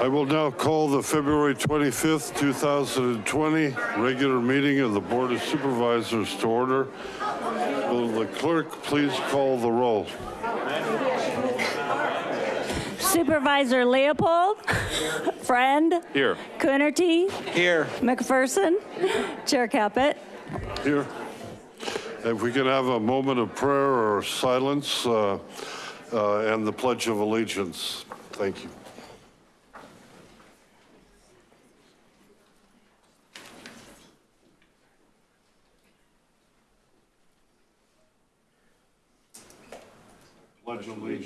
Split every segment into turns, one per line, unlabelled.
I will now call the February 25th, 2020 regular meeting of the Board of Supervisors to order. Will the clerk please call the roll?
Supervisor Leopold. Friend.
Here.
Coonerty.
Here.
McPherson. Chair Caput.
Here. If we can have a moment of prayer or silence uh, uh, and the Pledge of Allegiance. Thank you.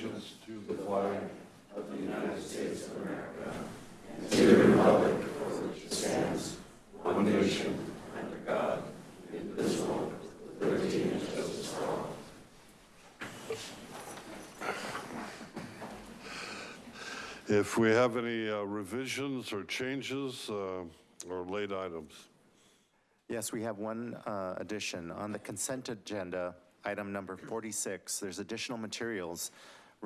Allegiance to the flag of the United States of America. and the free republic of which it stands. If we have any uh, revisions or changes uh, or late items,
Yes, we have one uh, addition. On the consent agenda, item number 46, there's additional materials,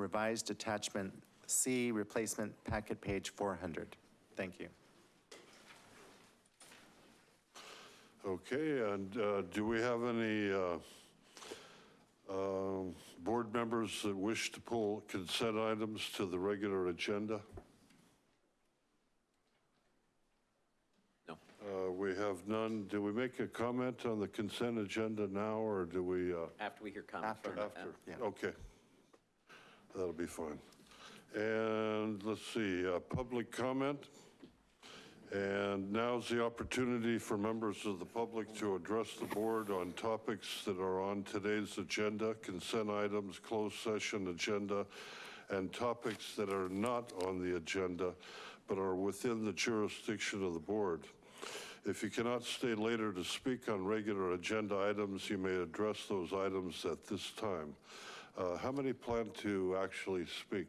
revised attachment C, replacement packet page 400. Thank you.
okay, and uh, do we have any uh, um, board members that wish to pull consent items to the regular agenda?
No.
Uh, We have none. Do we make a comment on the consent agenda now, or do we? uh,
After we hear comments
After.
from.
After,
Yeah.
okay. That'll be fine. And let's see, uh, public comment. And now's the opportunity for members of the public to address the board on topics that are on today's agenda, consent items, closed session agenda, and topics that are not on the agenda, but are within the jurisdiction of the board. If you cannot stay later to speak on regular agenda items, you may address those items at this time. Uh, How many plan to actually speak?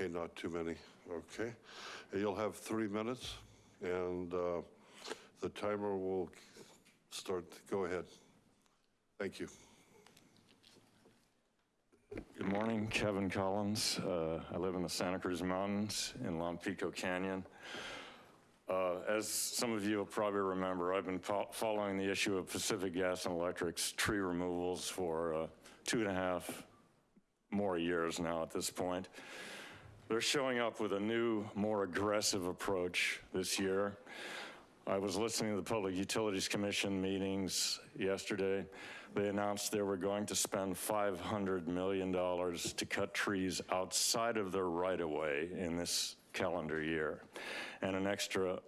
Okay, not too many, okay. You'll have three minutes, and uh, the timer will start, go ahead. Thank you.
Good morning, Kevin Collins. Uh, I live in the Santa Cruz Mountains in Lompico Canyon. Uh, As some of you will probably remember, I've been fo- following the issue of Pacific Gas and Electric's tree removals for uh, two and a half more years now at this point. They're showing up with a new, more aggressive approach this year. I was listening to the Public Utilities Commission meetings yesterday. They announced they were going to spend $500 million to cut trees outside of their right-of-way in this calendar year, and an extra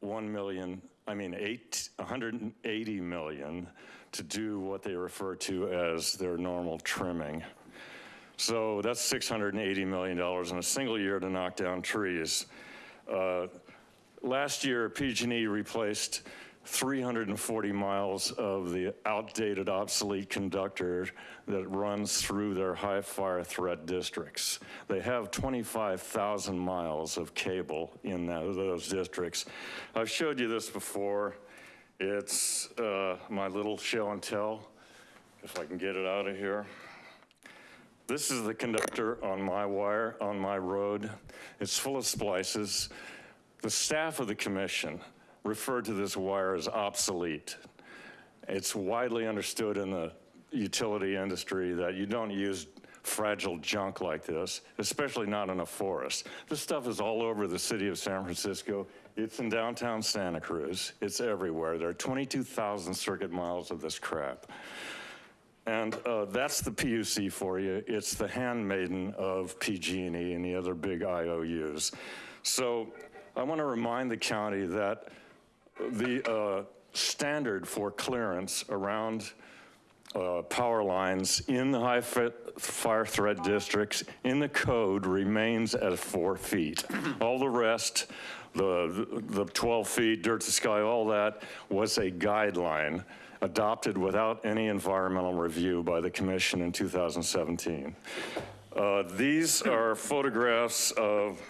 1 million, I mean, eight, 180 million to do what they refer to as their normal trimming. So that's $680 million in a single year to knock down trees. Uh, Last year, PG&E replaced 340 miles of the outdated, obsolete conductor that runs through their high fire threat districts. They have 25,000 miles of cable in tho- those districts. I've showed you this before. It's uh, my little show and tell, if I can get it out of here. This is the conductor on my wire, on my road. It's full of splices. The staff of the commission referred to this wire as obsolete. It's widely understood in the utility industry that you don't use fragile junk like this, especially not in a forest. This stuff is all over the city of San Francisco. It's in downtown Santa Cruz. It's everywhere. There are 22,000 circuit miles of this crap. And uh, that's the PUC for you. It's the handmaiden of PG&E and the other big IOUs. So I want to remind the county that the uh, standard for clearance around uh, power lines in the high fire threat districts in the code remains at four feet. All the rest, the, the 12 feet, dirt to sky, all that was a guideline adopted without any environmental review by the commission in 2017. Uh, These are photographs of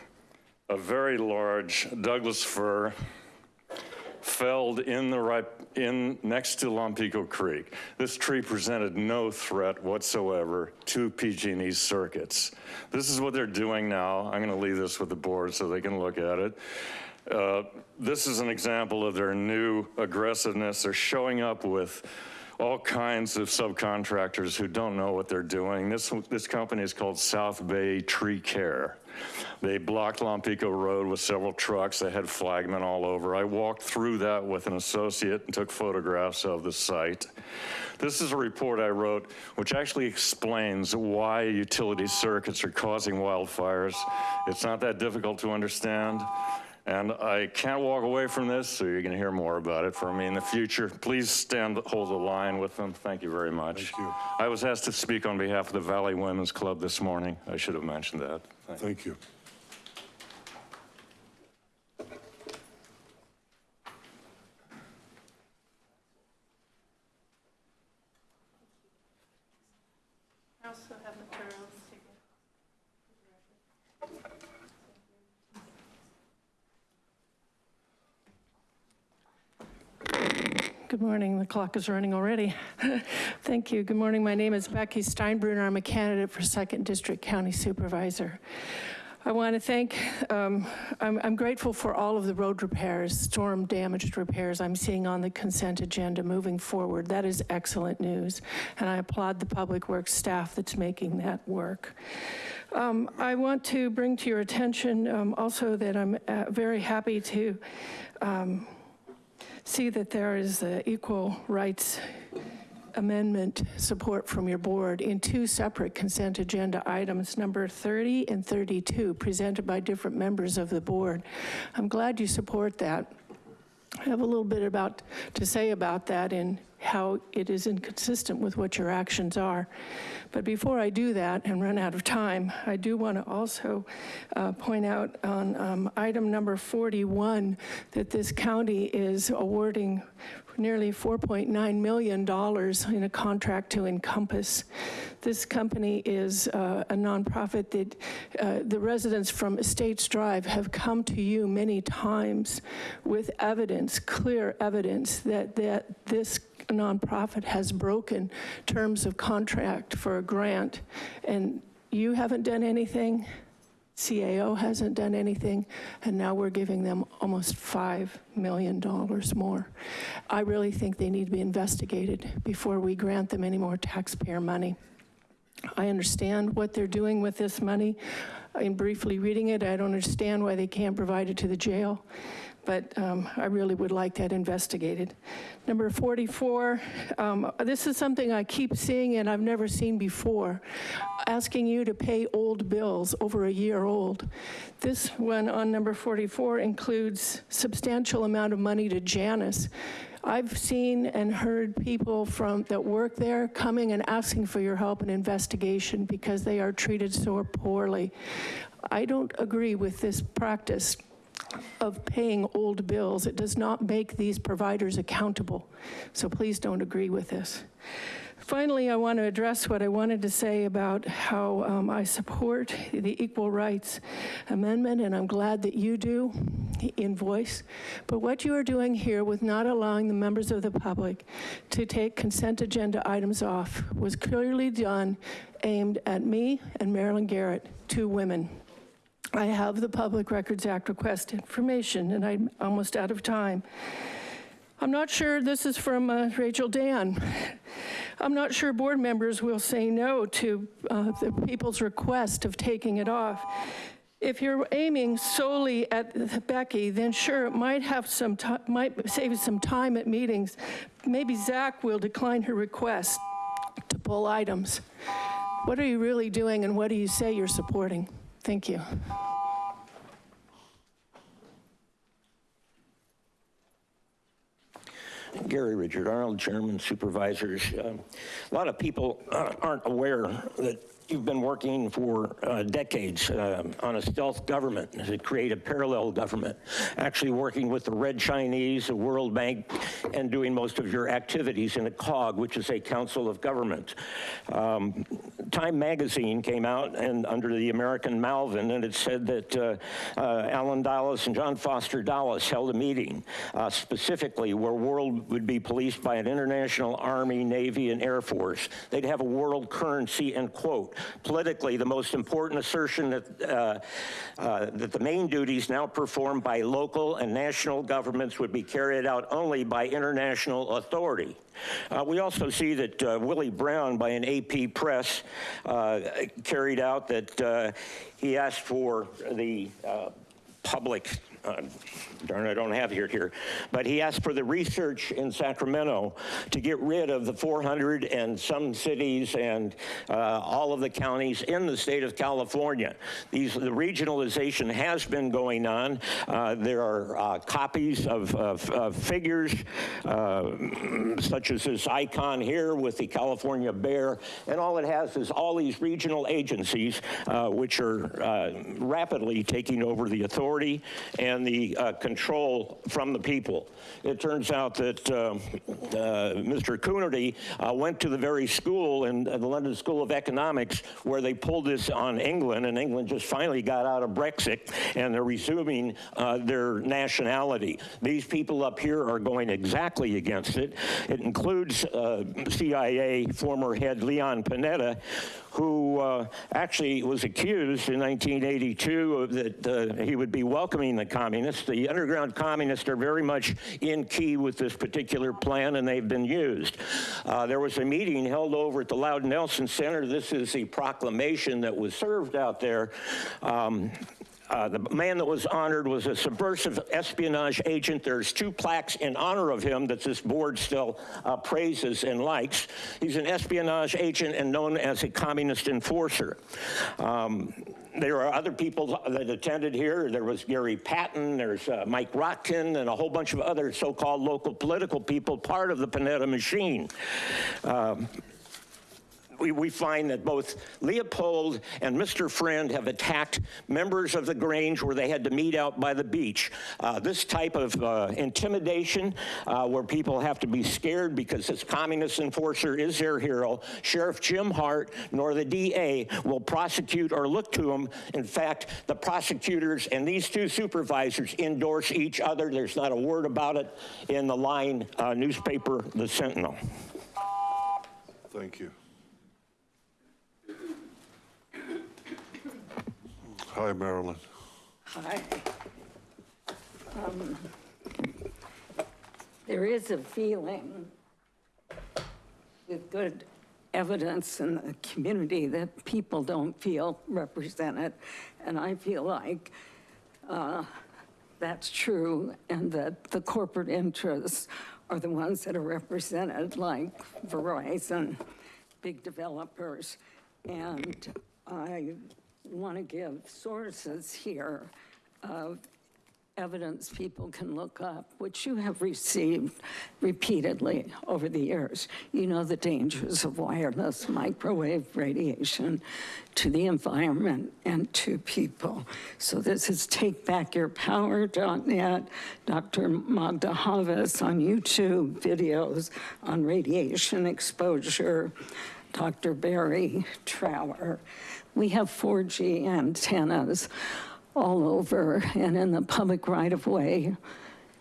a very large Douglas fir felled in the right, in, next to Lompico Creek. This tree presented no threat whatsoever to PG&E's circuits. This is what they're doing now. I'm gonna leave this with the board so they can look at it. Uh, This is an example of their new aggressiveness. They're showing up with all kinds of subcontractors who don't know what they're doing. This, this company is called South Bay Tree Care. They blocked Lompico Road with several trucks. They had flagmen all over. I walked through that with an associate and took photographs of the site. This is a report I wrote which actually explains why utility circuits are causing wildfires. It's not that difficult to understand. And I can't walk away from this, so you're gonna hear more about it from me in the future. Please stand, hold the line with them. Thank you very much.
Thank you.
I was asked to speak on behalf of the Valley Women's Club this morning. I should have mentioned that. Thank you.
Thank you.
I also have materials to give. Good morning, the clock is running already. Thank you, good morning, my name is Becky Steinbruner, I'm a candidate for Second District County Supervisor. I want to thank, um, I'm I'm grateful for all of the road repairs, storm damaged repairs I'm seeing on the consent agenda moving forward. That is excellent news, and I applaud the Public Works staff that's making that work. Um, I want to bring to your attention um, also that I'm uh, very happy to um, see that there is equal rights amendment support from your board in two separate consent agenda items, number 30 and 32, presented by different members of the board. I'm glad you support that. I have a little bit about, to say about that and how it is inconsistent with what your actions are. But before I do that and run out of time, I do want to also uh, point out on um, item number 41 that this county is awarding nearly $4.9 million in a contract to Encompass. This company is uh, a nonprofit that uh, the residents from Estates Drive have come to you many times with evidence, clear evidence that, that this nonprofit has broken terms of contract for a grant. And you haven't done anything, CAO hasn't done anything, and now we're giving them almost $5 million more. I really think they need to be investigated before we grant them any more taxpayer money. I understand what they're doing with this money. In briefly reading it, I don't understand why they can't provide it to the jail, but um, I really would like that investigated. Number 44, um, this is something I keep seeing and I've never seen before, asking you to pay old bills over a year old. This one on number 44 includes substantial amount of money to Janus. I've seen and heard people from, that work there coming and asking for your help in investigation because they are treated so poorly. I don't agree with this practice of paying old bills. It does not make these providers accountable. So please don't agree with this. Finally, I want to address what I wanted to say about how um, I support the Equal Rights Amendment, and I'm glad that you do in voice. But what you are doing here with not allowing the members of the public to take consent agenda items off was clearly done aimed at me and Marilyn Garrett, two women. I have the Public Records Act request information, and I'm almost out of time. I'm not sure this is from uh, Rachel Dan. I'm not sure board members will say no to uh, the people's request of taking it off. If you're aiming solely at Becky, then sure, it might have some, might save some time at meetings. Maybe Zach will decline her request to pull items. What are you really doing and what do you say you're supporting? Thank you.
Gary Richard Arnold, Chairman, Supervisors. Um, A lot of people uh, aren't aware that We've been working for uh, decades uh, on a stealth government to create a parallel government, actually working with the Red Chinese, the World Bank, and doing most of your activities in a COG, which is a Council of Government. Um, Time magazine came out and under the American Malvin, and it said that uh, uh, Allen Dulles and John Foster Dulles held a meeting uh, specifically where world would be policed by an international army, navy, and air force. They'd have a world currency and quote, politically, the most important assertion that, uh, uh, that the main duties now performed by local and national governments would be carried out only by international authority. Uh, we also see that uh, Willie Brown, by an AP press, uh, carried out that uh, he asked for the uh, public uh, darn, I don't have it here, but he asked for the research in Sacramento to get rid of the 400 and some cities and uh, all of the counties in the state of California. These, the regionalization has been going on. Uh, there are uh, copies of, of, of figures, uh, such as this icon here with the California bear, and all it has is all these regional agencies, uh, which are rapidly taking over the authority and the uh, control from the people. It turns out that um, uh, Mr. Coonerty uh, went to the very school in uh, the London School of Economics where they pulled this on England, and England just finally got out of Brexit, and they're resuming their nationality. These people up here are going exactly against it. It includes CIA former head Leon Panetta, who uh, actually was accused in 1982 that uh, he would be welcoming the communists. The underground communists are very much in key with this particular plan, and they've been used. Uh, there was a meeting held over at the Louden Nelson Center. This is the proclamation that was served out there. Um, uh, the man that was honored was a subversive espionage agent. There's two plaques in honor of him that this board still uh, praises and likes. He's an espionage agent and known as a communist enforcer. Um, there are other people that attended here. There was Gary Patton, there's uh, Mike Rotkin, and a whole bunch of other so-called local political people, part of the Panetta machine. Um, we, we find that both Leopold and Mr. Friend have attacked members of the Grange where they had to meet out by the beach. Uh, this type of uh, intimidation uh, where people have to be scared because this communist enforcer is their hero, Sheriff Jim Hart nor the DA will prosecute or look to him. In fact, the prosecutors and these two supervisors endorse each other. There's not a word about it in the line uh, newspaper, The Sentinel.
Thank you. Hi, Marilyn.
Hi. Um, There is a feeling with good evidence in the community that people don't feel represented. And I feel like uh, that's true and that the corporate interests are the ones that are represented, like Verizon, big developers. And I want to give sources here of evidence people can look up, which you have received repeatedly over the years. You know the dangers of wireless microwave radiation to the environment and to people. So this is takebackyourpower.net, Dr. Magda Havas on YouTube, videos on radiation exposure, Dr. Barry Trower. We have 4G antennas all over and in the public right-of-way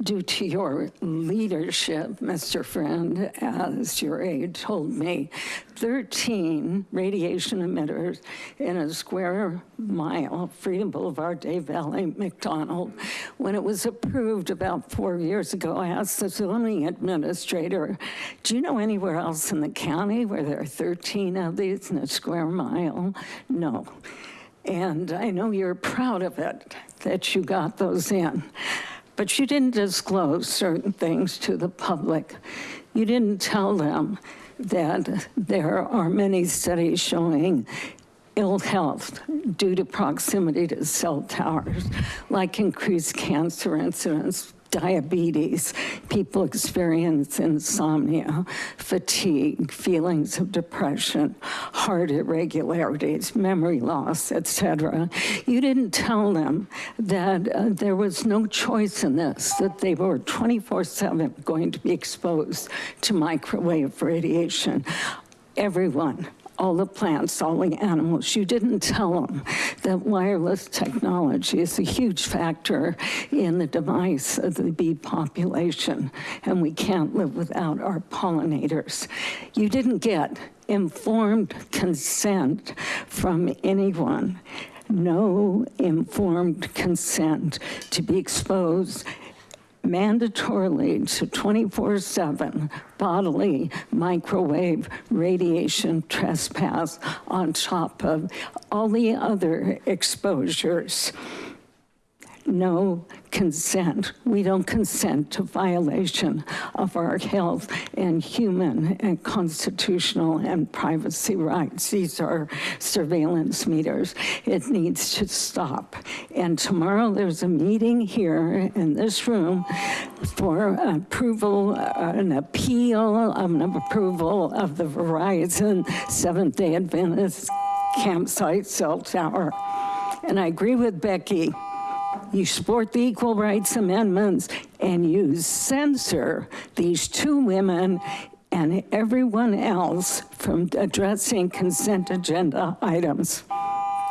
due to your leadership, Mr. Friend, as your aide told me, 13 radiation emitters in a square mile, Freedom Boulevard, Day Valley, McDonald. When it was approved about four years ago, I asked the zoning administrator, do you know anywhere else in the county where there are 13 of these in a square mile? No. And I know you're proud of it, that you got those in. But you didn't disclose certain things to the public. You didn't tell them that there are many studies showing ill health due to proximity to cell towers, like increased cancer incidence, diabetes, people experience insomnia, fatigue, feelings of depression, heart irregularities, memory loss, etc. You didn't tell them that uh, there was no choice in this, that they were 24/7 going to be exposed to microwave radiation. Everyone all the plants, all the animals. You didn't tell them that wireless technology is a huge factor in the demise of the bee population, and we can't live without our pollinators. You didn't get informed consent from anyone. No informed consent to be exposed mandatorily to 24/7 bodily microwave radiation trespass on top of all the other exposures. No consent. We don't consent to violation of our health and human and constitutional and privacy rights. These are surveillance meters. It needs to stop. And tomorrow there's a meeting here in this room for approval, uh, an appeal of an approval of the Verizon Seventh-day Adventist campsite cell tower. And I agree with Becky you support the Equal Rights Amendments, and you censor these two women and everyone else from addressing consent agenda items.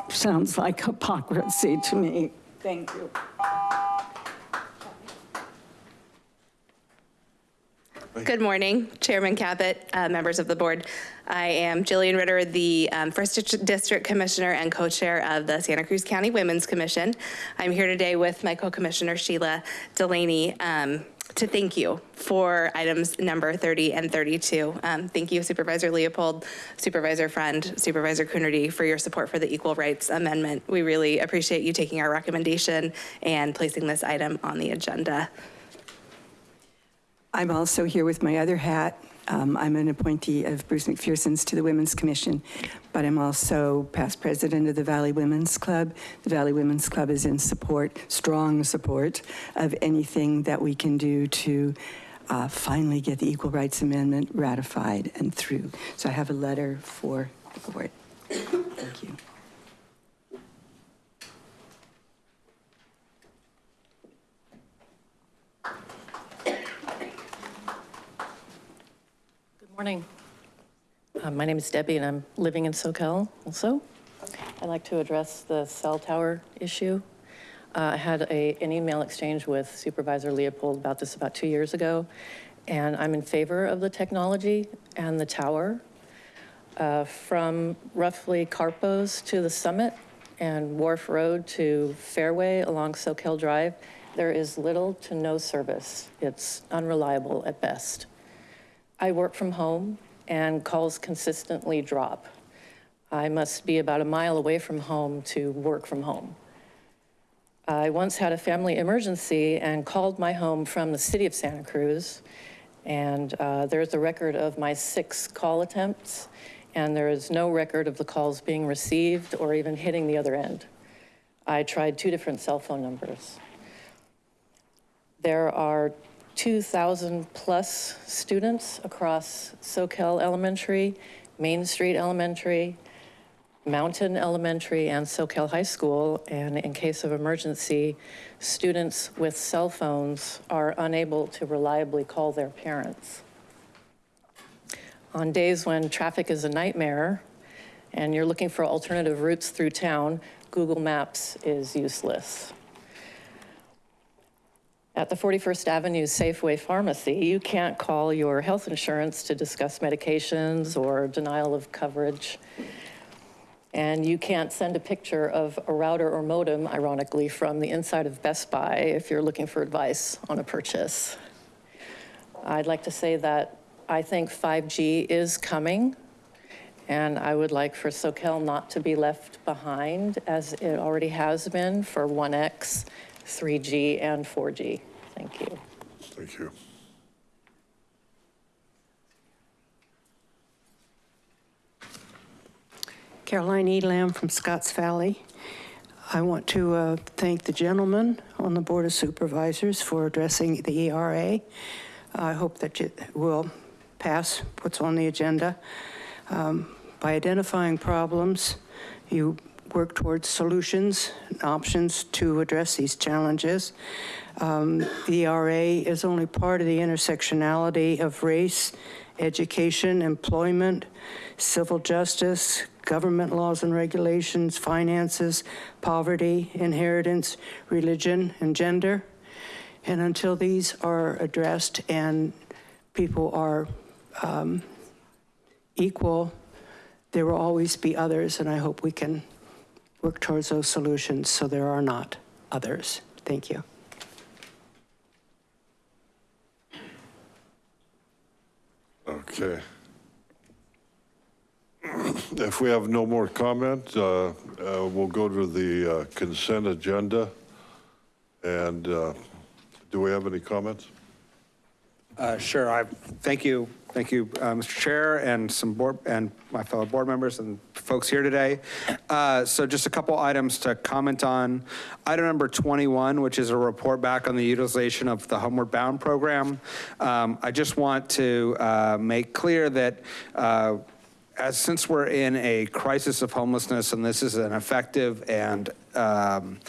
Sounds like hypocrisy to me. Thank you.
Good morning, Chairman Caput, uh, members of the board. I am Jillian Ritter, the um, First District Commissioner and Co-Chair of the Santa Cruz County Women's Commission. I'm here today with my Co-Commissioner Sheila Delaney um, to thank you for items number 30 and 32. Um, Thank you Supervisor Leopold, Supervisor Friend, Supervisor Coonerty for your support for the Equal Rights Amendment. We really appreciate you taking our recommendation and placing this item on the agenda.
I'm also here with my other hat. Um, I'm an appointee of Bruce McPherson's to the Women's Commission, but I'm also past president of the Valley Women's Club. The Valley Women's Club is in support, strong support, of anything that we can do to uh, finally get the Equal Rights Amendment ratified and through. So I have a letter for the board. Thank you.
Morning. Uh, My name is Debbie, and I'm living in Soquel also. I'd like to address the cell tower issue. Uh, I had a, an email exchange with Supervisor Leopold about this about two years ago, and I'm in favor of the technology and the tower. Uh, From roughly Carpos to the summit and Wharf Road to Fairway along Soquel Drive, there is little to no service. It's unreliable at best. I work from home and calls consistently drop. I must be about a mile away from home to work from home. I once had a family emergency and called my home from the city of Santa Cruz. And uh, there's a record of my six call attempts, and there is no record of the calls being received or even hitting the other end. I tried two different cell phone numbers. There are 2,000 plus students across Soquel Elementary, Main Street Elementary, Mountain Elementary, and Soquel High School. And in case of emergency, students with cell phones are unable to reliably call their parents. On days when traffic is a nightmare and you're looking for alternative routes through town, Google Maps is useless. At the 41st Avenue Safeway Pharmacy, you can't call your health insurance to discuss medications or denial of coverage. And you can't send a picture of a router or modem, ironically, from the inside of Best Buy if you're looking for advice on a purchase. I'd like to say that I think 5G is coming, and I would like for Soquel not to be left behind as it already has been for 1X 3G and 4G. Thank you.
Thank you.
Caroline Elam from Scotts Valley.
I want to uh, thank the gentleman on the Board of Supervisors for addressing the ERA. I hope that it will pass what's on the agenda. Um, By identifying problems, you work towards solutions, and options to address these challenges. Um, The ERA is only part of the intersectionality of race, education, employment, civil justice, government laws and regulations, finances, poverty, inheritance, religion, and gender. And until these are addressed and people are um, equal, there will always be others, and I hope we can work towards those solutions so there are not others. Thank you.
Okay. If we have no more comment, uh, uh, we'll go to the uh, consent agenda. And uh, do we have any comments?
Uh, Sure, I, thank you, thank you, uh, Mr. Chair, and some board, and my fellow board members and folks here today. Uh, So just a couple items to comment on. Item number 21, which is a report back on the utilization of the Homeward Bound program. Um, I just want to uh, make clear that uh, as, since we're in a crisis of homelessness, and this is an effective and, um,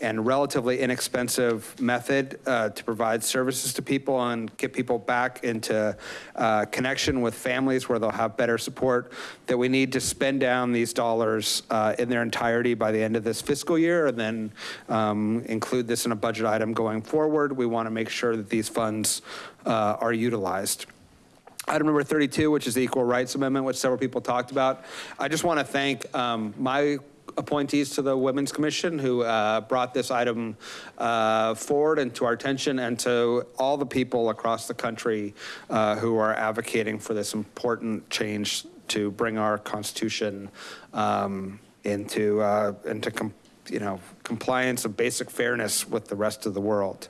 and relatively inexpensive method uh, to provide services to people and get people back into uh, connection with families where they'll have better support, that we need to spend down these dollars uh, in their entirety by the end of this fiscal year, and then um, include this in a budget item going forward. We want to make sure that these funds uh, are utilized. Item number 32, which is the Equal Rights Amendment, which several people talked about. I just want to thank um, my appointees to the Women's Commission who uh, brought this item uh, forward and to our attention and to all the people across the country uh, who are advocating for this important change to bring our Constitution um, into, uh, into you know, compliance of basic fairness with the rest of the world.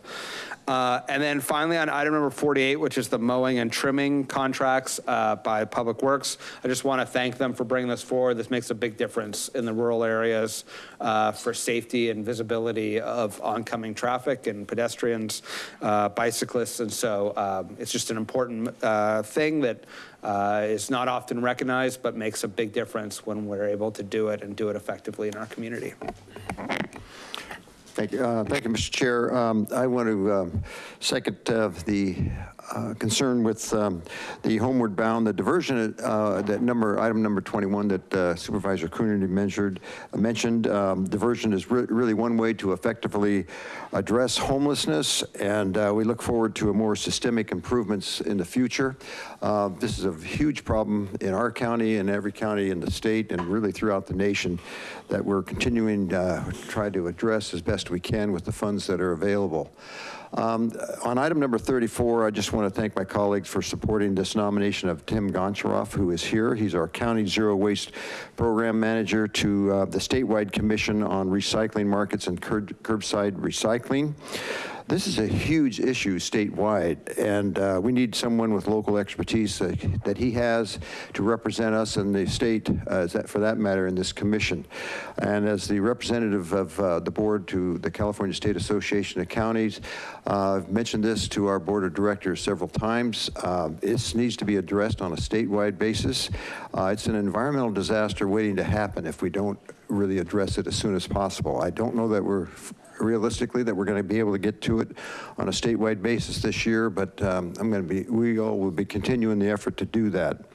Uh, And then finally, on item number 48, which is the mowing and trimming contracts uh, by Public Works, I just want to thank them for bringing this forward. This makes a big difference in the rural areas uh, for safety and visibility of oncoming traffic and pedestrians, uh, bicyclists. And so um, it's just an important uh, thing that uh, is not often recognized, but makes a big difference when we're able to do it and do it effectively in our community.
Thank you. Uh, Thank you, Mr. Chair. Um, I want to um, second uh, the uh, concern with um, the homeward bound, the diversion, uh, that number, item number 21 that uh, Supervisor Coonerty measured, mentioned. Um, Diversion is re- really one way to effectively address homelessness, and uh, we look forward to more systemic improvements in the future. Uh, This is a huge problem in our county and every county in the state and really throughout the nation that we're continuing to try to address as best we can with the funds that are available. Um, On item number 34, I just want to thank my colleagues for supporting this nomination of Tim Goncharoff, who is here. He's our County Zero Waste Program Manager to uh, the Statewide Commission on Recycling Markets and Curb- Curbside Recycling. This is a huge issue statewide, and uh, we need someone with local expertise that that he has to represent us in the state, uh, for that matter, in this commission. And as the representative of uh, the board to the California State Association of Counties, uh, I've mentioned this to our board of directors several times. Uh, This needs to be addressed on a statewide basis. Uh, It's an environmental disaster waiting to happen if we don't really address it as soon as possible. I don't know that we're realistically that we're going to be able to get to it on a statewide basis this year, but um, I'm going to be, we all will be continuing the effort to do that.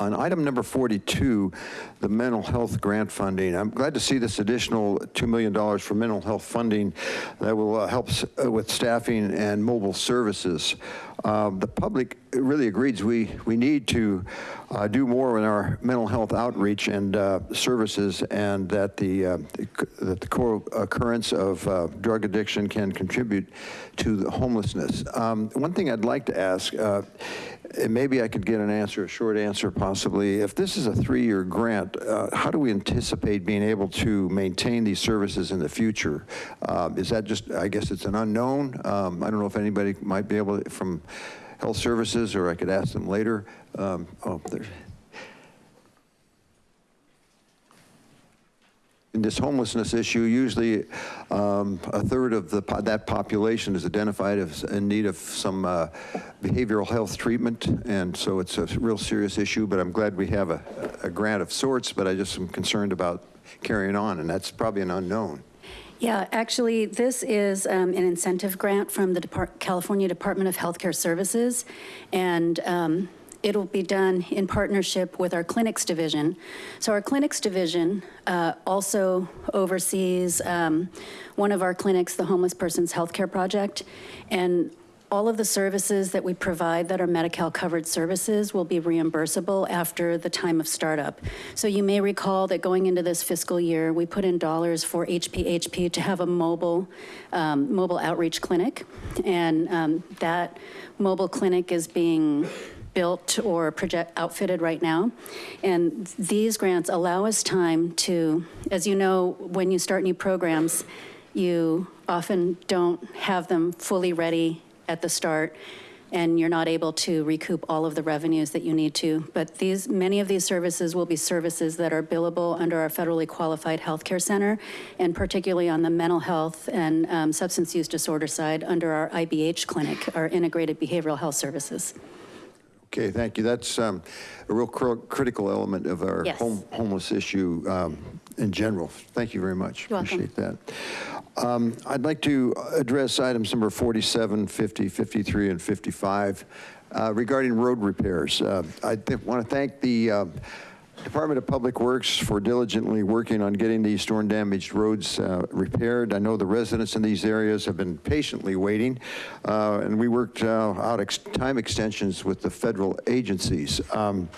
On item number 42, the mental health grant funding, I'm glad to see this additional $2 million for mental health funding that will uh, help uh, with staffing and mobile services. Uh, The public really agrees we, we need to uh, do more in our mental health outreach and uh, services, and that the, uh, that the co-occurrence of uh, drug addiction can contribute to homelessness. Um, One thing I'd like to ask, uh, maybe I could get an answer, a short answer possibly. If this is a three-year grant, uh, how do we anticipate being able to maintain these services in the future? Uh, Is that just, I guess it's an unknown? Um, I don't know if anybody might be able, to from Health Services, or I could ask them later. Um, Oh, there's. This homelessness issue, usually um, a third of the, that population is identified as in need of some uh, behavioral health treatment, and so it's a real serious issue, but I'm glad we have a, a grant of sorts, but I just am concerned about carrying on, and that's probably an unknown.
Yeah, actually, this is um, an incentive grant from the Depart- California Department of Healthcare Services, and um, it'll be done in partnership with our clinics division. So our clinics division uh, also oversees um, one of our clinics, the Homeless Persons Healthcare Project, and all of the services that we provide that are Medi-Cal covered services will be reimbursable after the time of startup. So you may recall that going into this fiscal year, we put in dollars for HPHP to have a mobile, um, mobile outreach clinic. And um, that mobile clinic is being built or project outfitted right now. And these grants allow us time to, as you know, when you start new programs, you often don't have them fully ready at the start, and you're not able to recoup all of the revenues that you need to. But these, many of these services will be services that are billable under our federally qualified healthcare center, and particularly on the mental health and um, substance use disorder side under our IBH clinic, our integrated behavioral health services.
Okay, thank you. That's um, a real cr- critical element of our
Yes.
home- homeless issue um, in general. Thank you very much.
You're welcome.
Appreciate that. Um, I'd like to address items number 47, 50, 53, and 55 uh, regarding road repairs. Uh, I want to thank the uh, Department of Public Works for diligently working on getting these storm damaged roads uh, repaired. I know the residents in these areas have been patiently waiting, uh, and we worked uh, out ex- time extensions with the federal agencies. Um,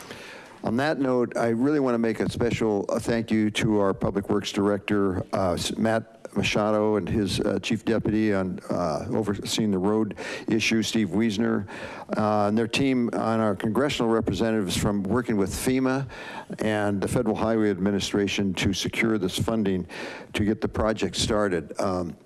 on that note, I really want to make a special uh, thank you to our Public Works Director, uh, Matt Machado, and his uh, Chief Deputy on uh, overseeing the road issue, Steve Wiesner, uh, and their team on our congressional representatives from working with FEMA and the Federal Highway Administration to secure this funding to get the project started. Um,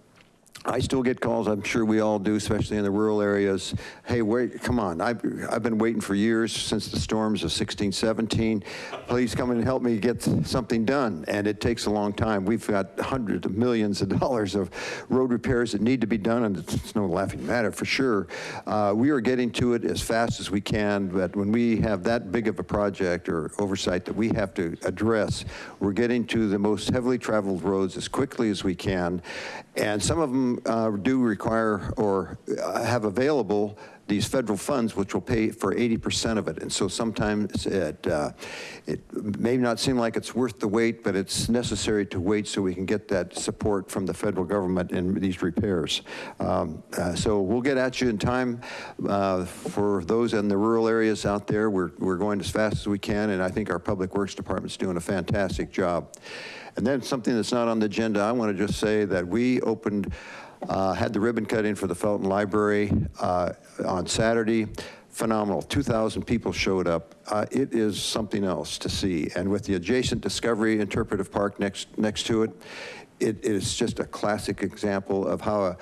I still get calls, I'm sure we all do, especially in the rural areas. Hey, wait, come on, I've, I've been waiting for years since the storms of 16, 17. Please come and help me get something done. And it takes a long time. We've got hundreds of millions of dollars of road repairs that need to be done, and it's no laughing matter for sure. Uh, we are getting to it as fast as we can, but when we have that big of a project or oversight that we have to address, we're getting to the most heavily traveled roads as quickly as we can. And some of them uh, do require or uh, have available these federal funds, which will pay for 80% of it. And so sometimes it, uh, it may not seem like it's worth the wait, but it's necessary to wait so we can get that support from the federal government in these repairs. Um, uh, so we'll get at you in time. Uh, for those in the rural areas out there, we're, we're going as fast as we can, and I think our Public Works Department's doing a fantastic job. And then something that's not on the agenda, I want to just say that we opened, uh, had the ribbon cutting for the Felton Library uh, on Saturday. Phenomenal, 2,000 people showed up. Uh, It is something else to see. And with the adjacent Discovery Interpretive Park next, next to it, it is just a classic example of how a,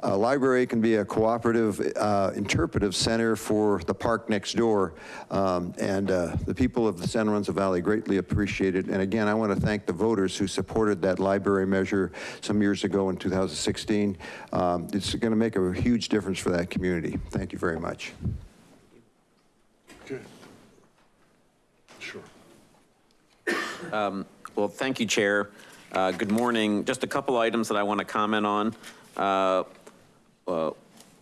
a library can be a cooperative uh, interpretive center for the park next door. Um, and uh, the people of the San Lorenzo Valley greatly appreciate it. And again, I want to thank the voters who supported that library measure some years ago in 2016. Um, it's going to make a huge difference for that community. Thank you very much.
Okay. Sure.
Well, thank you, Chair. Uh, Good morning. Just a couple items that I want to comment on. Uh,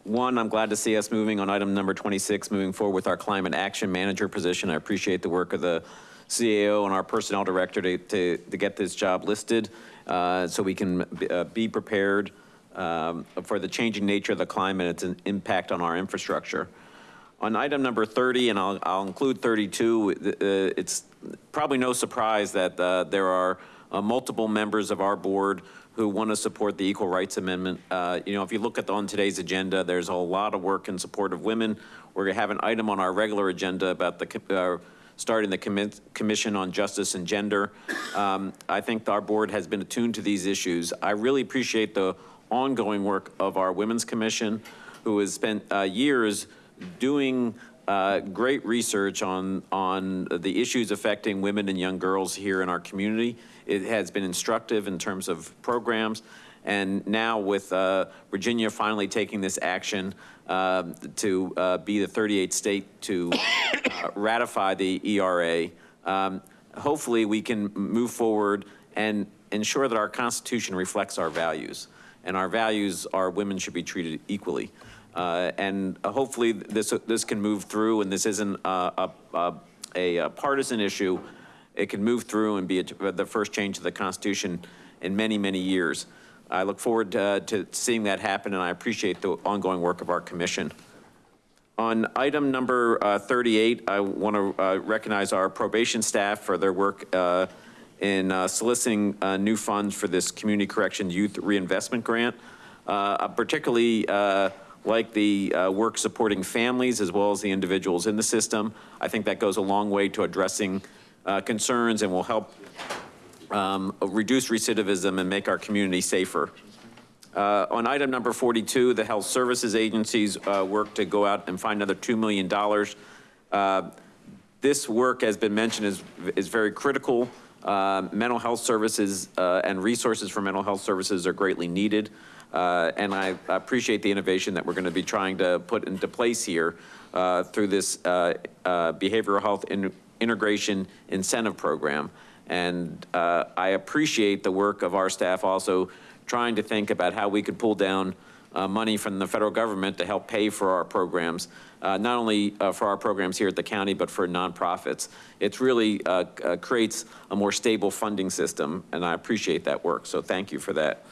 One, I'm glad to see us moving on item number 26, moving forward with our climate action manager position. I appreciate the work of the CAO and our personnel director to, to, to get this job listed uh, so we can be- uh, be prepared um, for the changing nature of the climate, and its an impact on our infrastructure. On item number 30, and I'll, I'll include 32, uh, it's probably no surprise that uh, there are multiple members of our board who want to support the Equal Rights Amendment. Uh, You know, if you look at the, on today's agenda, there's a lot of work in support of women. We're going to have an item on our regular agenda about the, uh, starting the commi- Commission on Justice and Gender. Um, I think our board has been attuned to these issues. I really appreciate the ongoing work of our Women's Commission, who has spent uh, years doing uh, great research on, on the issues affecting women and young girls here in our community. It has been instructive in terms of programs. And now with uh, Virginia finally taking this action uh, to uh, be the 38th state to uh, ratify the ERA, um, hopefully we can move forward and ensure that our Constitution reflects our values. And our values are women should be treated equally. Uh, And hopefully this, this can move through and this isn't a, a, a- a partisan issue. It can move through and be a- the first change to the Constitution in many, many years. I look forward uh, to seeing that happen and I appreciate the ongoing work of our commission. On item number uh, 38, I want to recognize our probation staff for their work uh, in uh, soliciting uh, new funds for this Community Correction Youth Reinvestment Grant. Uh, Particularly uh, like the uh, work supporting families as well as the individuals in the system. I think that goes a long way to addressing uh, concerns and will help um, reduce recidivism and make our community safer. Uh, On item number 42, the health services agencies uh, work to go out and find another $2 million. Uh, This work, has been mentioned, is, is very critical. Uh, Mental health services and resources for mental health services are greatly needed. Uh, And I appreciate the innovation that we're going to be trying to put into place here uh, through this uh, uh, behavioral health in- integration incentive program. And uh, I appreciate the work of our staff also trying to think about how we could pull down uh, money from the federal government to help pay for our programs, not only for our programs here at the county, but for nonprofits. It really creates a more stable funding system, and I appreciate that work. So thank you for that.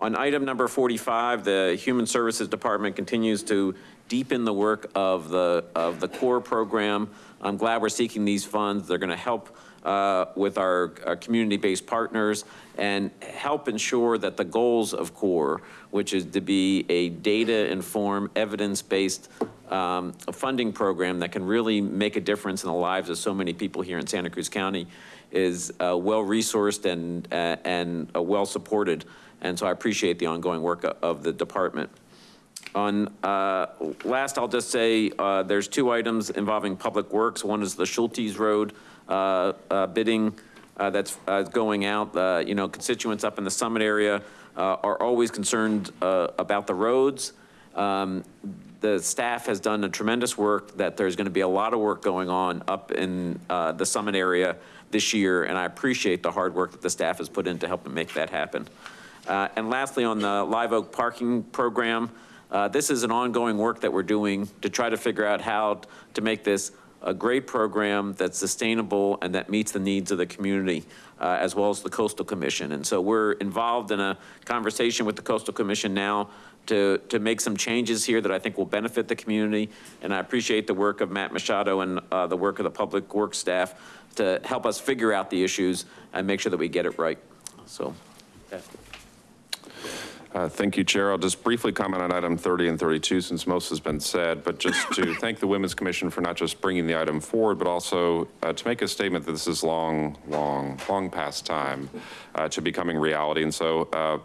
On item number 45, the Human Services Department continues to deepen the work of the, of the core program. I'm glad we're seeking these funds. They're going to help uh, with our, our community-based partners and help ensure that the goals of CORE, which is to be a data-informed, evidence-based um, funding program that can really make a difference in the lives of so many people here in Santa Cruz County, is uh, well-resourced and, uh, and uh, well-supported. And so I appreciate the ongoing work of the department. On, uh, last, I'll just say, uh, there's two items involving Public Works. One is the Schulties Road uh, uh, bidding uh, that's uh, going out. You know, constituents up in the Summit area are always concerned about the roads. Um, The staff has done a tremendous work, that there's going to be a lot of work going on up in the Summit area this year, and I appreciate the hard work that the staff has put in to help make that happen. Uh, And lastly, on the Live Oak Parking Program, uh, this is an ongoing work that we're doing to try to figure out how to make this a great program that's sustainable and that meets the needs of the community, uh, as well as the Coastal Commission. And so we're involved in a conversation with the Coastal Commission now to, to make some changes here that I think will benefit the community. And I appreciate the work of Matt Machado and uh, the work of the Public Works staff to help us figure out the issues and make sure that we get it right. So, yeah.
Uh, Thank you, Chair. I'll just briefly comment on item 30 and 32 since most has been said, but just to thank the Women's Commission for not just bringing the item forward, but also uh, to make a statement that this is long, long, long past time uh, to becoming reality. And so uh,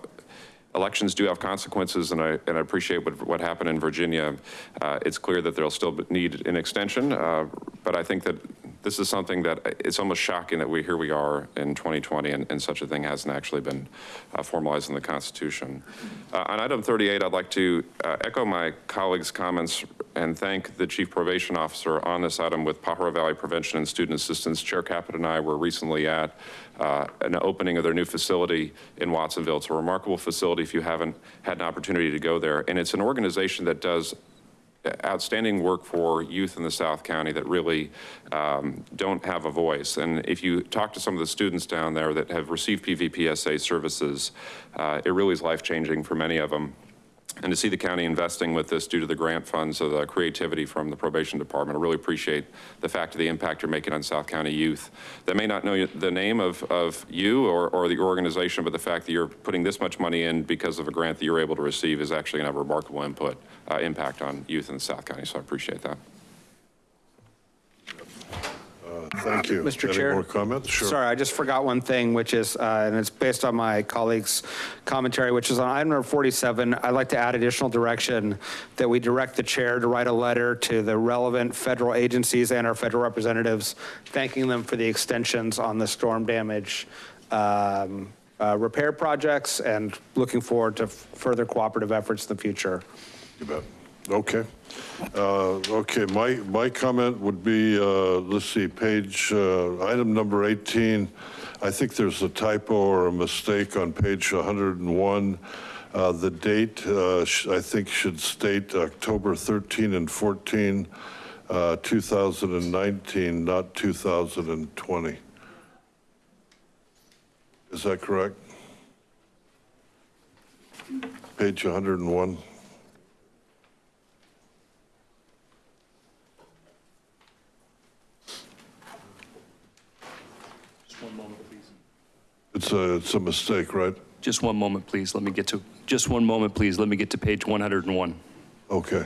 elections do have consequences, and I, and I appreciate what, what happened in Virginia. Uh, It's clear that there'll still need an extension, uh, but I think that this is something that, it's almost shocking that we, here we are in 2020, and, and such a thing hasn't actually been uh, formalized in the Constitution. Uh, On item 38, I'd like to uh, echo my colleagues' comments and thank the Chief Probation Officer on this item with Pajaro Valley Prevention and Student Assistance. Chair Caput and I were recently at uh, an opening of their new facility in Watsonville. It's a remarkable facility if you haven't had an opportunity to go there. And it's an organization that does outstanding work for youth in the South County that really um, don't have a voice. And if you talk to some of the students down there that have received PVPSA services, uh, it really is life-changing for many of them. And to see the county investing with this due to the grant funds, so the creativity from the probation department, I really appreciate the fact of the impact you're making on South County youth. That may not know the name of, of you or, or the organization, but the fact that you're putting this much money in because of a grant that you're able to receive is actually going to have a remarkable input, uh, impact on youth in South County. So I appreciate that.
Thank you.
Mr.
Any
Chair?
more comments? Sure.
Sorry, I just forgot one thing, which is, uh, and it's based on my colleague's commentary, which is on item number 47. I'd like to add additional direction that we direct the chair to write a letter to the relevant federal agencies and our federal representatives, thanking them for the extensions on the storm damage um, uh, repair projects and looking forward to further cooperative efforts in the future.
You bet. Okay. Uh, Okay, my, my comment would be, uh, let's see, page, uh, item number 18, I think there's a typo or a mistake on page 101. Uh, The date, uh, I think, should state October 13 and 14, uh, 2019, not 2020. Is that correct? Page 101. It's a, it's a mistake, right?
Just one moment, please. Let me get to, just one moment, please. Let me get to page 101.
Okay.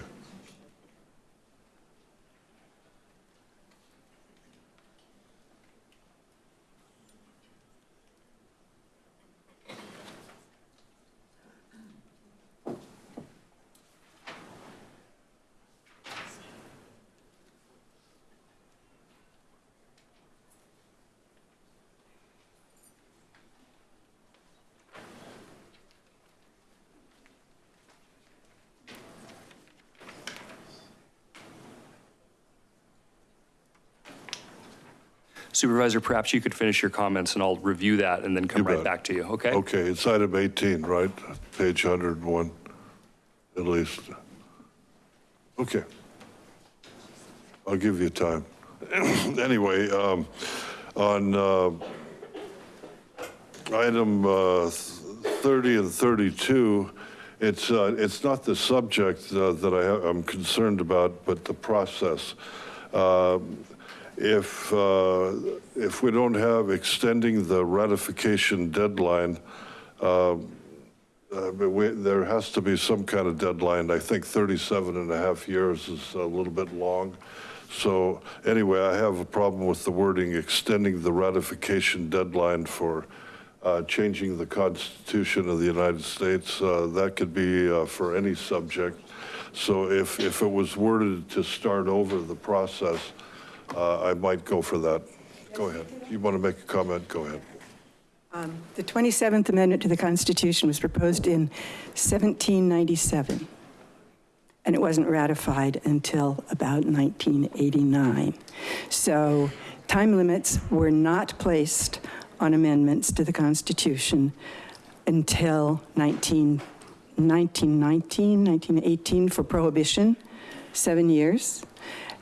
Supervisor, perhaps you could finish your comments and I'll review that and then come
You
right
bet.
back to you, okay?
Okay, it's item 18, right? Page 101, at least. Okay. I'll give you time. Anyway, um, on uh, item uh, 30 and 32, it's, uh, it's not the subject uh, that I, ha- I'm concerned about, but the process. Um, If, uh, if we don't have extending the ratification deadline, uh, uh, we- there has to be some kind of deadline. I think 37 and a half years is a little bit long. So anyway, I have a problem with the wording, extending the ratification deadline for uh, changing the Constitution of the United States. Uh, That could be uh, for any subject. So if, if it was worded to start over the process, uh, I might go for that. Go ahead. You want to make a comment? Go ahead.
The 27th Amendment to the Constitution was proposed in 1797, and it wasn't ratified until about 1989. So time limits were not placed on amendments to the Constitution until 19, 1919, 1918 for prohibition, seven years,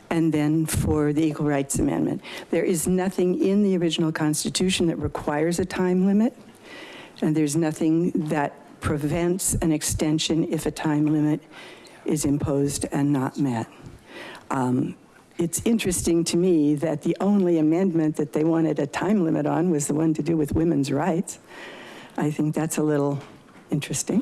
and then for the Equal Rights Amendment. There is nothing in the original Constitution that requires a time limit, and there's nothing that prevents an extension if a time limit is imposed and not met. Um, It's interesting to me that the only amendment that they wanted a time limit on was the one to do with women's rights. I think that's a little interesting.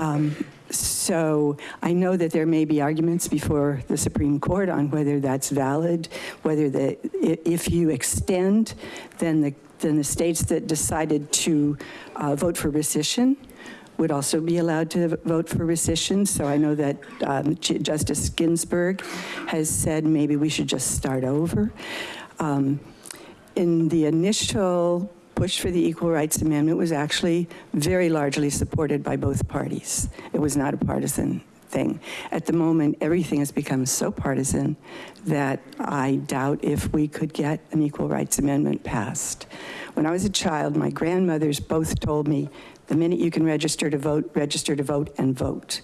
Um, So I know that there may be arguments before the Supreme Court on whether that's valid, whether the, if you extend, then the, then the states that decided to uh, vote for rescission would also be allowed to vote for rescission. So I know that um, Justice Ginsburg has said maybe we should just start over. Um, in the initial push for the Equal Rights Amendment was actually very largely supported by both parties. It was not a partisan thing. At the moment, everything has become so partisan that I doubt if we could get an Equal Rights Amendment passed. When I was a child, my grandmothers both told me, the minute you can register to vote, register to vote and vote.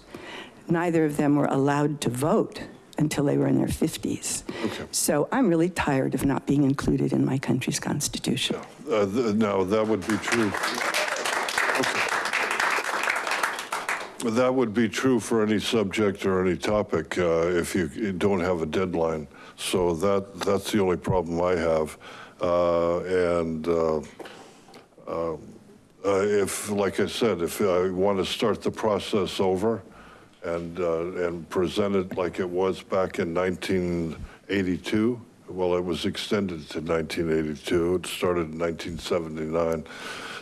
Neither of them were allowed to vote until they were in their 50s. So I'm really tired of not being included in my country's constitution.
Uh, th- No, that would be true. Okay. That would be true for any subject or any topic uh, if you don't have a deadline. So that, that's the only problem I have. Uh, And uh, uh, uh, if, like I said, if I want to start the process over and, uh, and present it like it was back in 1982, well, it was extended to 1982. It started in 1979.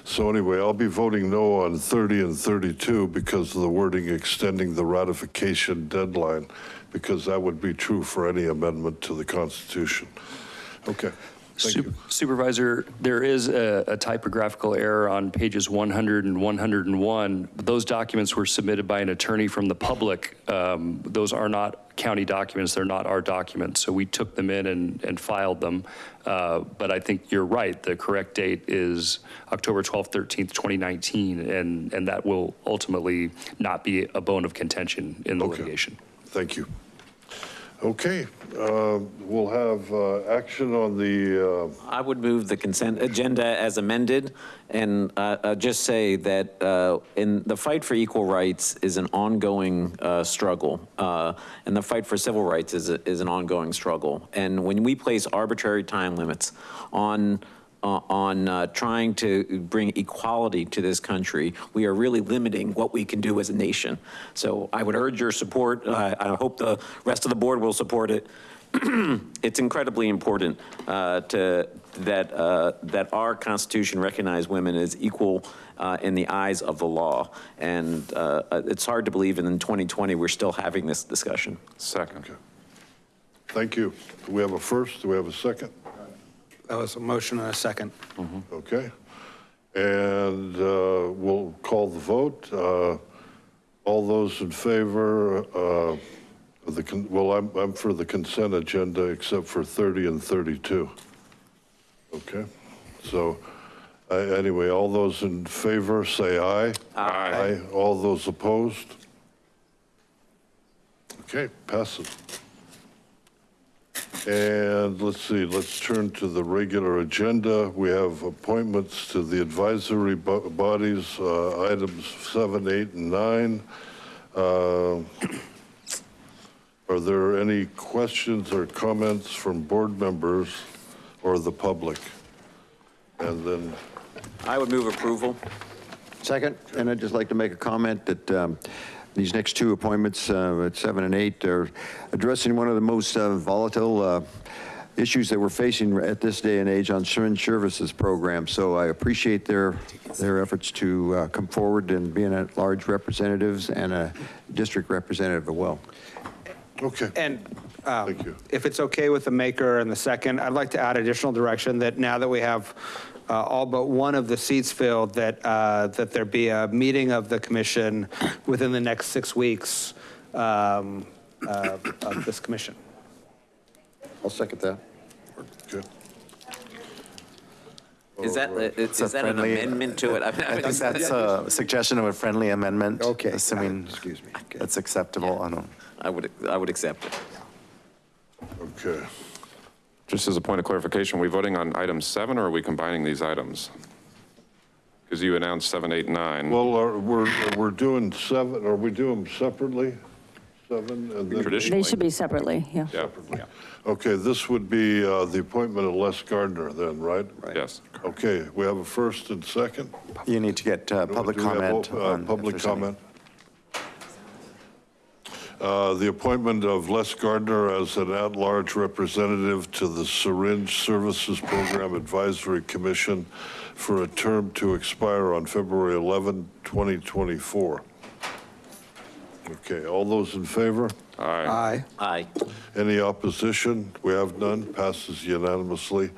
So anyway, I'll be voting no on 30 and 32 because of the wording extending the ratification deadline, because that would be true for any amendment to the Constitution. Okay.
Sup- Supervisor, there is a a typographical error on pages 100 and 101. Those documents were submitted by an attorney from the public. Um, Those are not county documents, they're not our documents, so we took them in and and filed them. Uh, But I think you're right, the correct date is October 12th, 13th, 2019, and and that will ultimately not be a bone of contention in the litigation.
Thank you. Okay, uh, we'll have uh, action on the, uh,
I would move the consent agenda as amended, and uh, uh, just say that uh, in, the fight for equal rights is an ongoing struggle, and the fight for civil rights is, a- is an ongoing struggle. And when we place arbitrary time limits on, on uh, trying to bring equality to this country, we are really limiting what we can do as a nation. So I would urge your support. I I hope the rest of the board will support it. It's incredibly important uh, to, that, uh, that our Constitution recognize women as equal uh, in the eyes of the law. And uh, it's hard to believe in 2020, we're still having this discussion.
Second. Okay.
thank you. Do we have a first? Do we have a second?
That was a motion and a second.
Okay. And uh, we'll call the vote. Uh, All those in favor uh, of the, con- well, I'm, I'm for the consent agenda except for 30 and 32. Okay, so uh, anyway, all those in favor, say aye.
Aye.
All those opposed? Okay, passes. And let's see, let's turn to the regular agenda. We have appointments to the advisory bo- bodies, uh, items seven, eight, and nine. Uh, Are there any questions or comments from board members or the public? And then,
I would move approval.
Second, and I'd just like to make a comment that um, these next two appointments, uh, at seven and eight, are addressing one of the most uh, volatile uh, issues that we're facing at this day and age on syringe services program. So I appreciate their, their efforts to uh, come forward and being at-large representatives and a district representative as well.
okay,
And um,
Thank you.
if it's okay with the maker and the second, I'd like to add additional direction that now that we have uh, all but one of the seats filled, that, uh, that there be a meeting of the commission within the next six weeks um, uh, of this commission.
I'll second that.
good.
Is that,
It's
is
a
that an
friendly-
amendment to it?
I think that's a suggestion of a friendly amendment.
Okay.
Assuming
Excuse me. Okay.
that's acceptable. I don't.
I would, I would accept it.
Okay.
Just as a point of clarification, are we voting on item seven, or are we combining these items? Because you announced seven, eight, nine.
Well, are- we're, we're doing seven, are we doing them separately? Seven and then?
Traditionally.
They should be separately, yeah.
Yeah,
Okay, this would be uh, the appointment of Les Gardner then, right?
yes.
Okay, we have a first and second?
You need to get uh, public
Do we have,
comment.
uh,
on if
Public
there's any.
comment? Uh, The appointment of Les Gardner as an at-large representative to the Syringe Services Program Advisory Commission for a term to expire on February 11, 2024. Okay, all those in favor?
Aye.
Aye.
Aye.
Any opposition? We have none. Passes unanimously.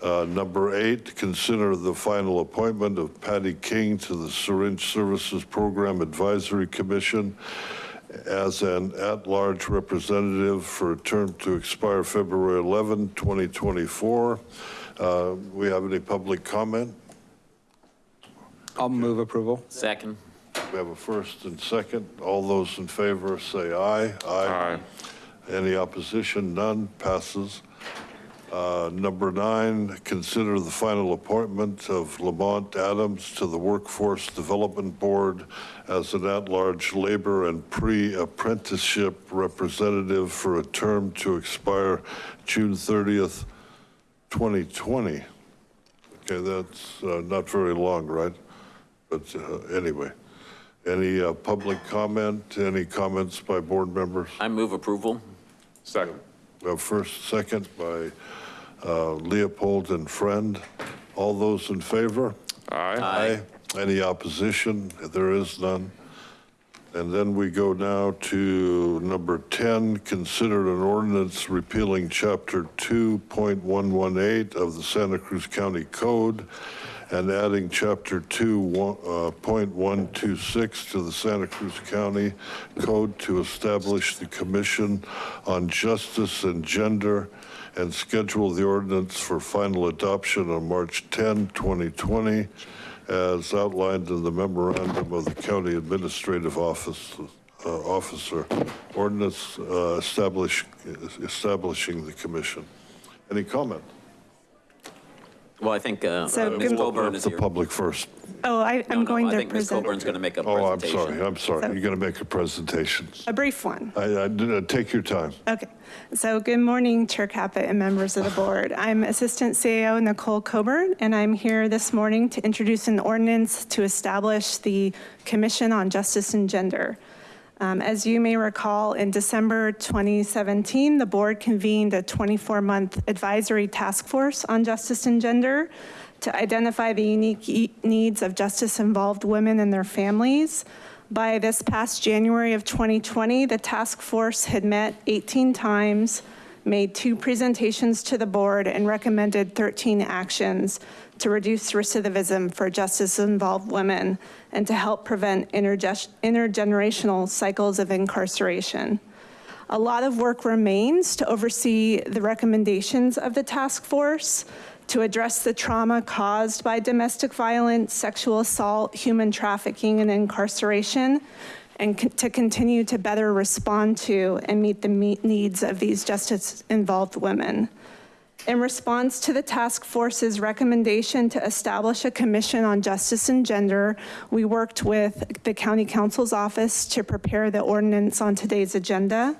Uh, Number eight, consider the final appointment of Patty King to the Syringe Services Program Advisory Commission as an at-large representative for a term to expire February 11, 2024. Uh, We have any public comment?
I'll move approval.
Second.
We have a first and second. All those in favor say aye.
Aye.
Any opposition? None. Passes. Uh, Number nine, consider the final appointment of Lamont Adams to the Workforce Development Board as an at-large labor and pre-apprenticeship representative for a term to expire June 30th, 2020. Okay, that's uh, not very long, right? But uh, anyway, any uh, public comment, any comments by board members?
I move approval.
Second.
We have first, second by uh, Leopold and Friend. All those in favor?
Aye.
Any opposition? There is none. And then we go now to number 10, consider an ordinance repealing Chapter 2.118 of the Santa Cruz County Code and adding Chapter 2.126 uh, to the Santa Cruz County Code to establish the Commission on Justice and Gender and schedule the ordinance for final adoption on March 10, 2020, as outlined in the memorandum of the County Administrative Office, uh, Officer, ordinance uh, establish, establishing the commission. Any comment?
Well, I think uh,
So
Ms.
good-
Coburn is
The
here.
public first.
Oh, I,
No,
I'm
no,
going
I
to
think Ms.
present
Coburn's going to make a presentation.
Oh, I'm
presentation.
sorry, I'm sorry.
So-
You're going to make a presentation.
a brief one.
I, I, did- take your time.
Okay, so good morning, Chair Caput and members of the board. I'm Assistant CAO Nicole Coburn, and I'm here this morning to introduce an ordinance to establish the Commission on Justice and Gender. Um, As you may recall, in December 2017, the board convened a 24-month advisory task force on justice and gender to identify the unique e- needs of justice-involved women and their families. By this past January of 2020, the task force had met 18 times, made two presentations to the board, and recommended 13 actions to reduce recidivism for justice-involved women and to help prevent interge- intergenerational cycles of incarceration. A lot of work remains to oversee the recommendations of the task force to address the trauma caused by domestic violence, sexual assault, human trafficking, and incarceration, and co- to continue to better respond to and meet the me- needs of these justice-involved women. In response to the task force's recommendation to establish a commission on justice and gender, we worked with the county counsel's office to prepare the ordinance on today's agenda.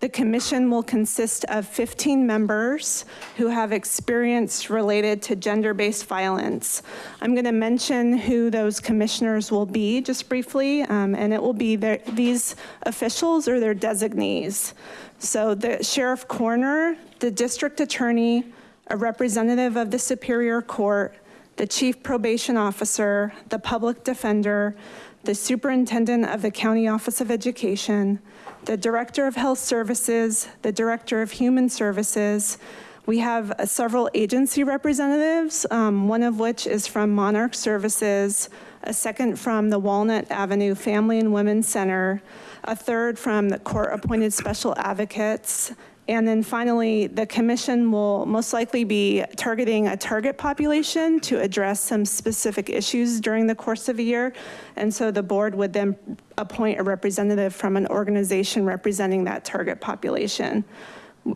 The commission will consist of 15 members who have experience related to gender-based violence. I'm going to mention who those commissioners will be just briefly, um, and it will be their, these officials or their designees. So the sheriff coroner, the district attorney, a representative of the Superior Court, the chief probation officer, the public defender, the superintendent of the county office of education, the director of health services, the director of human services. We have uh, several agency representatives, um, one of which is from Monarch Services, a second from the Walnut Avenue Family and Women's Center, a third from the court-appointed special advocates, and then finally, the commission will most likely be targeting a target population to address some specific issues during the course of a year. And so the board would then appoint a representative from an organization representing that target population.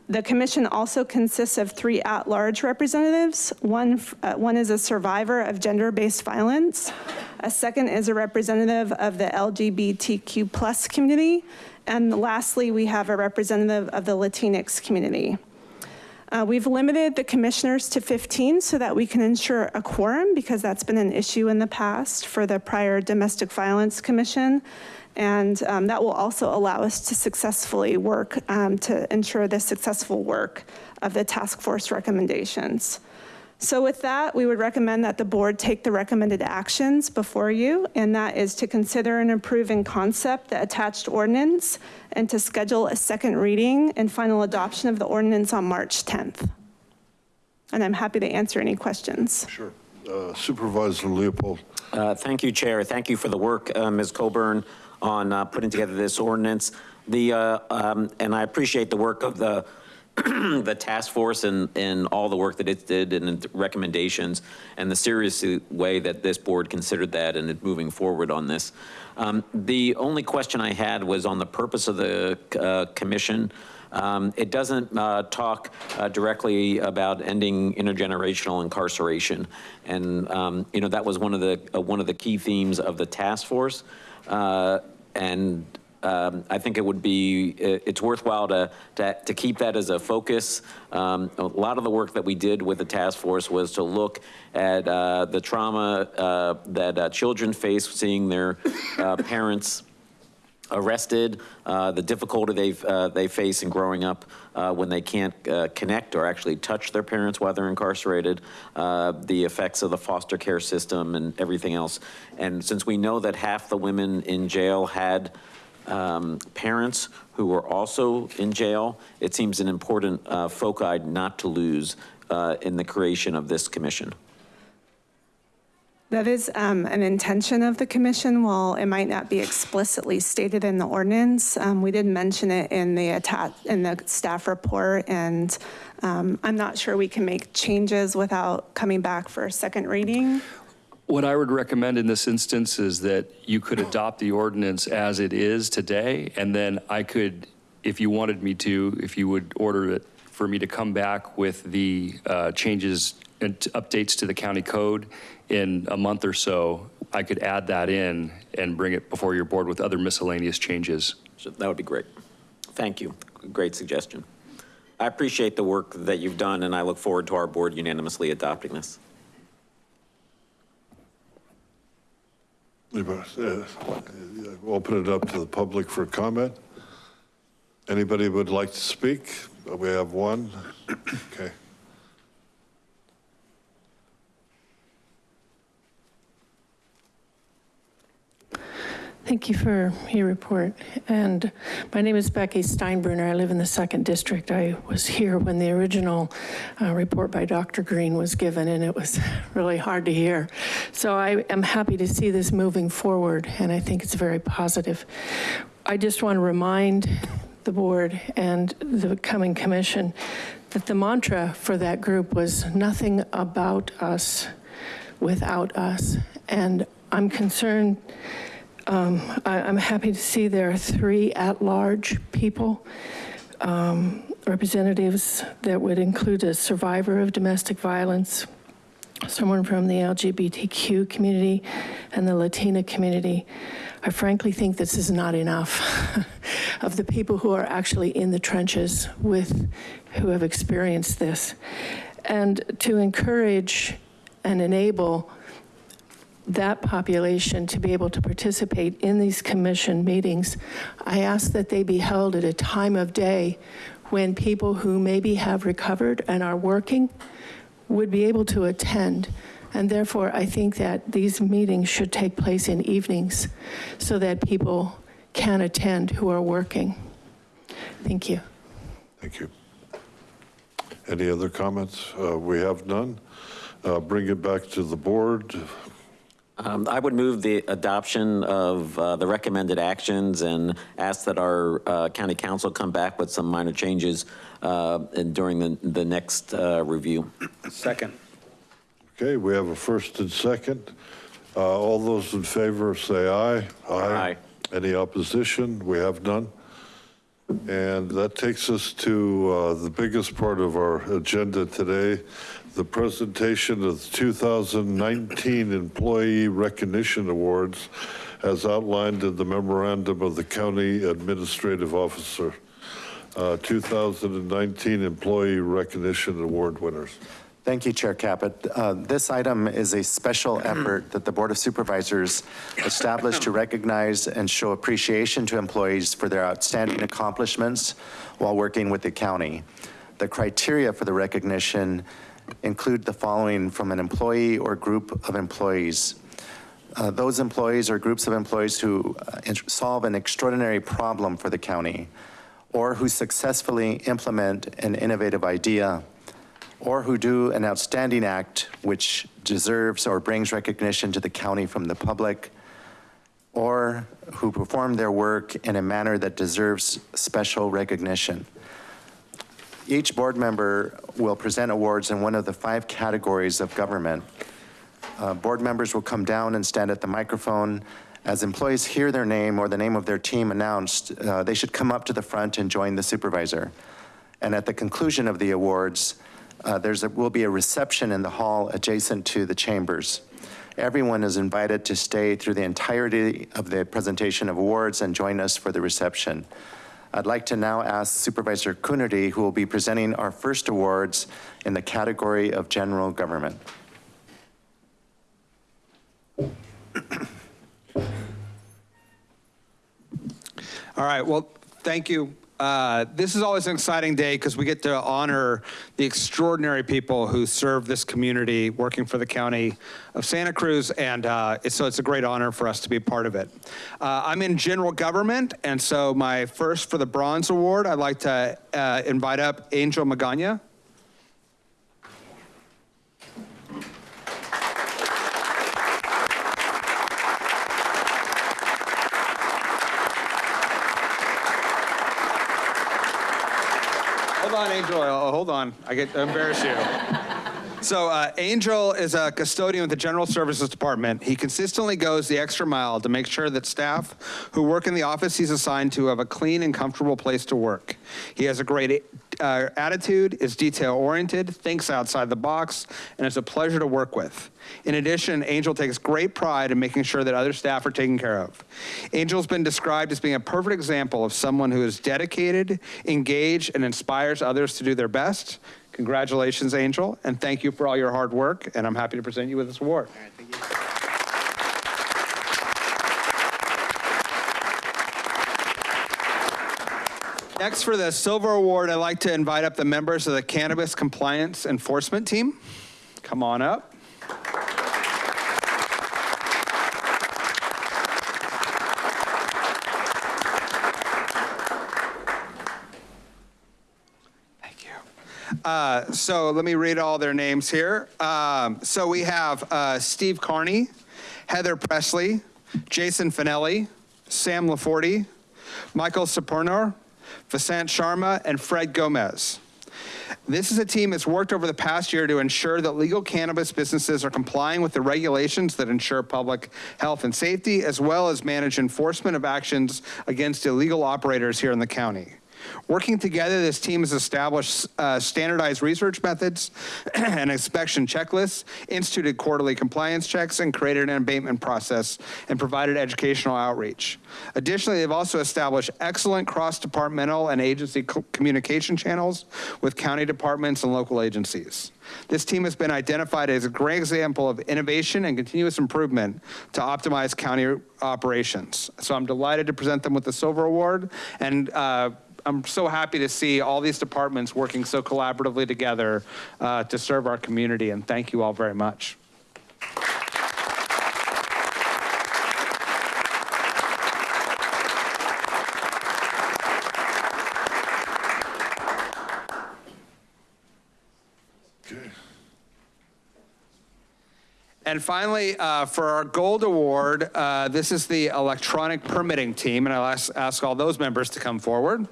The commission also consists of three at-large representatives. One, uh, one is a survivor of gender-based violence. A second is a representative of the LGBTQ plus community. And lastly, we have a representative of the Latinx community. Uh, We've limited the commissioners to 15 so that we can ensure a quorum because that's been an issue in the past for the prior Domestic Violence Commission. And um, that will also allow us to successfully work um, to ensure the successful work of the task force recommendations. So with that, we would recommend that the board take the recommended actions before you, and that is to consider and approve in concept the attached ordinance and to schedule a second reading and final adoption of the ordinance on March 10th. And I'm happy to answer any questions.
Sure. Uh, Supervisor Leopold.
Uh, Thank you, Chair. Thank you for the work, uh, Ms. Coburn, on uh, putting together this ordinance. The, uh, um, and I appreciate the work of the, the task force and, and all the work that it did and recommendations and the serious way that this board considered that and moving forward on this. Um, The only question I had was on the purpose of the uh, commission. Um, It doesn't uh, talk uh, directly about ending intergenerational incarceration. And, um, you know, that was one of the, uh, one of the key themes of the task force. Uh, And um, I think it would be, it's worthwhile to, to, to keep that as a focus. Um, A lot of the work that we did with the task force was to look at uh, the trauma uh, that uh, children face seeing their uh, parents arrested, uh, the difficulty they've, uh, they face in growing up uh, when they can't uh, connect or actually touch their parents while they're incarcerated, uh, the effects of the foster care system and everything else. And since we know that half the women in jail had um, parents who were also in jail, it seems an important uh, foci not to lose in the creation of this commission.
That is um, an intention of the commission, while it might not be explicitly stated in the ordinance. um, We did mention it in the in the staff report, and um, I'm not sure we can make changes without coming back for a second reading.
What I would recommend in this instance is that you could adopt the ordinance as it is today, and then I could, if you wanted me to, if you would order it for me to come back with the uh, changes and updates to the county code in a month or so, I could add that in and bring it before your board with other miscellaneous changes.
So that would be great. Thank you. Great suggestion. I appreciate the work that you've done, and I look forward to our board unanimously adopting this.
Anybody, Open it up to the public for comment. Anybody would like to speak? We have one. Okay.
Thank you for your report. And my name is Becky Steinbruner. I live in the second district. I was here when the original uh, report by Dr. Green was given, and it was really hard to hear. So I am happy to see this moving forward, and I think it's very positive. I just want to remind the board and the coming commission that the mantra for that group was nothing about us without us. And I'm concerned um, I, I'm happy to see there are three at-large people, um, representatives that would include a survivor of domestic violence, someone from the LGBTQ community, and the Latina community. I frankly think this is not enough of the people who are actually in the trenches with, who have experienced this. And to encourage and enable that population to be able to participate in these commission meetings, I ask that they be held at a time of day when people who maybe have recovered and are working would be able to attend. And therefore, I think that these meetings should take place in evenings so that people can attend who are working. Thank you.
Thank you. Any other comments? Uh, We have none. Uh, Bring it back to the board.
Um, I would move the adoption of uh, the recommended actions and ask that our uh, county counsel come back with some minor changes uh, and during the, the next uh, review.
Second.
Okay, we have a first and second. Uh, All those in favor say aye.
Aye.
Any opposition? We have none. And that takes us to uh, the biggest part of our agenda today, the presentation of the 2019 Employee Recognition Awards as outlined in the memorandum of the County Administrative Officer. Uh, 2019 Employee Recognition Award winners.
Thank you, Chair Caput. Uh, This item is a special effort that the Board of Supervisors established to recognize and show appreciation to employees for their outstanding accomplishments while working with the county. The criteria for the recognition include the following from an employee or group of employees. Uh, Those employees or groups of employees who uh, solve an extraordinary problem for the county, or who successfully implement an innovative idea, or who do an outstanding act which deserves or brings recognition to the county from the public, or who perform their work in a manner that deserves special recognition. Each board member will present awards in one of the five categories of government. Uh, Board members will come down and stand at the microphone. As employees hear their name or the name of their team announced, uh, they should come up to the front and join the supervisor. And at the conclusion of the awards, uh, there's a, will be a reception in the hall adjacent to the chambers. Everyone is invited to stay through the entirety of the presentation of awards and join us for the reception. I'd like to now ask Supervisor Coonerty, who will be presenting our first awards in the category of general government.
All right, well, thank you. Uh, This is always an exciting day because we get to honor the extraordinary people who serve this community working for the county of Santa Cruz, and uh, it's- so it's a great honor for us to be part of it. Uh, I'm in general government, and so my first for the Bronze Award, I'd like to uh, invite up Angel Magana. Angel. Uh, Hold on. I get to embarrass you. So, uh, Angel is a custodian with the General Services Department. He consistently goes the extra mile to make sure that staff who work in the office he's assigned to have a clean and comfortable place to work. He has a great uh, attitude, is detail oriented, thinks outside the box, and is a pleasure to work with. In addition, Angel takes great pride in making sure that other staff are taken care of. Angel's been described as being a perfect example of someone who is dedicated, engaged, and inspires others to do their best. Congratulations, Angel, and thank you for all your hard work, and I'm happy to present you with this award. Next, for the Silver Award, I'd like to invite up the members of the Cannabis Compliance Enforcement Team. Come on up. Thank you. Uh, so let me read all their names here. Um, so we have uh, Steve Carney, Heather Presley, Jason Finelli, Sam Laforte, Michael Sapernor, Vasant Sharma, and Fred Gomez. This is a team that's worked over the past year to ensure that legal cannabis businesses are complying with the regulations that ensure public health and safety, as well as manage enforcement of actions against illegal operators here in the county. Working together, this team has established uh, standardized research methods and inspection checklists, instituted quarterly compliance checks, and created an abatement process and provided educational outreach. Additionally, they've also established excellent cross-departmental and agency co- communication channels with county departments and local agencies. This team has been identified as a great example of innovation and continuous improvement to optimize county operations. So I'm delighted to present them with the Silver Award, and uh, I'm so happy to see all these departments working so collaboratively together uh, to serve our community, and thank you all very much. And finally, uh, for our gold award, uh, this is the electronic permitting team, and I'll ask, ask all those members to come forward.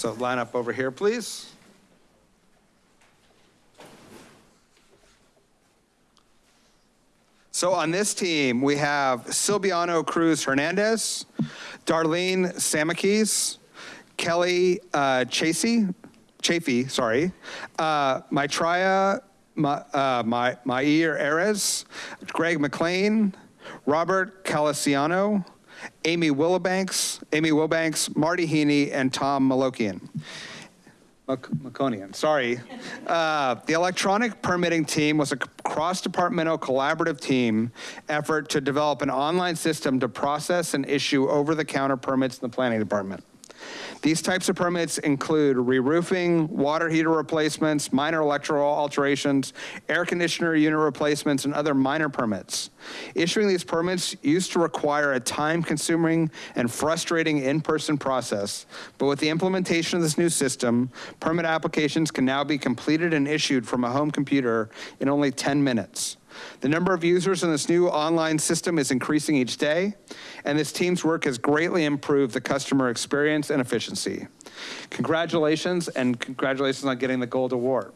So line up over here, please. So on this team, we have Silviano Cruz Hernandez, Darlene Samakis, Kelly uh, Chasey, Chafee, sorry, uh, Maitreya Ma, uh, Ma, Mair Erez, Greg McLean, Robert Caliciano, Amy Willibanks, Amy Wilbanks, Marty Heaney, and Tom Malokian. Mac- Maconian, sorry. Uh, The electronic permitting team was a cross-departmental collaborative team effort to develop an online system to process and issue over-the-counter permits in the planning department. These types of permits include re-roofing, water heater replacements, minor electrical alterations, air conditioner unit replacements, and other minor permits. Issuing these permits used to require a time-consuming and frustrating in-person process, but with the implementation of this new system, permit applications can now be completed and issued from a home computer in only 10 minutes. The number of users in this new online system is increasing each day, and this team's work has greatly improved the customer experience and efficiency. Congratulations, and congratulations on getting the gold award.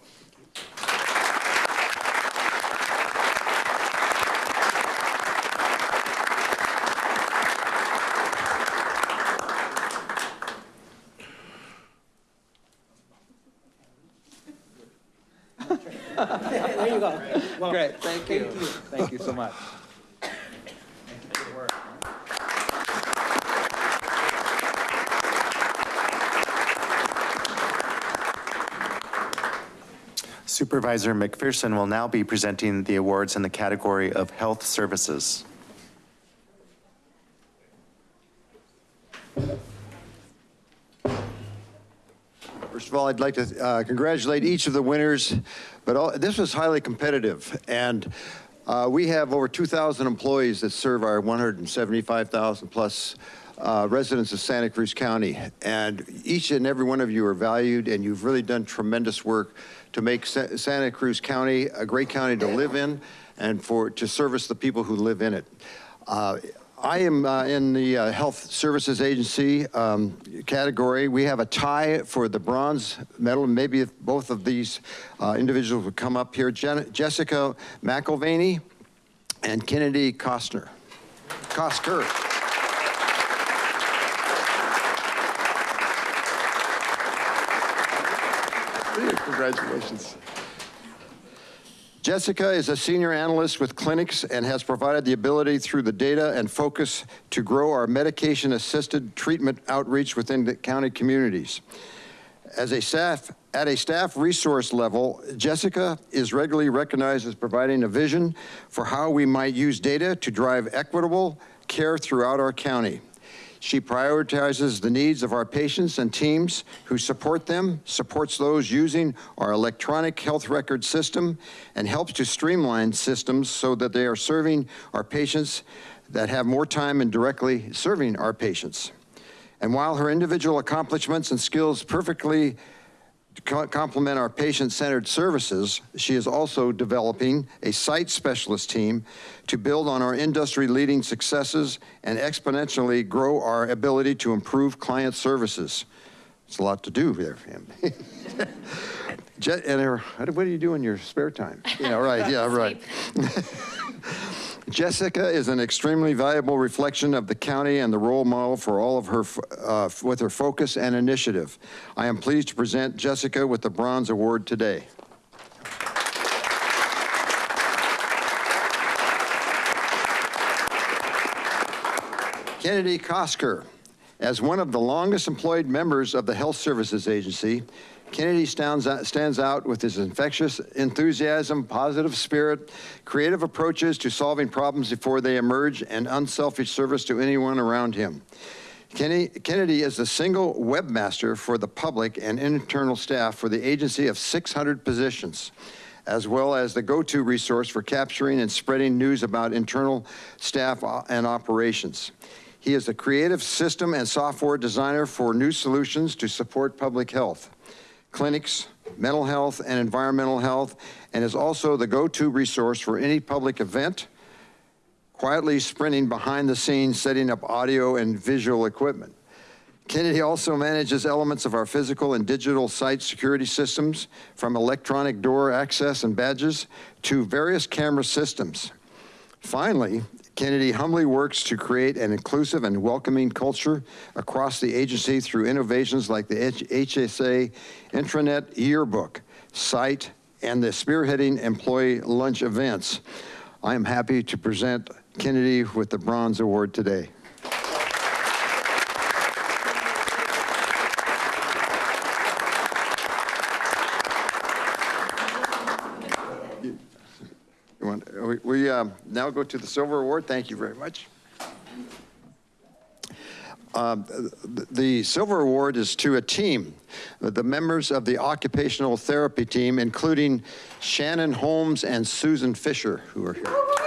There you go.
Great, thank you. Thank you so much.
Supervisor McPherson will now be presenting the awards in the category of health services.
First of all, I'd like to uh, congratulate each of the winners, but all, this was highly competitive. And uh, we have over 2,000 employees that serve our 175,000 plus uh, residents of Santa Cruz County. And each and every one of you are valued and you've really done tremendous work to make Sa Santa Cruz County a great county to live in and for to service the people who live in it. Uh, I am uh, in the uh, Health Services Agency um, category. We have a tie for the bronze medal. Maybe if both of these uh, individuals would come up here. Jen Jessica McElvaney and Kennedy Costner. Costner. Congratulations. Jessica is a senior analyst with clinics and has provided the ability through the data and focus to grow our medication-assisted treatment outreach within the county communities. As a staff, at a staff resource level, Jessica is regularly recognized as providing a vision for how we might use data to drive equitable care throughout our county. She prioritizes the needs of our patients and teams who support them, supports those using our electronic health record system, and helps to streamline systems so that they are serving our patients that have more time in directly serving our patients. And while her individual accomplishments and skills perfectly co- complement our patient-centered services, she is also developing a site specialist team to build on our industry-leading successes and exponentially grow our ability to improve client services. It's a lot to do there for him. And her, what do you do in your spare time? Yeah, right, yeah, right. Jessica is an extremely valuable reflection of the county and the role model for all of her, uh, with her focus and initiative. I am pleased to present Jessica with the Bronze Award today. Kennedy Kosker. As one of the longest employed members of the Health Services Agency, Kennedy stands out, stands out with his infectious enthusiasm, positive spirit, creative approaches to solving problems before they emerge, and unselfish service to anyone around him. Kennedy is the single webmaster for the public and internal staff for the agency of 600 positions, as well as the go-to resource for capturing and spreading news about internal staff uh, and operations. He is a creative system and software designer for new solutions to support public health clinics, mental health, and environmental health, and is also the go-to resource for any public event, quietly sprinting behind the scenes, setting up audio and visual equipment. Kennedy also manages elements of our physical and digital site security systems, from electronic door access and badges to various camera systems. Finally, Kennedy humbly works to create an inclusive and welcoming culture across the agency through innovations like the HSA intranet yearbook, site, and the spearheading employee lunch events. I am happy to present Kennedy with the Bronze Award today. You want- We we, um, now go to the Silver Award. Thank you very much. Um, The Silver Award is to a team, the members of the occupational therapy team, including Shannon Holmes and Susan Fisher, who are here.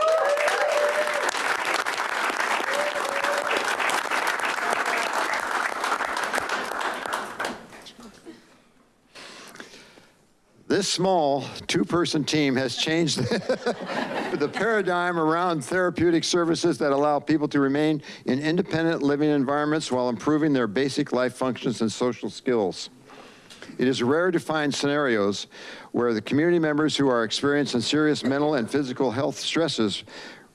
This small two-person team has changed the paradigm around therapeutic services that allow people to remain in independent living environments while improving their basic life functions and social skills. It is rare to find scenarios where the community members who are experiencing serious mental and physical health stresses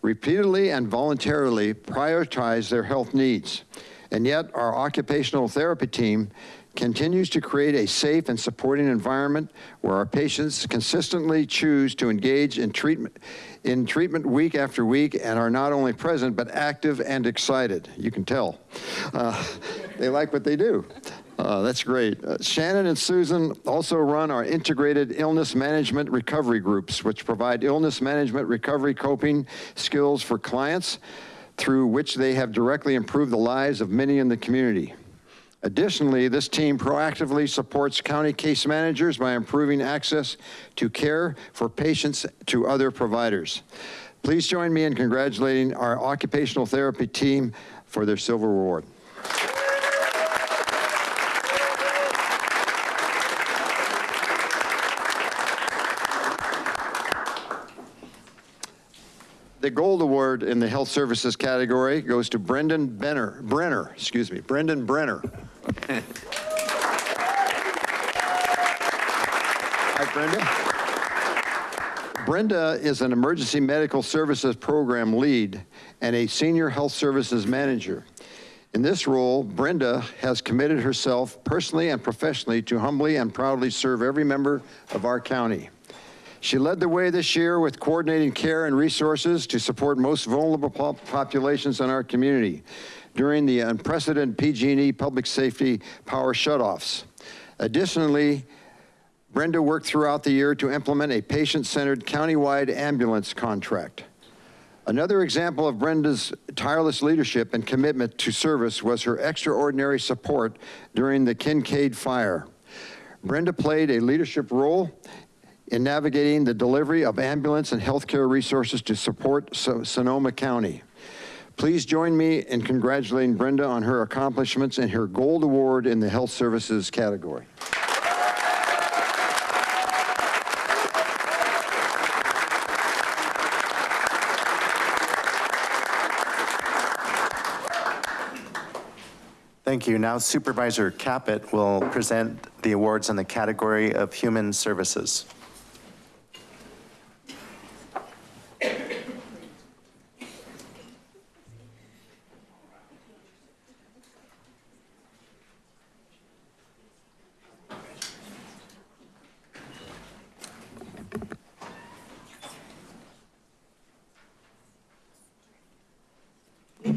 repeatedly and voluntarily prioritize their health needs. And yet, our occupational therapy team continues to create a safe and supporting environment where our patients consistently choose to engage in treatment, in treatment week after week and are not only present, but active and excited. You can tell. Uh, they like what they do. Uh, That's great. Uh, Shannon and Susan also run our integrated illness management recovery groups, which provide illness management recovery coping skills for clients through which they have directly improved the lives of many in the community. Additionally, this team proactively supports county case managers by improving access to care for patients to other providers. Please join me in congratulating our occupational therapy team for their silver award. The gold award in the health services category goes to Brendan Benner, Brenner, excuse me, Brendan Brenner. Hi, Brenda. Brenda is an emergency medical services program lead and a senior health services manager. In this role, Brenda has committed herself personally and professionally to humbly and proudly serve every member of our county. She led the way this year with coordinating care and resources to support most vulnerable pop- populations in our community during the unprecedented PG&E public safety power shutoffs. Additionally, Brenda worked throughout the year to implement a patient-centered countywide ambulance contract. Another example of Brenda's tireless leadership and commitment to service was her extraordinary support during the Kincade fire. Brenda played a leadership role in navigating the delivery of ambulance and healthcare resources to support So- Sonoma County. Please join me in congratulating Brenda on her accomplishments and her gold award in the health services category.
Thank you. Now Supervisor Caput will present the awards in the category of Human Services.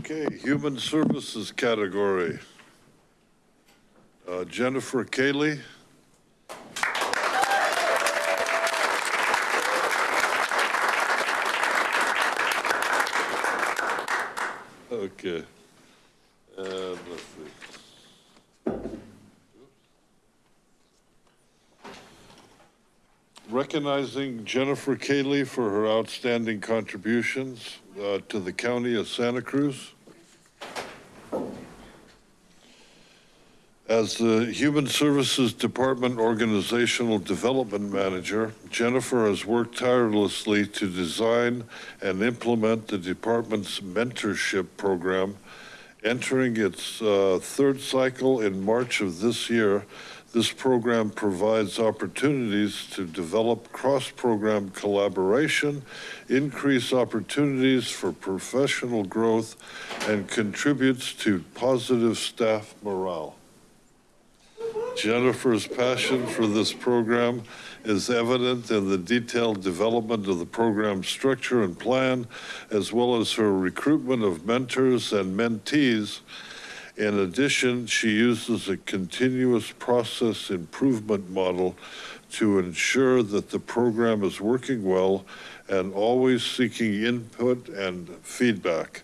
Okay, Human Services category. Uh, Jennifer Cayley. Okay. And let's see. Recognizing Jennifer Cayley for her outstanding contributions uh, to the county of Santa Cruz. As the Human Services Department Organizational Development Manager, Jennifer has worked tirelessly to design and implement the department's mentorship program. Entering its uh, third cycle in March of this year, this program provides opportunities to develop cross-program collaboration, increase opportunities for professional growth, and contributes to positive staff morale. Jennifer's passion for this program is evident in the detailed development of the program structure and plan, as well as her recruitment of mentors and mentees. In addition, she uses a continuous process improvement model to ensure that the program is working well and always seeking input and feedback.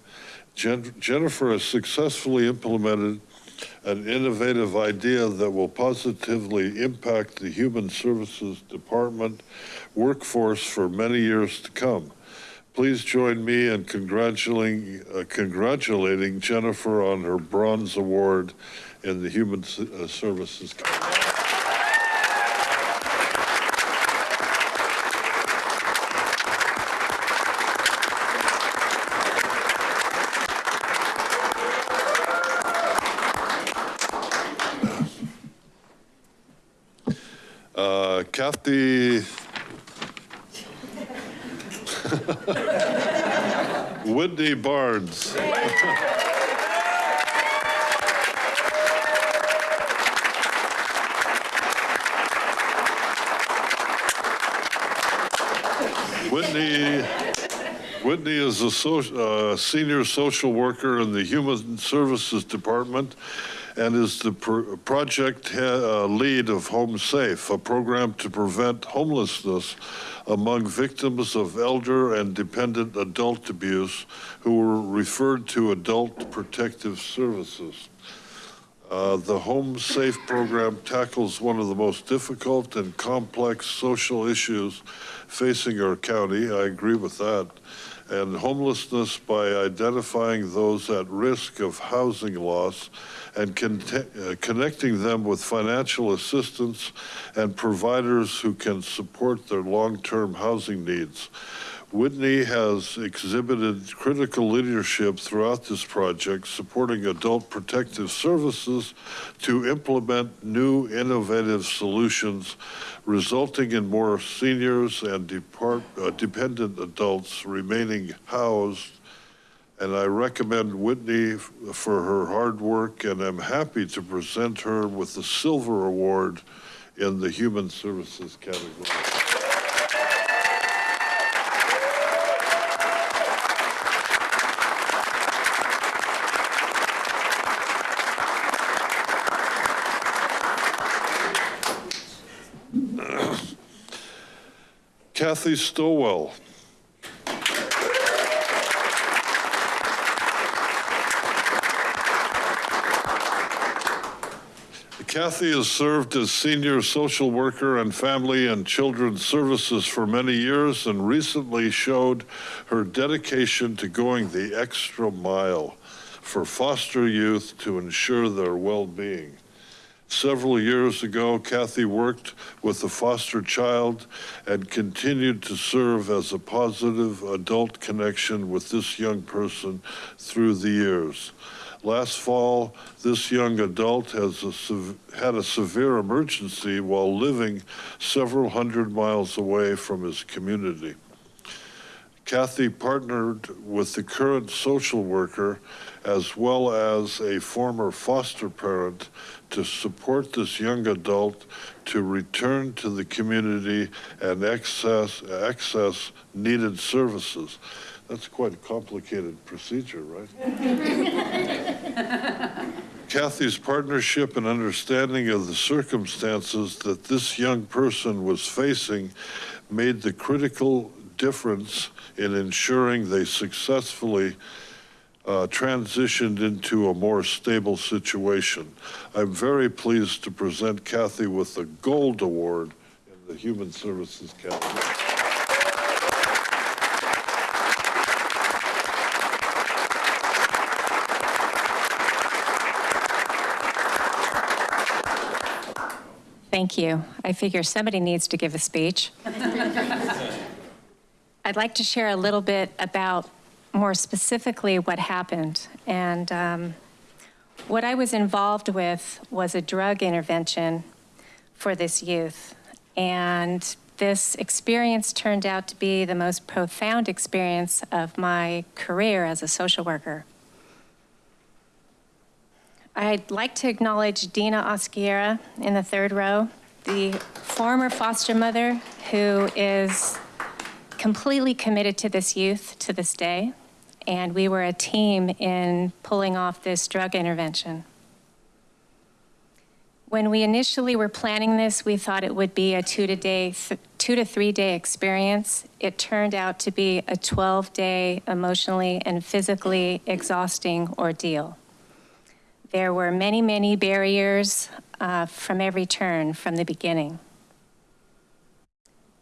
Jen- Jennifer has successfully implemented an innovative idea that will positively impact the Human Services Department workforce for many years to come. Please join me in congratulating, uh, congratulating Jennifer on her Bronze Award in the Human S- uh, Services. Uh, Kathy Whitney Barnes. Whitney, Whitney is a so, uh, senior social worker in the Human Services Department and is the pro- project uh, lead of Home Safe, a program to prevent homelessness among victims of elder and dependent adult abuse who were referred to Adult Protective Services. Uh, The Home Safe program tackles one of the most difficult and complex social issues facing our county. I agree with that. And homelessness by identifying those at risk of housing loss and uh, connecting them with financial assistance and providers who can support their long-term housing needs. Whitney has exhibited critical leadership throughout this project, supporting adult protective services to implement new innovative solutions, resulting in more seniors and depart, uh, dependent adults remaining housed. And I recommend Whitney for her hard work, and I'm happy to present her with the Silver Award in the Human Services category. Kathy Stowell. Kathy has served as senior social worker and family and children's services for many years and recently showed her dedication to going the extra mile for foster youth to ensure their well-being. Several years ago, Kathy worked with a foster child and continued to serve as a positive adult connection with this young person through the years. Last fall, this young adult has a, had a severe emergency while living several hundred miles away from his community. Kathy partnered with the current social worker as well as a former foster parent to support this young adult to return to the community and access, access needed services. That's quite a complicated procedure, right? Kathy's partnership and understanding of the circumstances that this young person was facing made the critical difference in ensuring they successfully uh, transitioned into a more stable situation. I'm very pleased to present Kathy with the Gold Award in the Human Services category.
Thank you. I figure somebody needs to give a speech. I'd like to share a little bit about more specifically what happened. And um, what I was involved with was a drug intervention for this youth. And this experience turned out to be the most profound experience of my career as a social worker. I'd like to acknowledge Dina Osquiera in the third row, the former foster mother who is completely committed to this youth to this day. And we were a team in pulling off this drug intervention. When we initially were planning this, we thought it would be a two to day, two to three day experience. It turned out to be a 12 day emotionally and physically exhausting ordeal. There were many, many barriers uh, from every turn from the beginning.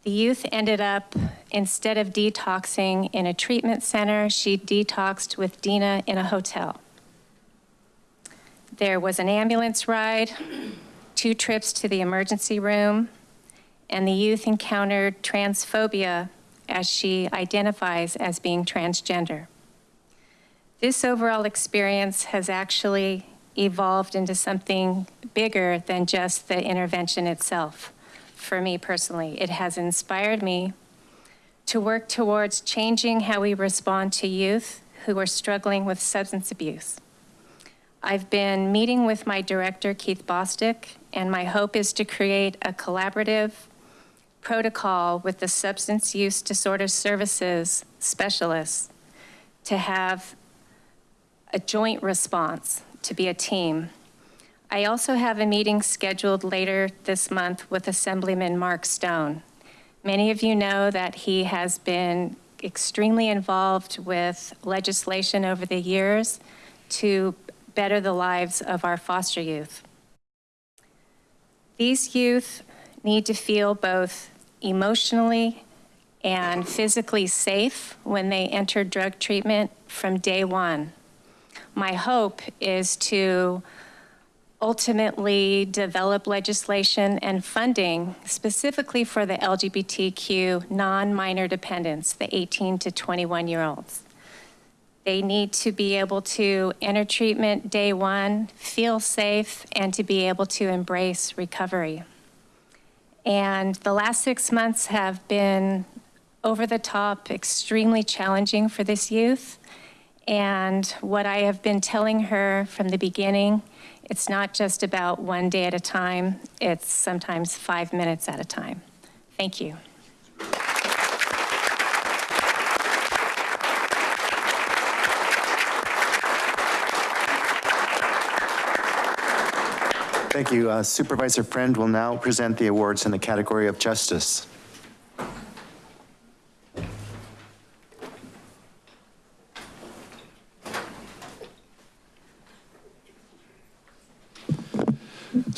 The youth ended up, instead of detoxing in a treatment center, she detoxed with Dina in a hotel. There was an ambulance ride, two trips to the emergency room, and the youth encountered transphobia as she identifies as being transgender. This overall experience has actually evolved into something bigger than just the intervention itself. For me personally, it has inspired me to work towards changing how we respond to youth who are struggling with substance abuse. I've been meeting with my director, Keith Bostick, and my hope is to create a collaborative protocol with the substance use disorder services specialists to have a joint response, to be a team. I also have a meeting scheduled later this month with Assemblyman Mark Stone. Many of you know that he has been extremely involved with legislation over the years to better the lives of our foster youth. These youth need to feel both emotionally and physically safe when they enter drug treatment from day one. My hope is to ultimately develop legislation and funding specifically for the LGBTQ non-minor dependents, the 18 to 21 year olds. They need to be able to enter treatment day one, feel safe, and to be able to embrace recovery. And the last six months have been over the top, extremely challenging for this youth. And what I have been telling her from the beginning, it's not just about one day at a time, it's sometimes five minutes at a time. Thank you.
Thank you. Uh, Supervisor Friend will now present the awards in the category of justice.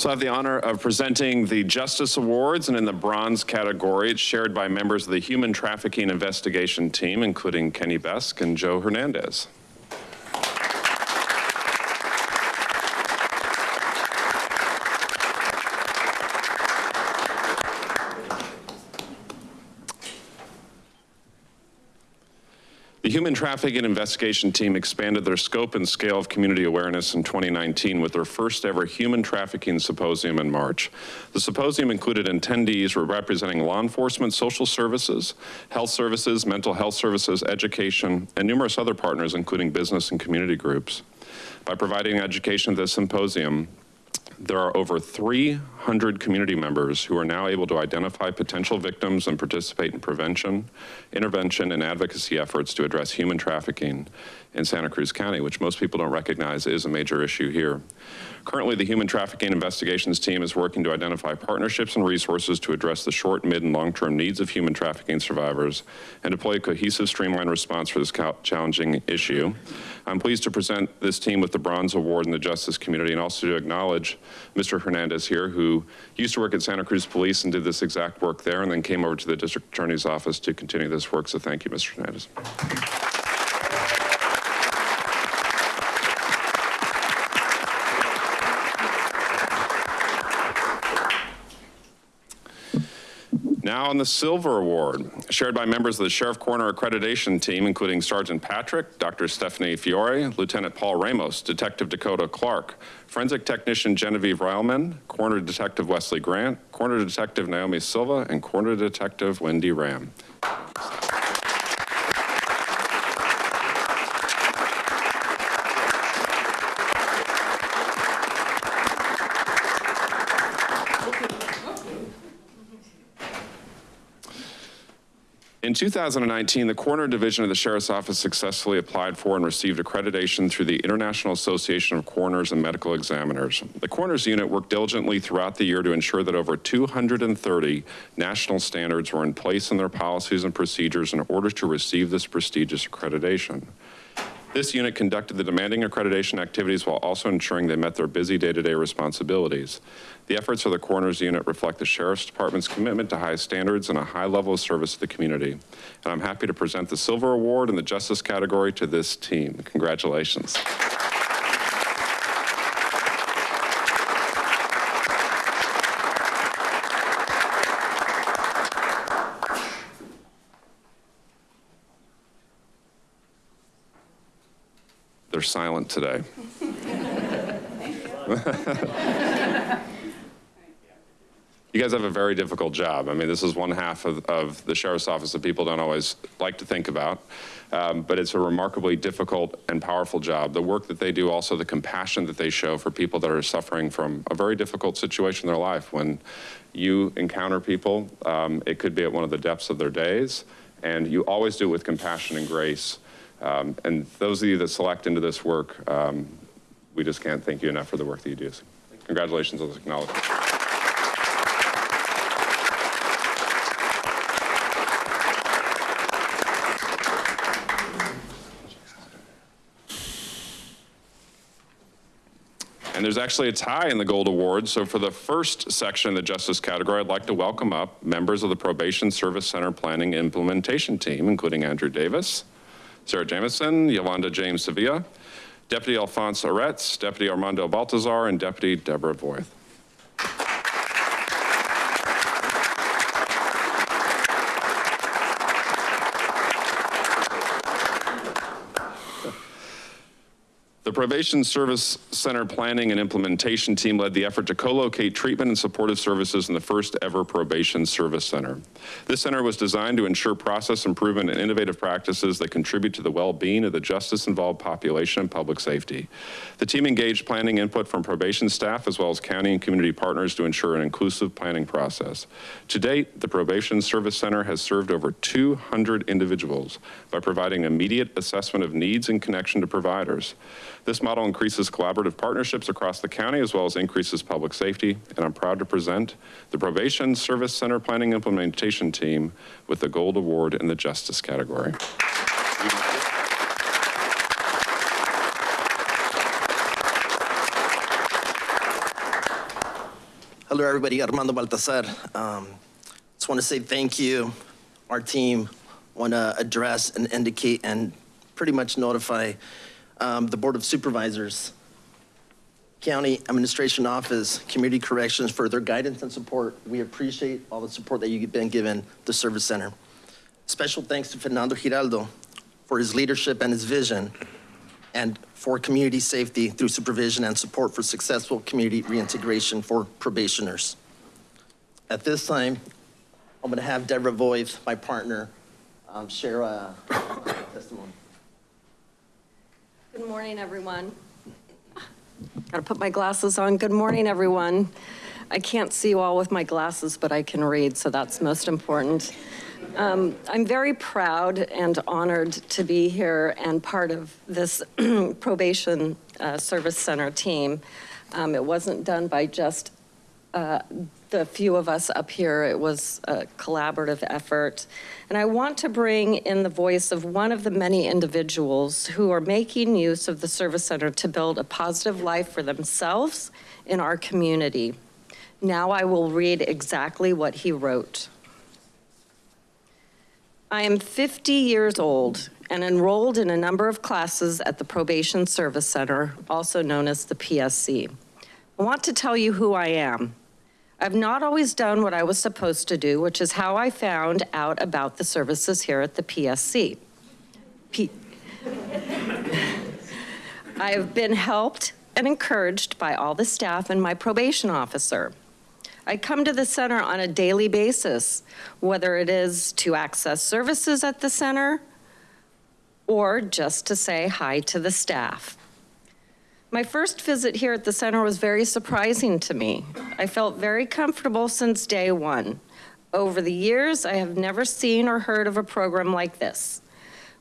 So I have the honor of presenting the Justice Awards, and in the bronze category, it's shared by members of the Human Trafficking Investigation Team, including Kenny Besk and Joe Hernandez. Human Trafficking Investigation Team expanded their scope and scale of community awareness in 2019 with their first ever Human Trafficking Symposium in March. The symposium included attendees representing law enforcement, social services, health services, mental health services, education, and numerous other partners, including business and community groups. By providing education at this symposium, there are over 300 community members who are now able to identify potential victims and participate in prevention, intervention, and advocacy efforts to address human trafficking in Santa Cruz County, which most people don't recognize is a major issue here. Currently, the Human Trafficking Investigations Team is working to identify partnerships and resources to address the short, mid, and long-term needs of human trafficking survivors and deploy a cohesive, streamlined response for this challenging issue. I'm pleased to present this team with the Bronze Award in the justice community and also to acknowledge Mr. Hernandez here, who used to work at Santa Cruz Police and did this exact work there and then came over to the district attorney's office to continue this work. So thank you, Mr. Hernandez. Now on the Silver Award, shared by members of the Sheriff Coroner Accreditation Team, including Sergeant Patrick, Dr. Stephanie Fiore, Lieutenant Paul Ramos, Detective Dakota Clark, Forensic Technician Genevieve Ryleman, Coroner Detective Wesley Grant, Coroner Detective Naomi Silva, and Coroner Detective Wendy Ram. In 2019, the Coroner Division of the Sheriff's Office successfully applied for and received accreditation through the International Association of Coroners and Medical Examiners. The Coroners Unit worked diligently throughout the year to ensure that over 230 national standards were in place in their policies and procedures in order to receive this prestigious accreditation. This unit conducted the demanding accreditation activities while also ensuring they met their busy day-to-day -day responsibilities. The efforts of the coroner's unit reflect the Sheriff's Department's commitment to high standards and a high level of service to the community. And I'm happy to present the Silver Award in the Justice category to this team. Congratulations. They're silent today. you guys have a very difficult job. I mean, this is one half of, of the sheriff's office that people don't always like to think about, um, but it's a remarkably difficult and powerful job. The work that they do, also the compassion that they show for people that are suffering from a very difficult situation in their life. When you encounter people, um, it could be at one of the depths of their days, and you always do it with compassion and grace. Um, and those of you that select into this work, um, we just can't thank you enough for the work that you do. Congratulations on this acknowledgement. And there's actually a tie in the Gold Award. So for the first section in the Justice category, I'd like to welcome up members of the Probation Service Center Planning Implementation Team, including Andrew Davis, Sarah Jamison, Yolanda James Sevilla, Deputy Alphonse Aretz, Deputy Armando Baltazar, and Deputy Deborah Voith. Probation Service Center Planning and Implementation Team led the effort to co-locate treatment and supportive services in the first ever Probation Service Center. This center was designed to ensure process improvement and innovative practices that contribute to the well-being of the justice-involved population and public safety. The team engaged planning input from probation staff as well as county and community partners to ensure an inclusive planning process. To date, the Probation Service Center has served over 200 individuals by providing immediate assessment of needs and connection to providers. This model increases collaborative partnerships across the county as well as increases public safety, and I'm proud to present the Probation Service Center Planning Implementation Team with the Gold Award in the Justice category.
Hello, everybody. Armando Baltazar. Um, just want to say thank you. Our team want to address and indicate and pretty much notify um, the Board of Supervisors, County Administration Office, Community Corrections for their guidance and support. We appreciate all the support that you've been given the Service Center. Special thanks to Fernando Giraldo for his leadership and his vision and for community safety through supervision and support for successful community reintegration for probationers. At this time, I'm going to have Deborah Voigt, my partner, um, share a testimony.
Good morning, everyone. Got to put my glasses on. Good morning, everyone. I can't see you all with my glasses, but I can read, so that's most important. Um, I'm very proud and honored to be here and part of this probation uh, service center team. Um, it wasn't done by just uh, the few of us up here. It was a collaborative effort. And I want to bring in the voice of one of the many individuals who are making use of the Service Center to build a positive life for themselves in our community. Now I will read exactly what he wrote. I am 50 years old and enrolled in a number of classes at the Probation Service Center, also known as the PSC. I want to tell you who I am. I've not always done what I was supposed to do, which is how I found out about the services here at the PSC. P I have been helped and encouraged by all the staff and my probation officer. I come to the center on a daily basis, whether it is to access services at the center or just to say hi to the staff. My first visit here at the center was very surprising to me. I felt very comfortable since day one. Over the years, I have never seen or heard of a program like this.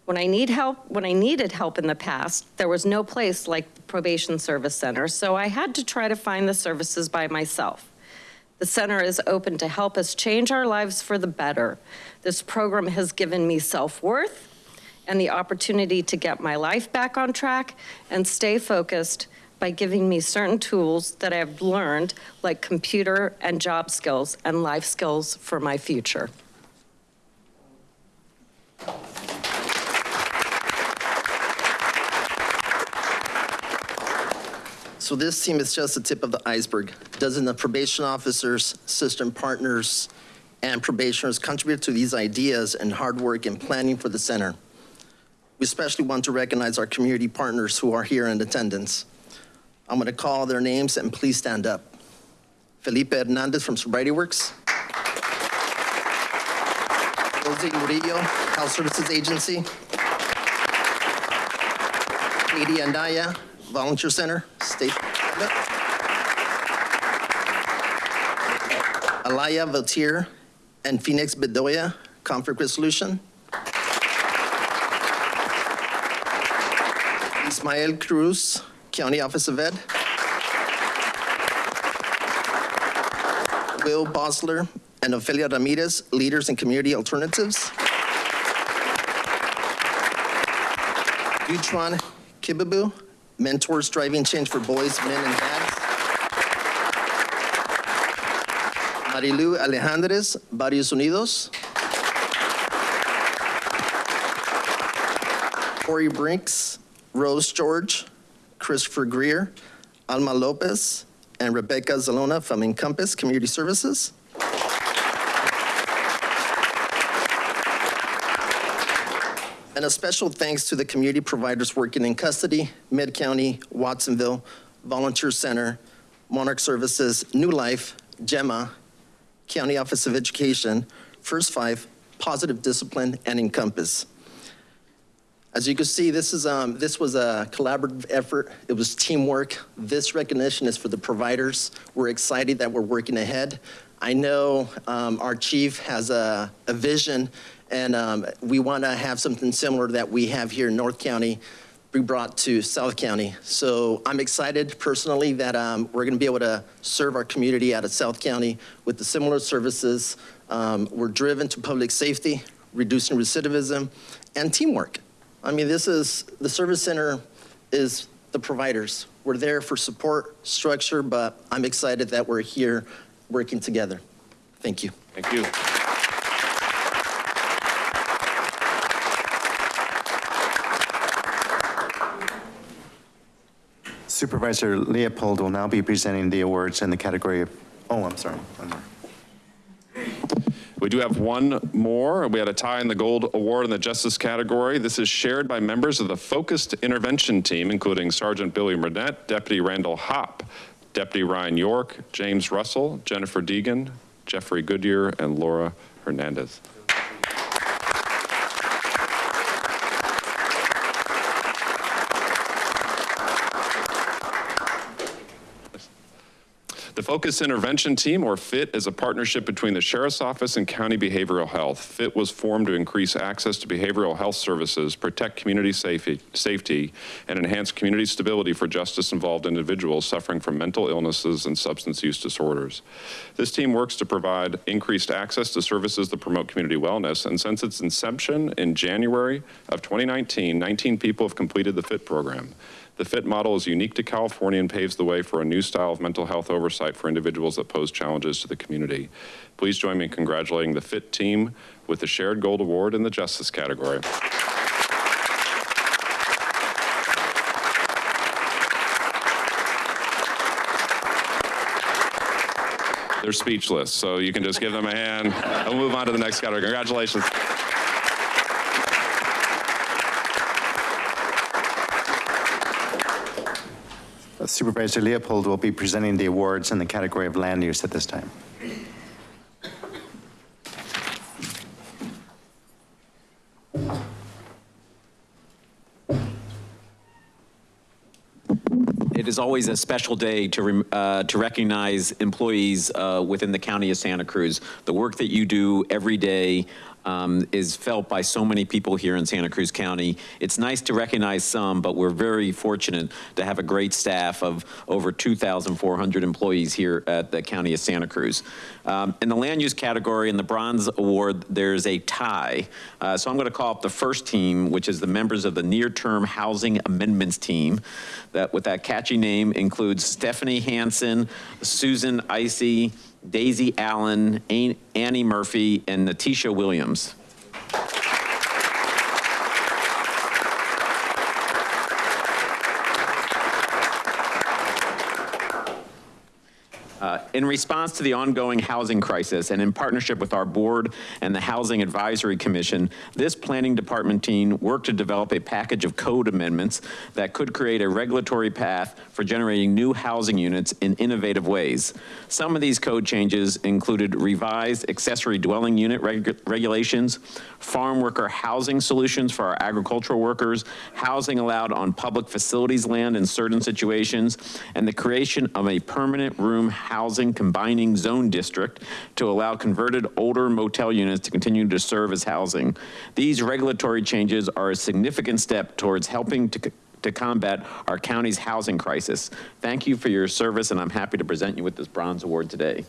When I need help, when I needed help in the past, there was no place like the Probation Service Center, so I had to try to find the services by myself. The center is open to help us change our lives for the better. This program has given me self-worth and the opportunity to get my life back on track and stay focused by giving me certain tools that I've learned, like computer and job skills and life skills for my future.
So this team is just the tip of the iceberg. Dozens of probation officers, system partners, and probationers contribute to these ideas and hard work in planning for the center. We especially want to recognize our community partners who are here in attendance. I'm going to call their names and please stand up. Felipe Hernandez from Sobriety Works. Jose Murillo, Health Services Agency. Katie Andaya, Volunteer Center, State. Alaya Vautier and Phoenix Bedoya, Conflict Resolution. Ismael Cruz, County Office of Ed. Will Bosler and Ophelia Ramirez, Leaders in Community Alternatives. Dutron Kibabu, Mentors Driving Change for Boys, Men, and Dads. Marilu Alejandres, Barrios Unidos. Corey Brinks, Rose George, Christopher Greer, Alma Lopez, and Rebecca Zalona from Encompass Community Services. And a special thanks to the community providers working in custody, Mid-County, Watsonville, Volunteer Center, Monarch Services, New Life, Gemma, County Office of Education, First Five, Positive Discipline, and Encompass. As you can see, this is um, this was a collaborative effort. It was teamwork. This recognition is for the providers. We're excited that we're working ahead. I know um, our chief has a, a vision, and um, we want to have something similar that we have here in North County be brought to South County. So I'm excited personally that um, we're going to be able to serve our community out of South County with the similar services. Um, we're driven to public safety, reducing recidivism, and teamwork. I mean, this is, the service center is the providers. We're there for support, structure, but I'm excited that we're here working together. Thank you.
Thank you.
Supervisor Leopold will now be presenting the awards in the category of, oh, I'm sorry.
We do have one more. We had a tie in the gold award in the justice category. This is shared by members of the focused intervention team, including Sergeant Billy Burnett, Deputy Randall Hopp, Deputy Ryan York, James Russell, Jennifer Deegan, Jeffrey Goodyear, and Laura Hernandez. The Focus Intervention Team, or FIT, is a partnership between the Sheriff's Office and County Behavioral Health. FIT was formed to increase access to behavioral health services, protect community safety, safety, and enhance community stability for justice-involved individuals suffering from mental illnesses and substance use disorders. This team works to provide increased access to services that promote community wellness, and since its inception in January of 2019, 19 people have completed the FIT program. The FIT model is unique to California and paves the way for a new style of mental health oversight for individuals that pose challenges to the community. Please join me in congratulating the FIT team with the Shared Gold Award in the Justice category. They're speechless, so you can just give them a hand and we'll move on to the next category. Congratulations.
Supervisor Leopold will be presenting the awards in the category of land use at this time.
It is always a special day to, uh, to recognize employees uh, within the county of Santa Cruz. The work that you do every day um, is felt by so many people here in Santa Cruz County. It's nice to recognize some, but we're very fortunate to have a great staff of over 2,400 employees here at the County of Santa Cruz. Um, in the land use category, in the bronze award, there's a tie. Uh, so I'm going to call up the first team, which is the members of the near-term housing amendments team. That with that catchy name includes Stephanie Hansen, Susan Icy, Daisy Allen, Annie Murphy, and Natisha Williams. In response to the ongoing housing crisis and in partnership with our board and the Housing Advisory Commission, this planning department team worked to develop a package of code amendments that could create a regulatory path for generating new housing units in innovative ways. Some of these code changes included revised accessory dwelling unit reg- regulations, farm worker housing solutions for our agricultural workers, housing allowed on public facilities land in certain situations, and the creation of a permanent room housing combining zone district to allow converted older motel units to continue to serve as housing. These regulatory changes are a significant step towards helping to to combat our county's housing crisis. Thank you for your service, and I'm happy to present you with this bronze award today.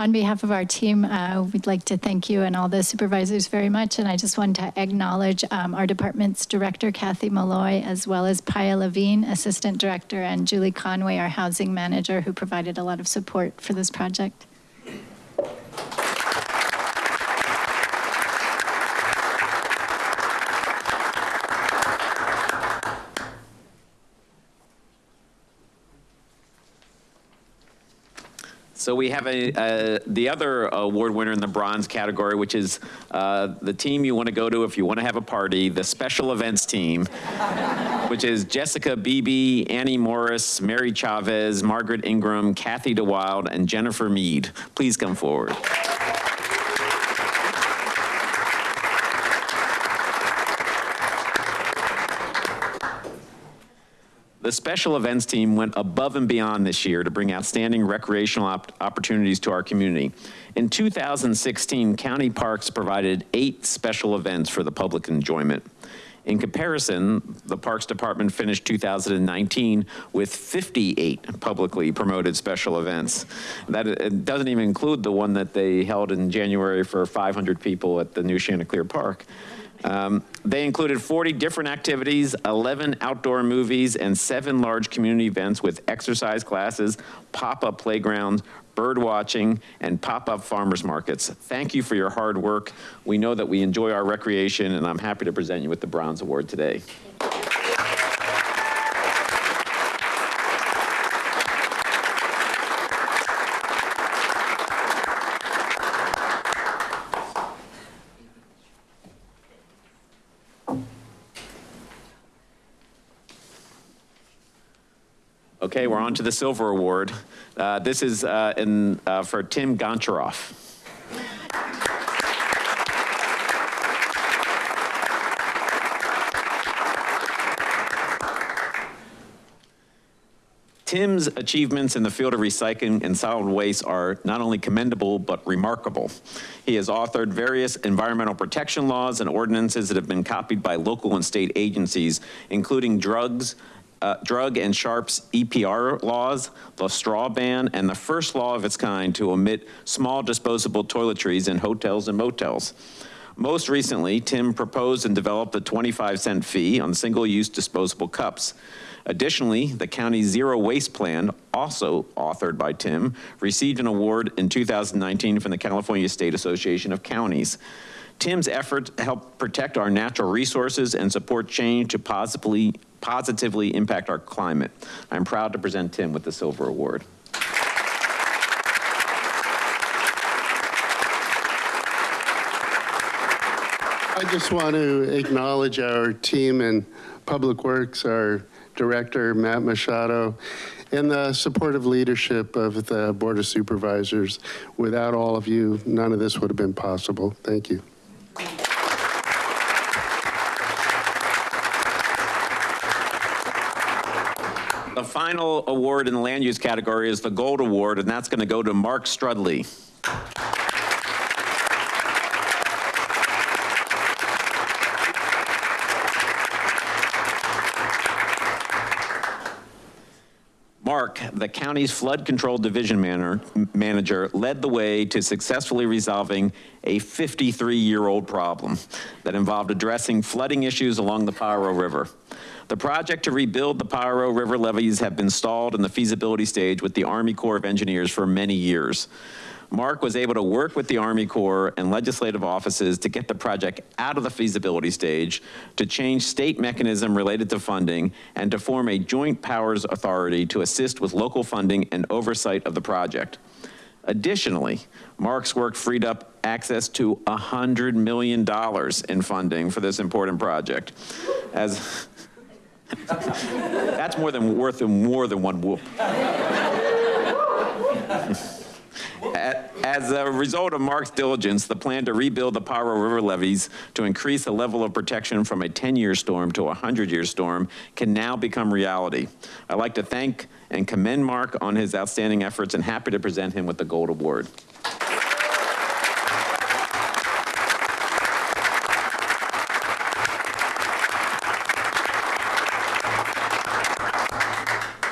On behalf of our team, uh, we'd like to thank you and all the supervisors very much. And I just want to acknowledge um, our department's director, Kathy Molloy, as well as Paia Levine, assistant director, and Julie Conway, our housing manager, who provided a lot of support for this project.
So we have a, the other award winner in the bronze category, which is uh, the team you want to go to if you want to have a party, the special events team, which is Jessica Beebe, Annie Morris, Mary Chavez, Margaret Ingram, Kathy DeWild, and Jennifer Mead. Please come forward. The special events team went above and beyond this year to bring outstanding recreational op opportunities to our community. In 2016, county parks provided eight special events for the public enjoyment. In comparison, the Parks Department finished 2019 with 58 publicly promoted special events. That doesn't even include the one that they held in January for 500 people at the new Chanticleer Park. Um, they included 40 different activities, 11 outdoor movies, and seven large community events with exercise classes, pop-up playgrounds, bird watching, and pop-up farmers markets. Thank you for your hard work. We know that we enjoy our recreation, and I'm happy to present you with the Bronze Award today. Okay, we're on to the Silver Award. Uh, This is uh, in, uh, for Tim Goncharoff. Tim's achievements in the field of recycling and solid waste are not only commendable, but remarkable. He has authored various environmental protection laws and ordinances that have been copied by local and state agencies, including drugs, uh, drug and sharps EPR laws, the straw ban, and the first law of its kind to omit small disposable toiletries in hotels and motels. Most recently, Tim proposed and developed a 25 cent fee on single-use disposable cups. Additionally, the county's zero waste plan, also authored by Tim, received an award in 2019 from the California State Association of Counties. Tim's efforts help protect our natural resources and support change to positively, positively impact our climate. I'm proud to present Tim with the Silver Award.
I just want to acknowledge our team in Public Works, our Director, Matt Machado, and the supportive leadership of the Board of Supervisors. Without all of you, none of this would have been possible. Thank you.
The final award in the land use category is the Gold Award, and that's going to go to Mark Strudley. The county's flood control division manor, manager, led the way to successfully resolving a 53-year-old problem that involved addressing flooding issues along the Pajaro River. The project to rebuild the Pajaro River levees have been stalled in the feasibility stage with the Army Corps of Engineers for many years. Mark was able to work with the Army Corps and legislative offices to get the project out of the feasibility stage, to change state mechanism related to funding, and to form a joint powers authority to assist with local funding and oversight of the project. Additionally, Mark's work freed up access to $100 million in funding for this important project. As That's more than worth more than one whoop. As a result of Mark's diligence, the plan to rebuild the Pajaro River levees to increase the level of protection from a 10-year storm to a 100-year storm can now become reality. I'd like to thank and commend Mark on his outstanding efforts and happy to present him with the Gold Award.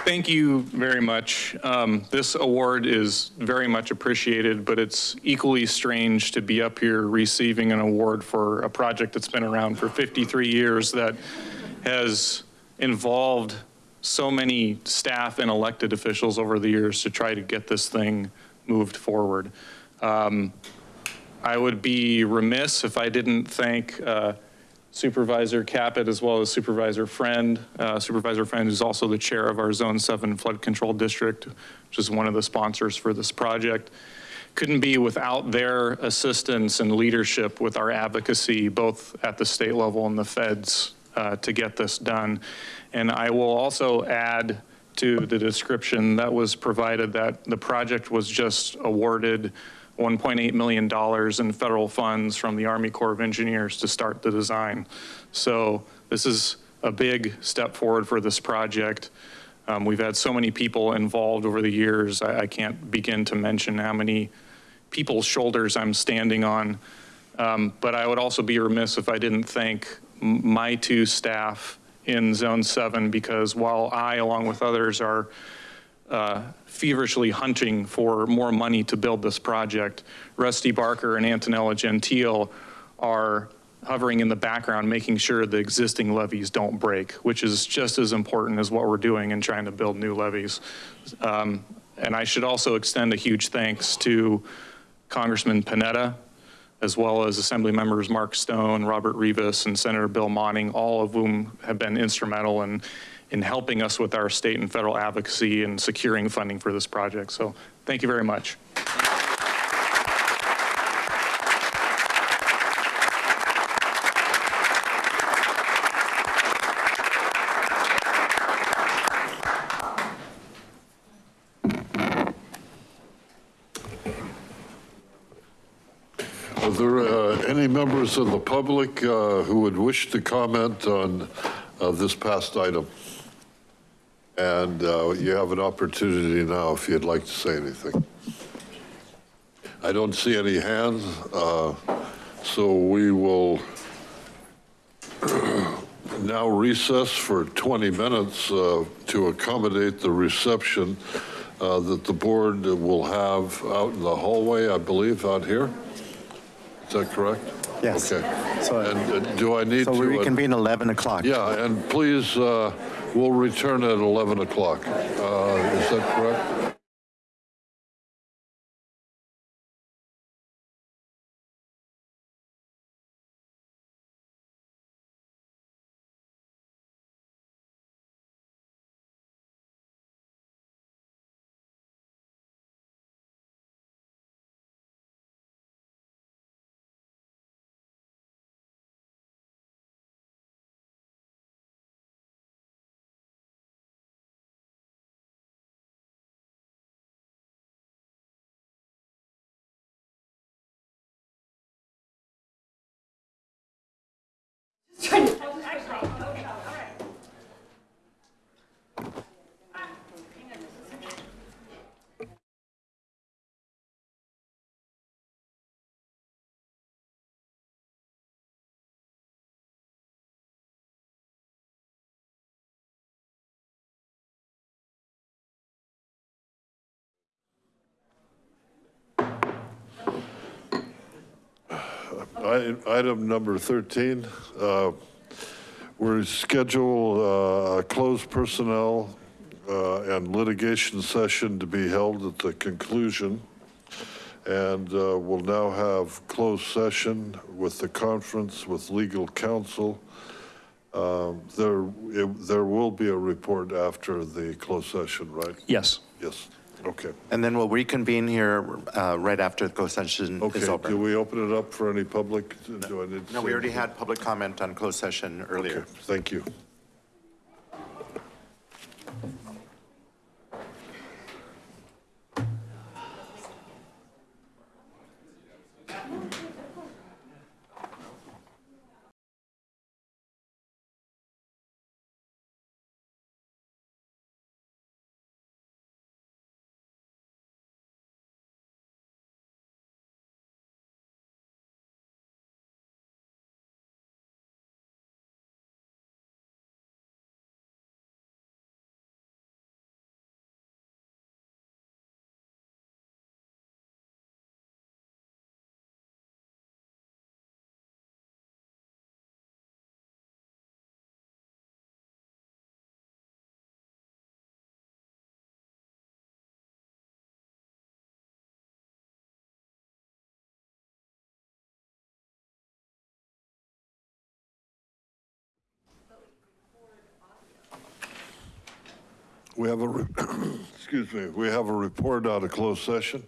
Thank you very much. Um, This award is very much appreciated, but it's equally strange to be up here receiving an award for a project that's been around for 53 years that has involved so many staff and elected officials over the years to try to get this thing moved forward. Um, I would be remiss if I didn't thank uh, Supervisor Caput as well as Supervisor Friend. Uh, Supervisor Friend is also the chair of our Zone 7 Flood Control District, which is one of the sponsors for this project. Couldn't be without their assistance and leadership with our advocacy, both at the state level and the feds, uh, to get this done. And I will also add to the description that was provided that the project was just awarded $1.8 million in federal funds from the Army Corps of Engineers to start the design. So this is a big step forward for this project. Um, We've had so many people involved over the years. I I can't begin to mention how many people's shoulders I'm standing on. Um, But I would also be remiss if I didn't thank my two staff in Zone 7 because while I, along with others, are uh, feverishly hunting for more money to build this project. Rusty Barker and Antonella Gentile are hovering in the background, making sure the existing levees don't break, which is just as important as what we're doing in trying to build new levees. Um, And I should also extend a huge thanks to Congressman Panetta, as well as Assembly members Mark Stone, Robert Rivas, and Senator Bill Monning, all of whom have been instrumental in, in helping us with our state and federal advocacy and securing funding for this project. So thank you very much.
Are there uh, any members of the public uh, who would wish to comment on uh, this past item? And uh, you have an opportunity now if you'd like to say anything. I don't see any hands, uh, so we will now recess for 20 minutes uh, to accommodate the reception uh, that the board will have out in the hallway, I believe, out here. Is that correct?
Yes.
Okay.
So-
And uh, do I need to?
So we
uh,
reconvene 11 o'clock.
Yeah, and please, uh, we'll return at 11 o'clock. Uh, Is that correct? I- Item number 13, uh, we're scheduled uh, a closed personnel uh, and litigation session to be held at the conclusion. And uh, we'll now have closed session with the conference with legal counsel. Um, There, it- there will be a report after the closed session, right?
Yes.
Yes, okay.
And then we'll reconvene here uh, right after the closed session
Okay,
is over.
do we open it up for any public? Do I need to
No, we
say
already
anything?
had public comment on closed session earlier.
Okay, Thank you. We have a, excuse me, we have a report out of closed session.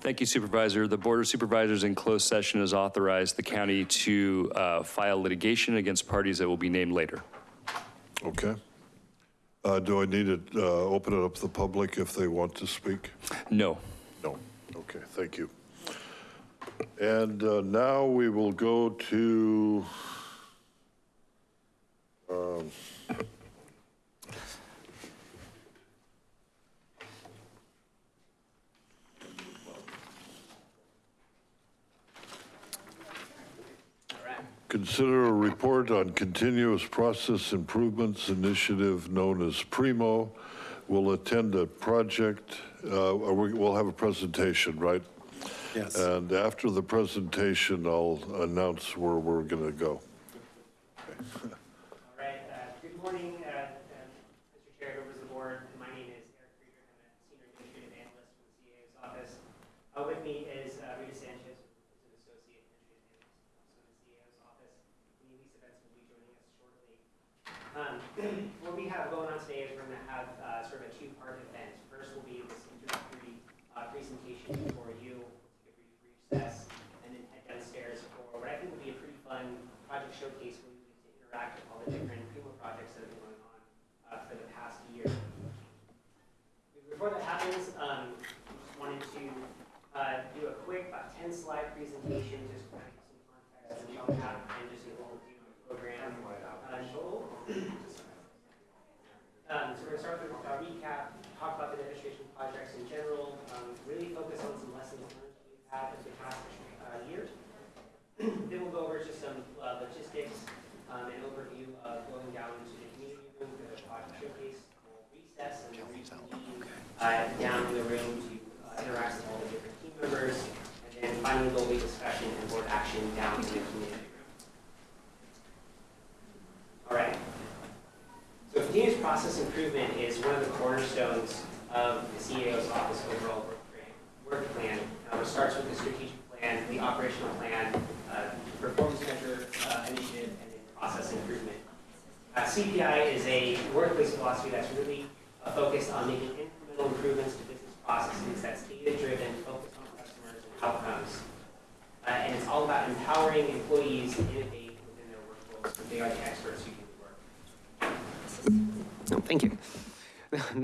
Thank you, Supervisor. The Board of Supervisors in closed session has authorized the county to uh, file litigation against parties that will be named later.
Okay. Uh, Do I need to uh, open it up to the public if they want to speak?
No.
No. Okay, thank you. And uh, now we will go to um, Consider a report on continuous process improvements initiative known as PRIMO. We'll attend a project, uh, we- we'll have a presentation, right?
Yes.
And after the presentation, I'll announce where we're going to go.
All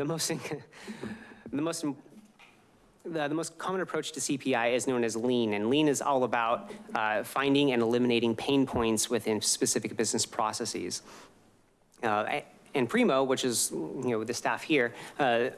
The
most, the most, the, the most common approach to CPI is known as lean, and lean is all about uh, finding and eliminating pain points within specific business processes. Uh, and Primo, which is, you know, the staff here, uh,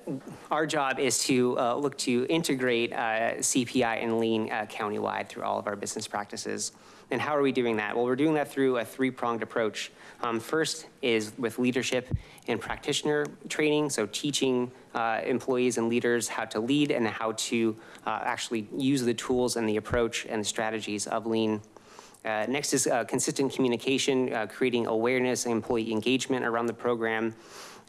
our job is to uh, look to integrate uh, CPI and lean uh, countywide through all of our business practices. And how are we doing that? Well, we're doing that through a three-pronged approach. Um, first is with leadership and practitioner training, so teaching uh, employees and leaders how to lead and how to uh, actually use the tools and the approach and the strategies of lean. Uh, next is uh, consistent communication, uh, creating awareness and employee engagement around the program.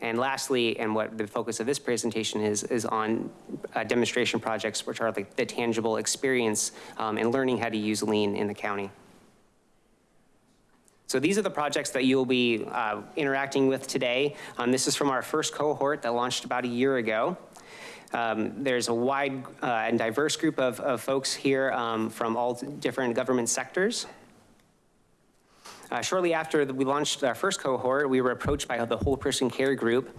And lastly, and what the focus of this presentation is, is on uh, demonstration projects, which are the tangible experience um, and learning how to use lean in the county. So these are the projects that you'll be uh, interacting with today. Um, This is from our first cohort that launched about a year ago. Um, There's a wide uh, and diverse group of, of folks here um, from all different government sectors. Uh, Shortly after we launched our first cohort, we were approached by the Whole Person Care Group,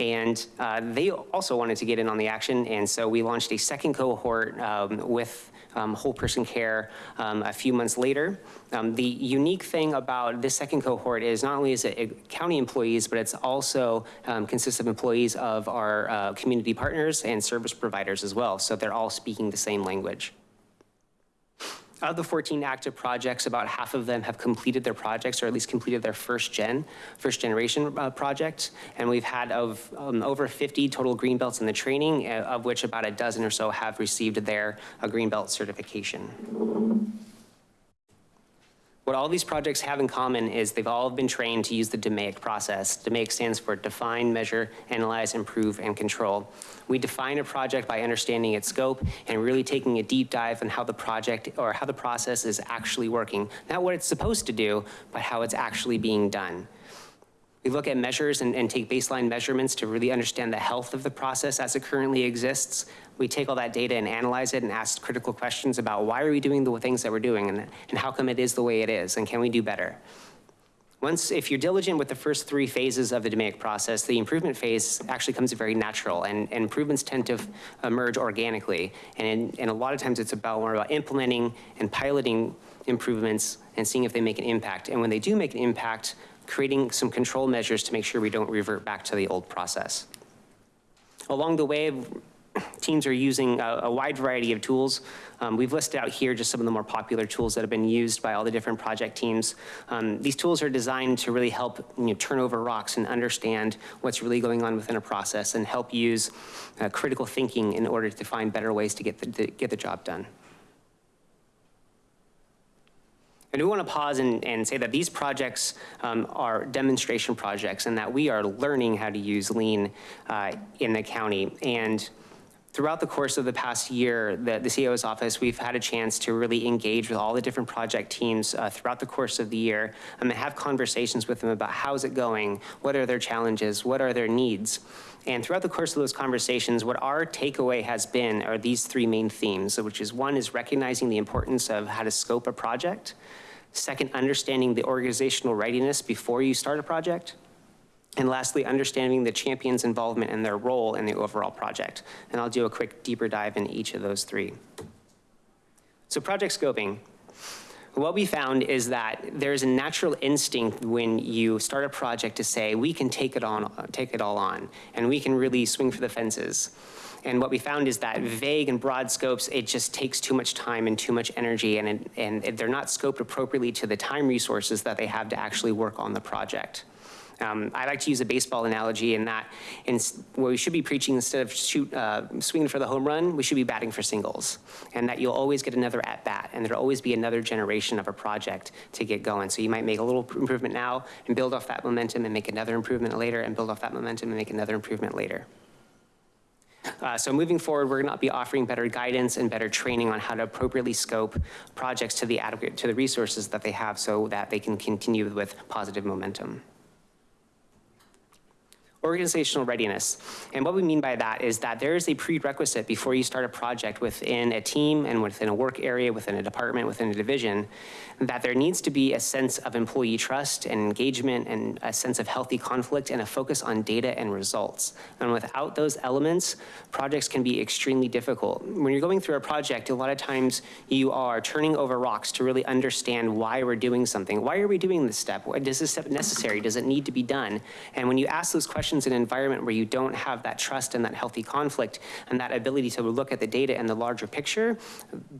and uh, they also wanted to get in on the action, and so we launched a second cohort um, with um, Whole Person Care um, a few months later. Um, The unique thing about this second cohort is not only is it county employees, but it's also um, consists of employees of our uh, community partners and service providers as well, so they're all speaking the same language. Of the 14 active projects, about half of them have completed their projects, or at least completed their first gen, first generation uh, projects. And we've had of um, over 50 total green belts in the training, uh, of which about a dozen or so have received their uh, green belt certification. What all these projects have in common is they've all been trained to use the DMAIC process. DMAIC stands for Define, Measure, Analyze, Improve, and Control. We define a project by understanding its scope and really taking a deep dive on how the project or how the process is actually working. Not what it's supposed to do, but how it's actually being done. We look at measures and, and take baseline measurements to really understand the health of the process as it currently exists. We take all that data and analyze it and ask critical questions about why are we doing the things that we're doing and, and how come it is the way it is and can we do better? Once, if you're diligent with the first three phases of the DMAIC process, the improvement phase actually comes very natural and, and improvements tend to emerge organically. And, and a lot of times it's about more about implementing and piloting improvements and seeing if they make an impact. And when they do make an impact, creating some control measures to make sure we don't revert back to the old process. Along the way, teams are using a, a wide variety of tools. Um, we've listed out here just some of the more popular tools that have been used by all the different project teams. Um, these tools are designed to really help you know, turn over rocks and understand what's really going on within a process and help use uh, critical thinking in order to find better ways to get the, to get the job done. I do want to pause and, and say that these projects um, are demonstration projects and that we are learning how to use lean uh, in the county. And throughout the course of the past year, the, the CEO's office, we've had a chance to really engage with all the different project teams uh, throughout the course of the year um, and have conversations with them about how's it going, what are their challenges, what are their needs. And throughout the course of those conversations, what our takeaway has been are these three main themes, which is one is recognizing the importance of how to scope a project. Second, understanding the organizational readiness before you start a project. And lastly, understanding the champion's involvement and their role in the overall project. And I'll do a quick deeper dive in each of those three. So project scoping. What we found is that there's a natural instinct when you start a project to say, we can take it on, take it all on, and we can really swing for the fences. And what we found is that vague and broad scopes, it just takes too much time and too much energy, and, and they're not scoped appropriately to the time resources that they have to actually work on the project. Um, I like to use a baseball analogy in that in, where we should be preaching instead of shoot, uh, swinging for the home run, we should be batting for singles. And that you'll always get another at bat and there'll always be another generation of a project to get going. So you might make a little improvement now and build off that momentum and make another improvement later and build off that momentum and make another improvement later. Uh, so moving forward, we're going to be offering better guidance and better training on how to appropriately scope projects to the adequate to the resources that they have so that they can continue with positive momentum organizational readiness. And what we mean by that is that there is a prerequisite before you start a project within a team and within a work area, within a department, within a division, that there needs to be a sense of employee trust and engagement and a sense of healthy conflict and a focus on data and results. And without those elements, projects can be extremely difficult. When you're going through a project, a lot of times you are turning over rocks to really understand why we're doing something. Why are we doing this step? Is this step necessary? Does it need to be done? And when you ask those questions in an environment where you don't have that trust and that healthy conflict and that ability to look at the data and the larger picture,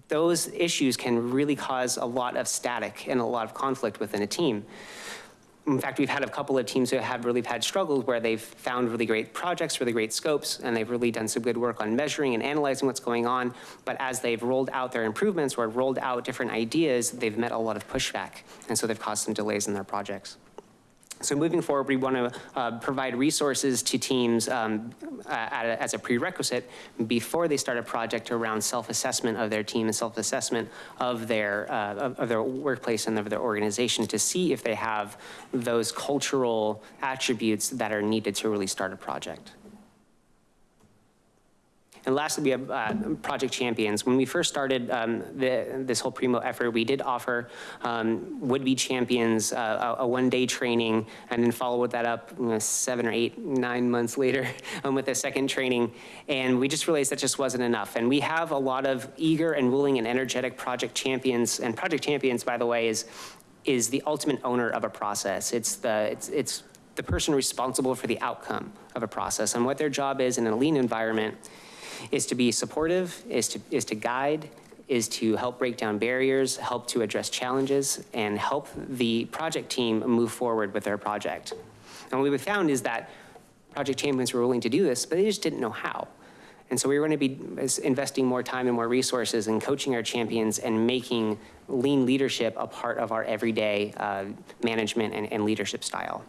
those issues can really cause a lot of static and a lot of conflict within a team. In fact, we've had a couple of teams who have really had struggles where they've found really great projects, really great scopes, and they've really done some good work on measuring and analyzing what's going on. But as they've rolled out their improvements or rolled out different ideas, they've met a lot of pushback. And so they've caused some delays in their projects. So moving forward, we want to uh, provide resources to teams um, a, as a prerequisite before they start a project around self-assessment of their team and self-assessment of their uh, of, of their workplace and of their organization to see if they have those cultural attributes that are needed to really start a project. And lastly, we have uh, Project Champions. When we first started um, the, this whole Primo effort, we did offer um, would-be champions uh, a, a one-day training and then follow that up you know, seven or eight, nine months later um, with a second training. And we just realized that just wasn't enough. And we have a lot of eager and willing and energetic Project Champions. And Project Champions, by the way, is, is the ultimate owner of a process. It's the, it's, it's the person responsible for the outcome of a process and what their job is in a lean environment is to be supportive, is to, is to guide, is to help break down barriers, help to address challenges, and help the project team move forward with their project. And what we found is that project champions were willing to do this, but they just didn't know how. And so we were going to be investing more time and more resources in coaching our champions and making lean leadership a part of our everyday uh, management and, and leadership style.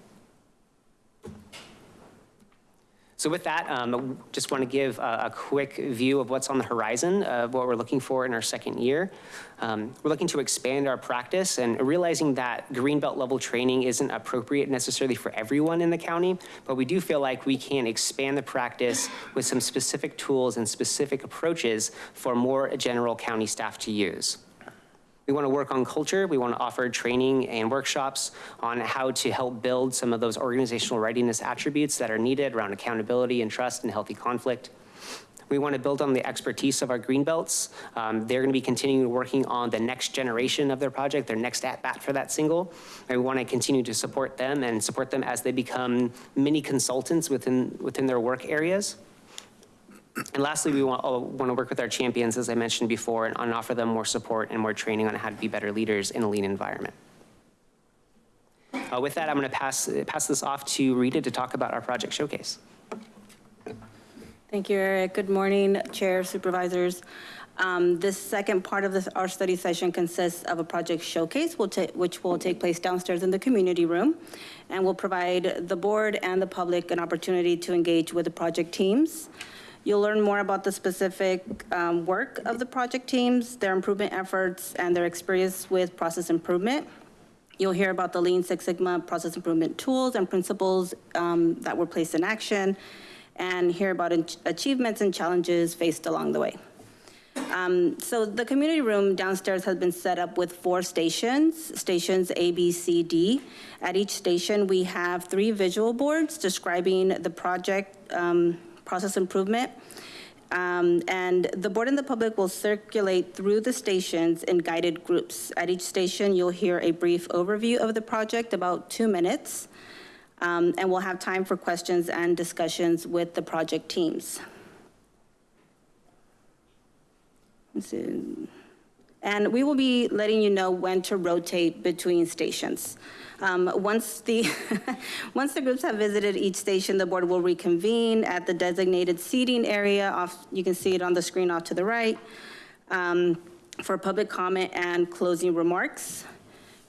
So with that, um, just want to give a, a quick view of what's on the horizon of what we're looking for in our second year. Um, we're looking to expand our practice and realizing that Greenbelt level training isn't appropriate necessarily for everyone in the county, but we do feel like we can expand the practice with some specific tools and specific approaches for more general county staff to use. We want to work on culture. We want to offer training and workshops on how to help build some of those organizational readiness attributes that are needed around accountability and trust and healthy conflict. We want to build on the expertise of our greenbelts. Um, they're going to be continuing working on the next generation of their project, their next at-bat for that single. And we want to continue to support them and support them as they become mini consultants within, within their work areas. And lastly, we want, uh, want to work with our champions, as I mentioned before, and, and offer them more support and more training on how to be better leaders in a lean environment. Uh, with that, I'm going to pass, pass this off to Rita to talk about our project showcase.
Thank you, Eric. Good morning, Chair, Supervisors. Um, This second part of this, our study session consists of a project showcase, will which will take place downstairs in the community room, and will provide the board and the public an opportunity to engage with the project teams. You'll learn more about the specific um, work of the project teams, their improvement efforts, and their experience with process improvement. You'll hear about the Lean Six Sigma process improvement tools and principles um, that were placed in action, and hear about ach- achievements and challenges faced along the way. Um, So the community room downstairs has been set up with four stations, stations A, B, C, D. At each station, we have three visual boards describing the project um, process improvement. Um, And the board and the public will circulate through the stations in guided groups. At each station, you'll hear a brief overview of the project, about two minutes. Um, And we'll have time for questions and discussions with the project teams. And we will be letting you know when to rotate between stations. Um, Once the, once the groups have visited each station, the board will reconvene at the designated seating area off, you can see it on the screen off to the right, um, for public comment and closing remarks.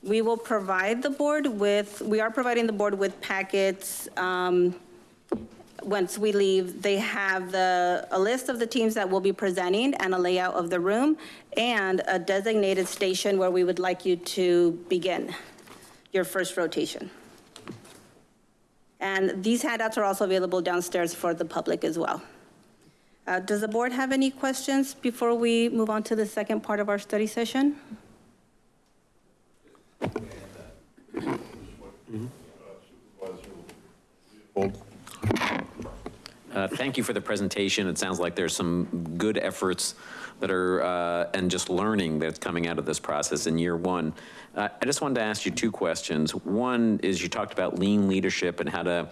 We will provide the board with, we are providing the board with packets um, once we leave, they have the, a list of the teams that will be presenting and a layout of the room and a designated station where we would like you to begin your first rotation. And these handouts are also available downstairs for the public as well. Uh, Does the board have any questions before we move on to the second part of our study session?
Uh, Thank you for the presentation. It sounds like there's some good efforts that are, uh, and just learning that's coming out of this process in year one. Uh, I just wanted to ask you two questions. One is you talked about lean leadership and how to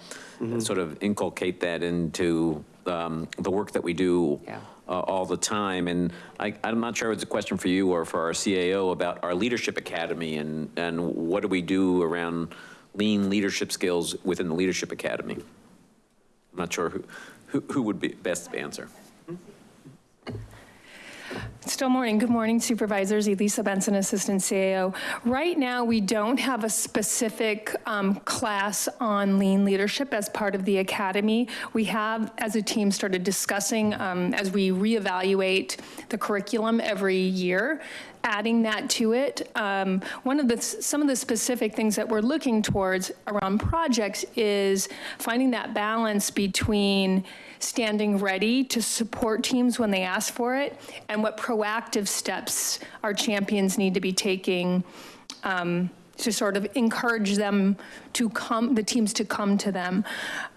sort of inculcate that into um, the work that we do uh, all the time. And I, I'm not sure if it's a question for you or for our CAO about our leadership academy and, and what do we do around lean leadership skills within the leadership academy? I'm not sure who, who, who would be best to answer.
Still morning. Good morning Supervisors. Elisa Benson, Assistant CAO. Right now, we don't have a specific um, class on lean leadership as part of the academy. We have, as a team, started discussing um, as we reevaluate the curriculum every year adding that to it. Um, one of the, some of the specific things that we're looking towards around projects is finding that balance between standing ready to support teams when they ask for it and what proactive steps our champions need to be taking um, to sort of encourage them to come, the teams to come to them.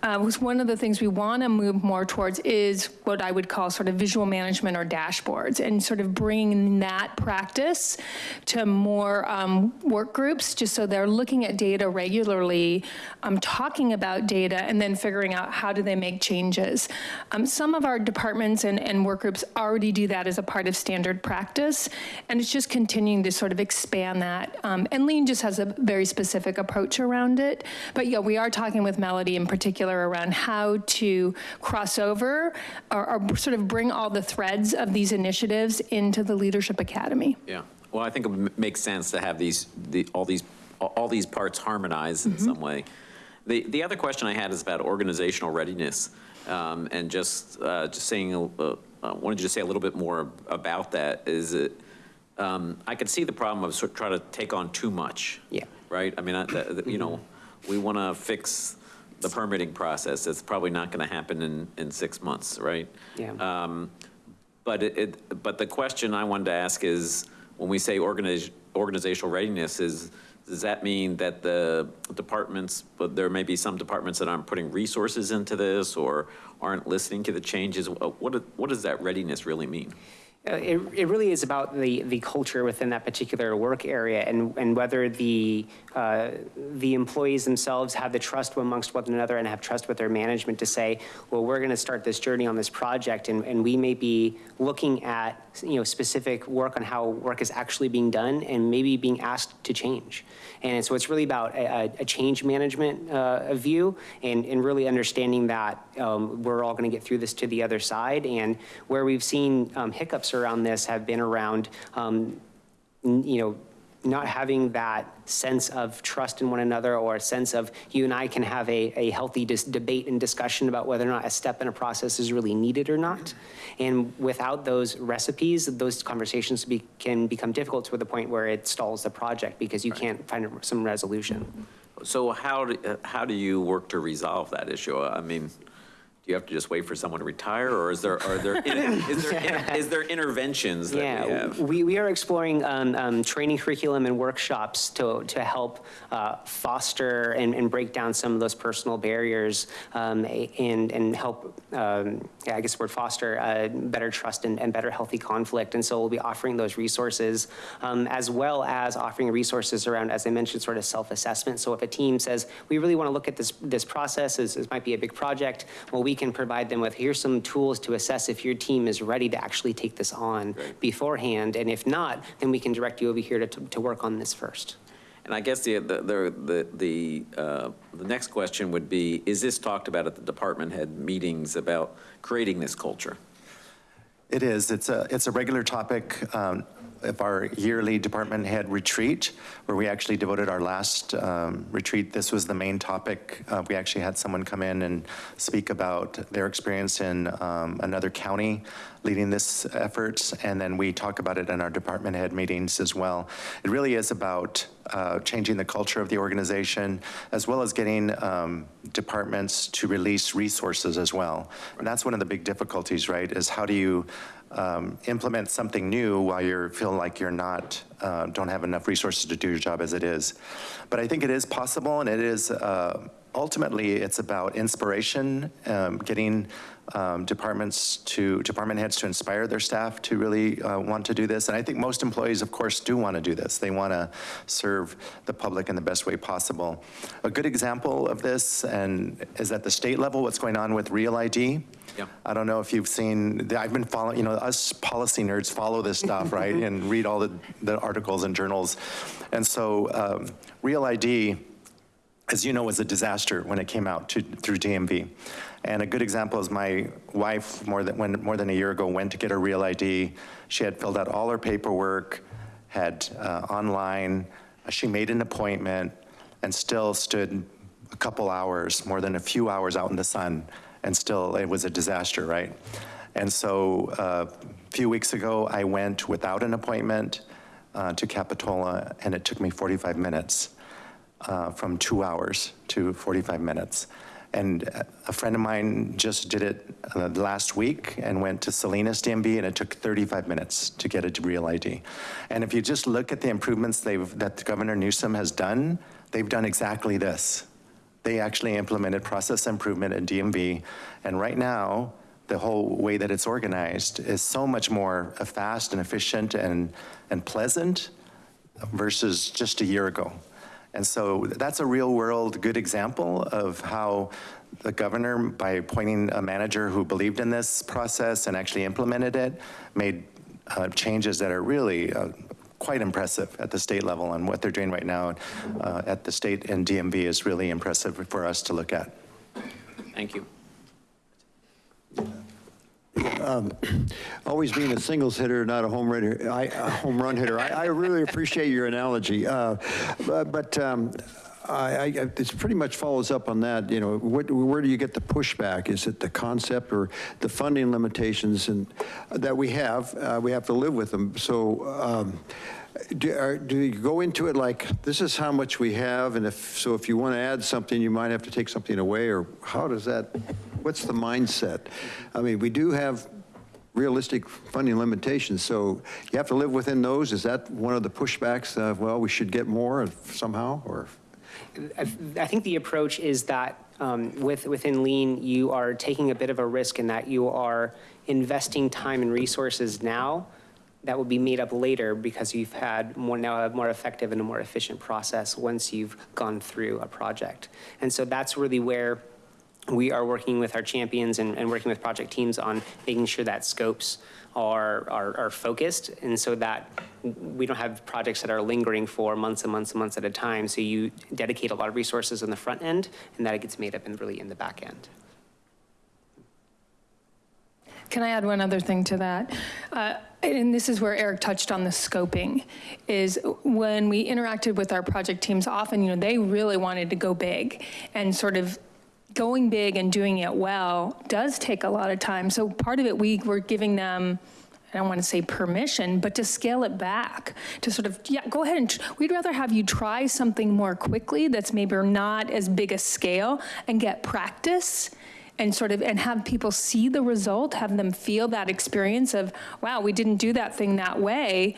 Uh, was one of the things we want to move more towards is what I would call sort of visual management or dashboards and sort of bringing that practice to more um, work groups, just so they're looking at data regularly, um, talking about data, and then figuring out how do they make changes. Um, some of our departments and, and work groups already do that as a part of standard practice, and it's just continuing to sort of expand that. Um, and Lean just has a very specific approach around it. But yeah, we are talking with Melody in particular around how to cross over or, or sort of bring all the threads of these initiatives into the Leadership Academy.
Yeah, well, I think it makes sense to have these, the, all these, all these parts harmonized in some way. The, the other question I had is about organizational readiness. Um, And just, uh, just saying, uh, I wanted you to say a little bit more about that, is it, um, I could see the problem of sort of trying to take on too much.
Yeah.
Right? I mean, I- the- the- you know, we want to fix the permitting process. It's probably not going to happen in, in six months, right?
Yeah.
Um, But it- it, but the question I wanted to ask is, when we say organiz- organizational readiness, is, does that mean that the departments, but there may be some departments that aren't putting resources into this or aren't listening to the changes? What, what does that readiness really mean?
Uh, It, it really is about the, the culture within that particular work area and, and whether the, uh, the employees themselves have the trust amongst one another and have trust with their management to say, well, we're going to start this journey on this project and, and we may be looking at, you know, specific work on how work is actually being done and maybe being asked to change. And so it's really about a, a- change management uh, view and, and really understanding that um, we're all going to get through this to the other side. And where we've seen um, hiccups around this have been around, um, you know, not having that sense of trust in one another or a sense of you and I can have a, a healthy dis- debate and discussion about whether or not a step in a process is really needed or not. And without those recipes, those conversations be, can become difficult to the point where it stalls the project because you can't find some resolution.
So how, do uh, how do you work to resolve that issue? I mean, do you have to just wait for someone to retire, or is there, are there, is there, is there interventions that we
Yeah,
have?
we, we are exploring um, um, training curriculum and workshops to, to help uh, foster and, and break down some of those personal barriers um, and, and help, um, yeah, I guess the word foster, uh, better trust and, and better healthy conflict. And so we'll be offering those resources um, as well as offering resources around, as I mentioned, sort of self-assessment. So if a team says, we really want to look at this, this process, this, this might be a big project, well, we can provide them with, here's some tools to assess if your team is ready to actually take this on beforehand. And if not, then we can direct you over here to, to work on this first.
And I guess the, the, the, the, uh, the next question would be, is this talked about at the department head meetings about creating this culture?
It is. It's a, it's a regular topic um, of our yearly department head retreat, where we actually devoted our last um, retreat. This was the main topic. Uh, We actually had someone come in and speak about their experience in um, another county leading this effort, and then we talk about it in our department head meetings as well. It really is about uh, changing the culture of the organization, as well as getting um, departments to release resources as well. And that's one of the big difficulties, right, is how do you um, implement something new while you feel like you're not, uh, don't have enough resources to do your job as it is. But I think it is possible, and it is, uh, ultimately, it's about inspiration, um, getting um, departments to, department heads to inspire their staff to really uh, want to do this. And I think most employees, of course, do want to do this. They want to serve the public in the best way possible. A good example of this and is at the state level, what's going on with Real ID.
Yeah.
I don't know if you've seen, I've been following, you know, us policy nerds follow this stuff, right? And read all the, the articles and journals. And so um, Real ID, as you know, was a disaster when it came out to, through DMV. And a good example is my wife, more than, when, more than a year ago, went to get her Real ID. She had filled out all her paperwork, had uh, online, she made an appointment, and still stood a couple hours, more than a few hours out in the sun, and still it was a disaster, right? And so uh, a few weeks ago, I went without an appointment uh, to Capitola, and it took me 45 minutes, uh, from two hours to 45 minutes. And a friend of mine just did it uh, last week and went to Salinas DMV, and it took 35 minutes to get a real ID. And if you just look at the improvements that Governor Newsom has done, they've done exactly this. They actually implemented process improvement in DMV, and right now, the whole way that it's organized is so much more fast and efficient and, and pleasant versus just a year ago. And so that's a real world good example of how the governor, by appointing a manager who believed in this process and actually implemented it, made uh, changes that are really uh, quite impressive at the state level. And what they're doing right now uh, at the state and DMV is really impressive for us to look at.
Thank you.
Um, Always being a singles hitter, not a home run, hitter- I- a home run hitter. I I really appreciate your analogy. Uh, But but, um, I, I, it pretty much follows up on that, you know, what, where do you get the pushback? Is it the concept or the funding limitations and, that we have, uh, we have to live with them. So, um, do, are, do you go into it like, this is how much we have, and if, so if you want to add something, you might have to take something away, or how does that, what's the mindset? I mean, we do have realistic funding limitations, so you have to live within those? Is that one of the pushbacks, uh, well, we should get more somehow, or?
I I think the approach is that um, with, within lean, you are taking a bit of a risk in that you are investing time and resources now that will be made up later because you've had more, now a more effective and a more efficient process once you've gone through a project. And so that's really where we are working with our champions and, and working with project teams on making sure that scopes are, are, are focused and so that we don't have projects that are lingering for months and months and months at a time. So you dedicate a lot of resources in the front end and that it gets made up and really in the back end.
Can I add one other thing to that? Uh, And this is where Eric touched on the scoping, is when we interacted with our project teams, often, you know, they really wanted to go big and sort of going big and doing it well does take a lot of time. So part of it, we were giving them, I don't want to say permission, but to scale it back, to sort of, yeah, go ahead and, we'd rather have you try something more quickly that's maybe not as big a scale and get practice and sort of, and have people see the result, have them feel that experience of, wow, we didn't do that thing that way,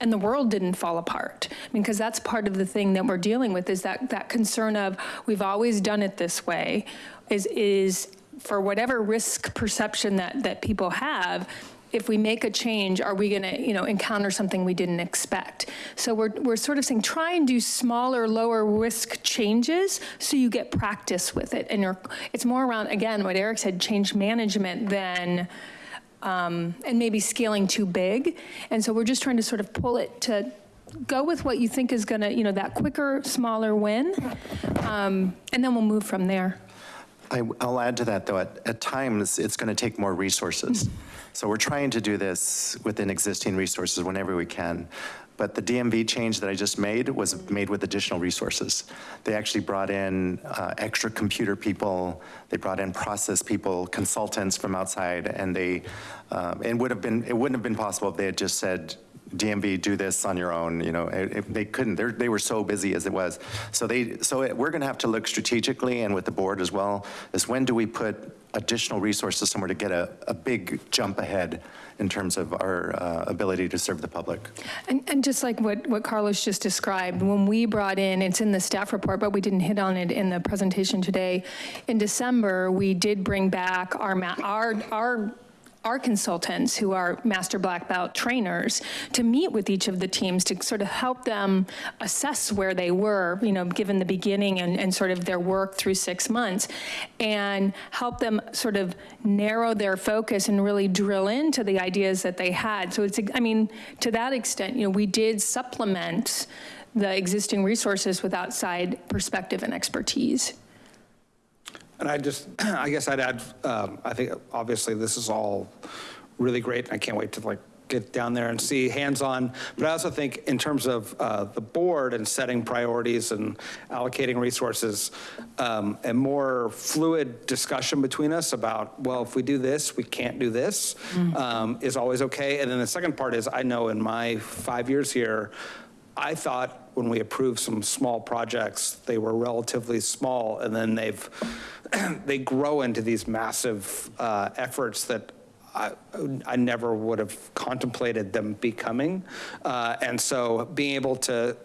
and the world didn't fall apart. I mean, because that's part of the thing that we're dealing with is that, that concern of, we've always done it this way, is, is for whatever risk perception that, that people have, if we make a change, are we going to, you know, encounter something we didn't expect? So we're, we're sort of saying, try and do smaller, lower risk changes so you get practice with it. And it's more around, again, what Eric said, change management than, um, and maybe scaling too big. And so we're just trying to sort of pull it to go with what you think is going to, you know, that quicker, smaller win. Um, and then we'll move from there.
I, I'll add to that, though, at, at times, it's going to take more resources. So we're trying to do this within existing resources whenever we can. But the DMV change that I just made was made with additional resources. They actually brought in uh, extra computer people, they brought in process people, consultants from outside, and they, it would have been, it wouldn't have been possible if they had just said, DMV, do this on your own, you know, it- it- they couldn't, They're- they were so busy as it was. So they, so it- we're going to have to look strategically and with the board as well, is when do we put additional resources somewhere to get a, a big jump ahead in terms of our uh, ability to serve the public?
And, and just like what, what Carlos just described, when we brought in, it's in the staff report, but we didn't hit on it in the presentation today. In December, we did bring back our, our, our our consultants who are master black belt trainers to meet with each of the teams to sort of help them assess where they were, you know, given the beginning and, and sort of their work through six months, and help them sort of narrow their focus and really drill into the ideas that they had. So it's, I mean, to that extent, you know, we did supplement the existing resources with outside perspective and expertise.
And I just, I guess I'd add, um, I think obviously this is all really great. and I can't wait to like get down there and see hands-on. But I also think in terms of uh, the board and setting priorities and allocating resources, um, a more fluid discussion between us about, well, if we do this, we can't do this, um, is always okay. And then the second part is, I know in my five years here, I thought when we approved some small projects, they were relatively small, and then they've, they grow into these massive uh, efforts that I, I never would have contemplated them becoming. Uh, and so being able to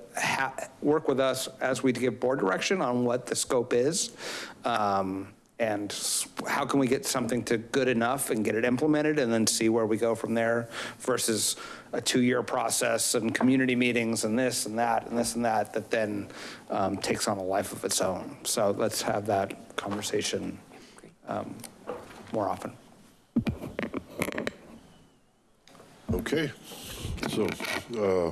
work with us as we give board direction on what the scope is, um, and how can we get something to good enough and get it implemented and then see where we go from there versus a two-year process and community meetings and this and that and this and that that then um, takes on a life of its own. So let's have that conversation um, more often.
Okay, so, uh,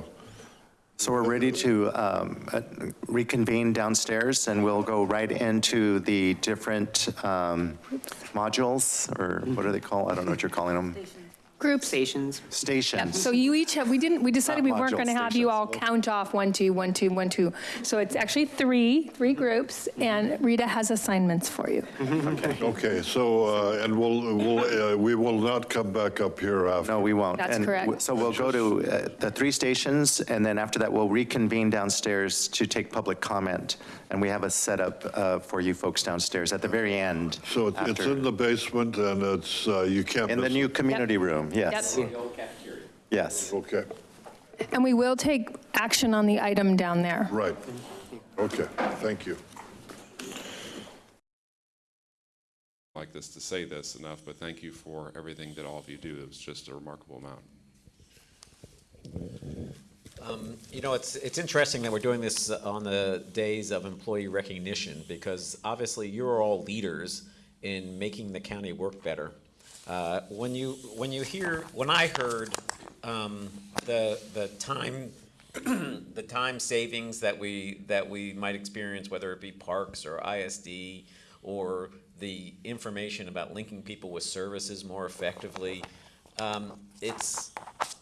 So we're ready to um, uh, reconvene downstairs, and we'll go right into the different um, modules, or what are they called? I don't know what you're calling them.
Groups.
Stations.
Stations.
So you each have, we didn't, we decided we weren't
module
going to have you all count off one, two, one, two, one, two. So it's actually three, three groups, and Rita has assignments for you.
Okay, Okay, so, uh, and we'll, we'll, uh, we will not come back up here after.
No, we won't.
That's
And
correct.
w- So we'll go to uh, the three stations, and then after that, we'll reconvene downstairs to take public comment. And we have a setup uh, for you folks downstairs at the very end.
So it's- it's
after-
in the basement and it's, uh, you can't
In the new
it.
community room, yes.
Yep.
Yes.
Okay,
And we will take action on the item down there.
right. Okay, thank you.
Like this to say this enough, but thank you for everything that all of you do. It was just a remarkable amount.
Um, You know, it's, it's interesting that we're doing this on the days of employee recognition, because obviously you're all leaders in making the county work better. Uh, When you, when you hear, when I heard um, the, the time, the time savings that we, that we might experience, whether it be parks or ISD, or the information about linking people with services more effectively, um, it's,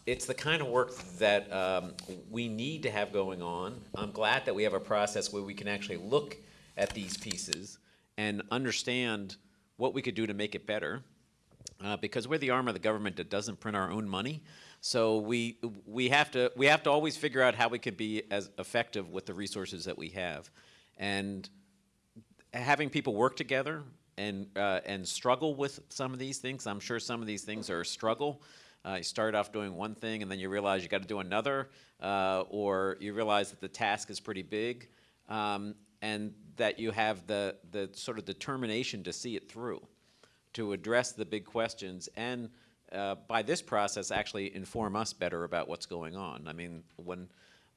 it's the kind of work that um, we need to have going on. I'm glad that we have a process where we can actually look at these pieces and understand what we could do to make it better. Uh, because we're the arm of the government that doesn't print our own money. So we, we, have to, we have to always figure out how we could be as effective with the resources that we have. And having people work together and, uh, and struggle with some of these things, I'm sure some of these things are a struggle. Uh, you start off doing one thing and then you realize you got to do another, uh, or you realize that the task is pretty big, um, and that you have the, the sort of determination to see it through, to address the big questions, and uh, by this process, actually inform us better about what's going on. I mean, when,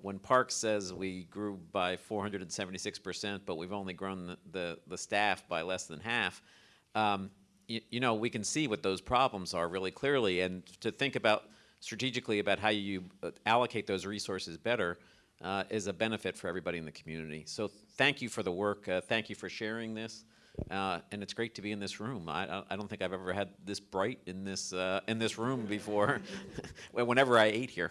when Parks says we grew by 476%, but we've only grown the, the, the staff by less than half, um, you, you know, we can see what those problems are really clearly, and to think about strategically about how you uh, allocate those resources better uh, is a benefit for everybody in the community. So thank you for the work. Uh, thank you for sharing this. Uh, and it's great to be in this room. I, I- don't think I've ever had this bright in this, uh, in this room before, whenever I ate here.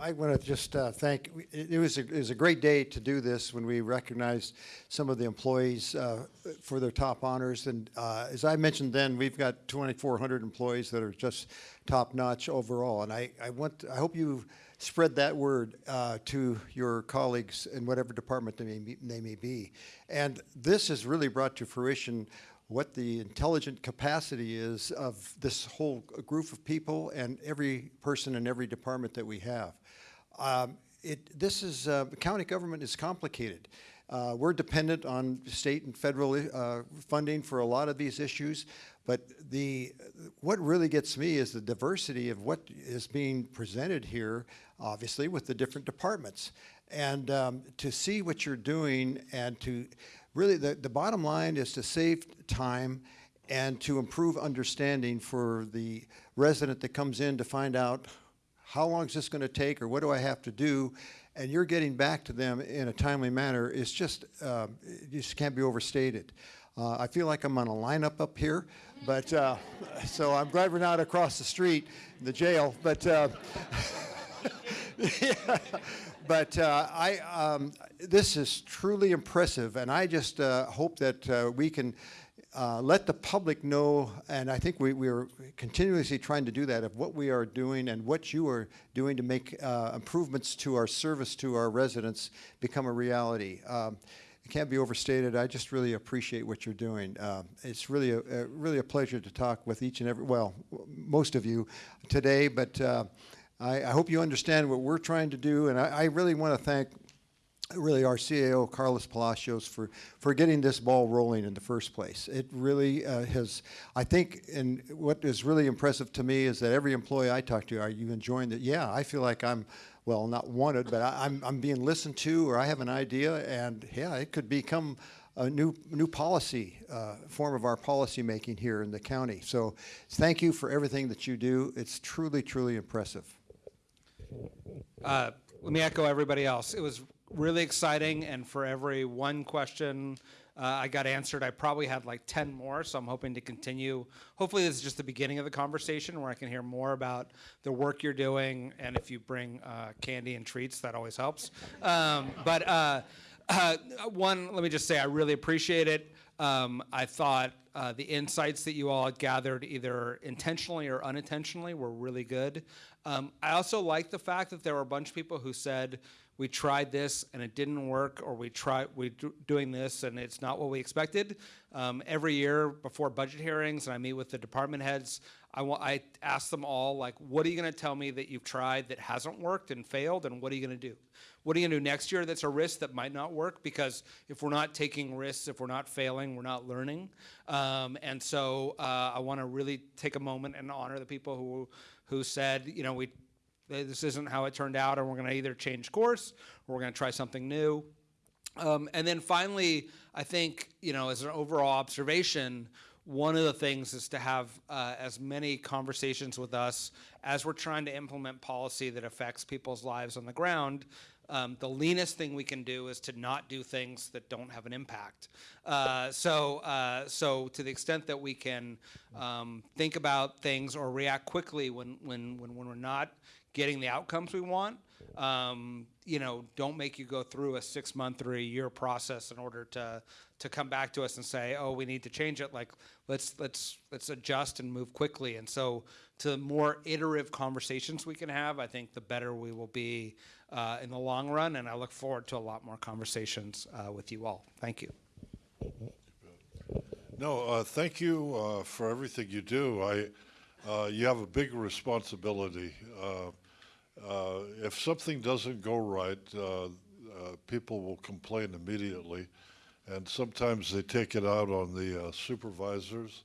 I want to just uh, thank, it was, a- it was a great day to do this when we recognized some of the employees uh, for their top honors. And uh, as I mentioned then, we've got 2,400 employees that are just top-notch overall. And I, I want, I hope you spread that word uh, to your colleagues in whatever department they may, they may be. And this has really brought to fruition what the intelligent capacity is of this whole group of people and every person in every department that we have. Um, it, this is, uh, county government is complicated. Uh, we're dependent on state and federal uh, funding for a lot of these issues, but the, what really gets me is the diversity of what is being presented here, obviously, with the different departments. And um, to see what you're doing and to really, the, the bottom line is to save time and to improve understanding for the resident that comes in to find out how long is this going to take or what do I have to do? And you're getting back to them in a timely manner is just, it just can't be overstated. Uh, I feel like I'm on a lineup up here, but uh, so I'm glad we're not across the street in the jail. But uh, yeah. But uh, I, um, this is truly impressive, and I just uh, hope that uh, we can uh, let the public know, and I think we, we are continuously trying to do that, of what we are doing and what you are doing to make uh, improvements to our service to our residents become a reality. Um, it can't be overstated. I just really appreciate what you're doing. Uh, it's really a, a, really a pleasure to talk with each and every, well, most of you today, but uh, I, I hope you understand what we're trying to do, and I, I really want to thank really our CAO, Carlos Palacios, for, for getting this ball rolling in the first place. It really uh, has, I think, and what is really impressive to me is that every employee I talk to, are you enjoying that? Yeah, I feel like I'm, well, not wanted, but I, I'm, I'm being listened to, or I have an idea, and yeah, it could become a new, new policy, uh, form of our policy making here in the county. So thank you for everything that you do. It's truly, truly impressive.
Uh, let me echo everybody else. It was really exciting, and for every one question uh, I got answered. I probably had like 10 more, so I'm hoping to continue. Hopefully, this is just the beginning of the conversation where I can hear more about the work you're doing, and if you bring uh, candy and treats, that always helps. Um, but uh, uh, one, let me just say, I really appreciate it. Um, I thought uh, the insights that you all gathered, either intentionally or unintentionally, were really good. Um, I also like the fact that there were a bunch of people who said, we tried this and it didn't work, or we tried we do, doing this and it's not what we expected. Um, every year before budget hearings, and I meet with the department heads, I, want, I ask them all, like, what are you going to tell me that you've tried that hasn't worked and failed, and what are you going to do? What are you going to do next year that's a risk that might not work? Because if we're not taking risks, if we're not failing, we're not learning. Um, and so uh, I want to really take a moment and honor the people who, who said, you know, we this isn't how it turned out, and we're going to either change course or we're going to try something new. Um, and then finally, I think, you know, as an overall observation, one of the things is to have uh, as many conversations with us as we're trying to implement policy that affects people's lives on the ground. Um, the leanest thing we can do is to not do things that don't have an impact. Uh, so, uh, so to the extent that we can um, think about things or react quickly when, when, when, when we're not getting the outcomes we want, um, you know, don't make you go through a six month or a year process in order to to come back to us and say, oh, we need to change it. Like, let's let's let's adjust and move quickly. And so, to more iterative conversations we can have, I think the better we will be uh, in the long run. And I look forward to a lot more conversations uh, with you all. Thank you.
No, uh, thank you uh, for everything you do. I, uh, you have a big responsibility. Uh, if something doesn't go right, people will complain immediately, and sometimes they take it out on the uh, supervisors.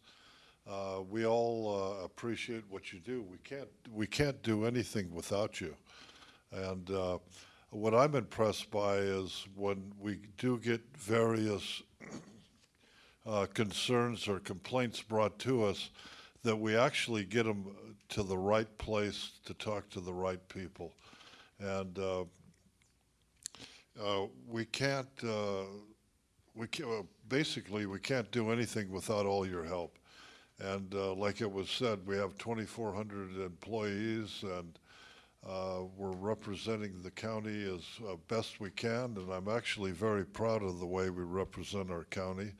Uh, we all uh, appreciate what you do. We can't we can't do anything without you, and uh, what I'm impressed by is when we do get various uh, concerns or complaints brought to us, that we actually get them to the right place to talk to the right people. And uh, we can't, we uh, basically, we can't do anything without all your help. And uh, like it was said, we have 2,400 employees and uh, we're representing the county as uh, best we can. And I'm actually very proud of the way we represent our county.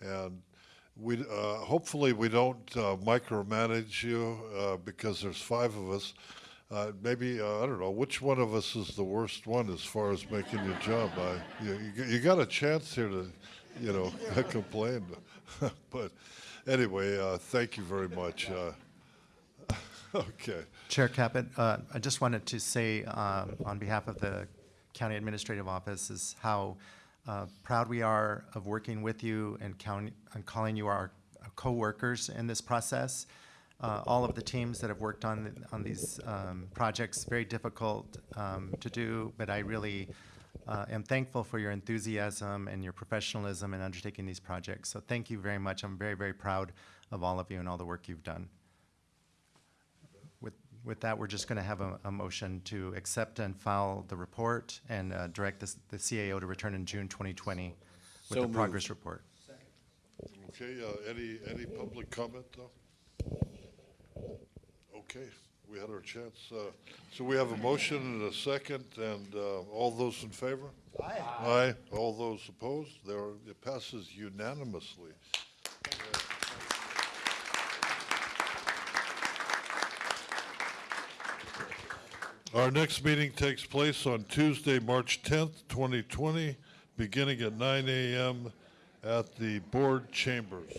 And we, uh, hopefully we don't uh, micromanage you because there's five of us. Uh, maybe, uh, I don't know, which one of us is the worst one as far as making your job? I, you, you, got a chance here to, you know, complain. but anyway, uh, thank you very much. Uh, okay.
Chair Caput, uh, I just wanted to say um, on behalf of the County Administrative Office is how uh, proud we are of working with you and, and calling you our co-workers in this process. Uh, all of the teams that have worked on on these um, projects, very difficult um, to do, but I really uh, am thankful for your enthusiasm and your professionalism in undertaking these projects. So thank you very much. I'm very, very proud of all of you and all the work you've done. With, with that, we're just going to have a, a motion to accept and file the report and uh, direct this, the CAO to return in June 2020 with
So
the progress report.
Okay, uh, any, any public comment though? Okay, we had our chance. Uh, So we have a motion and a second, and uh, all those in favor? Aye. Aye. All those opposed? There, it passes unanimously. Our next meeting takes place on Tuesday, March 10th, 2020, beginning at 9 a.m. at the board chambers.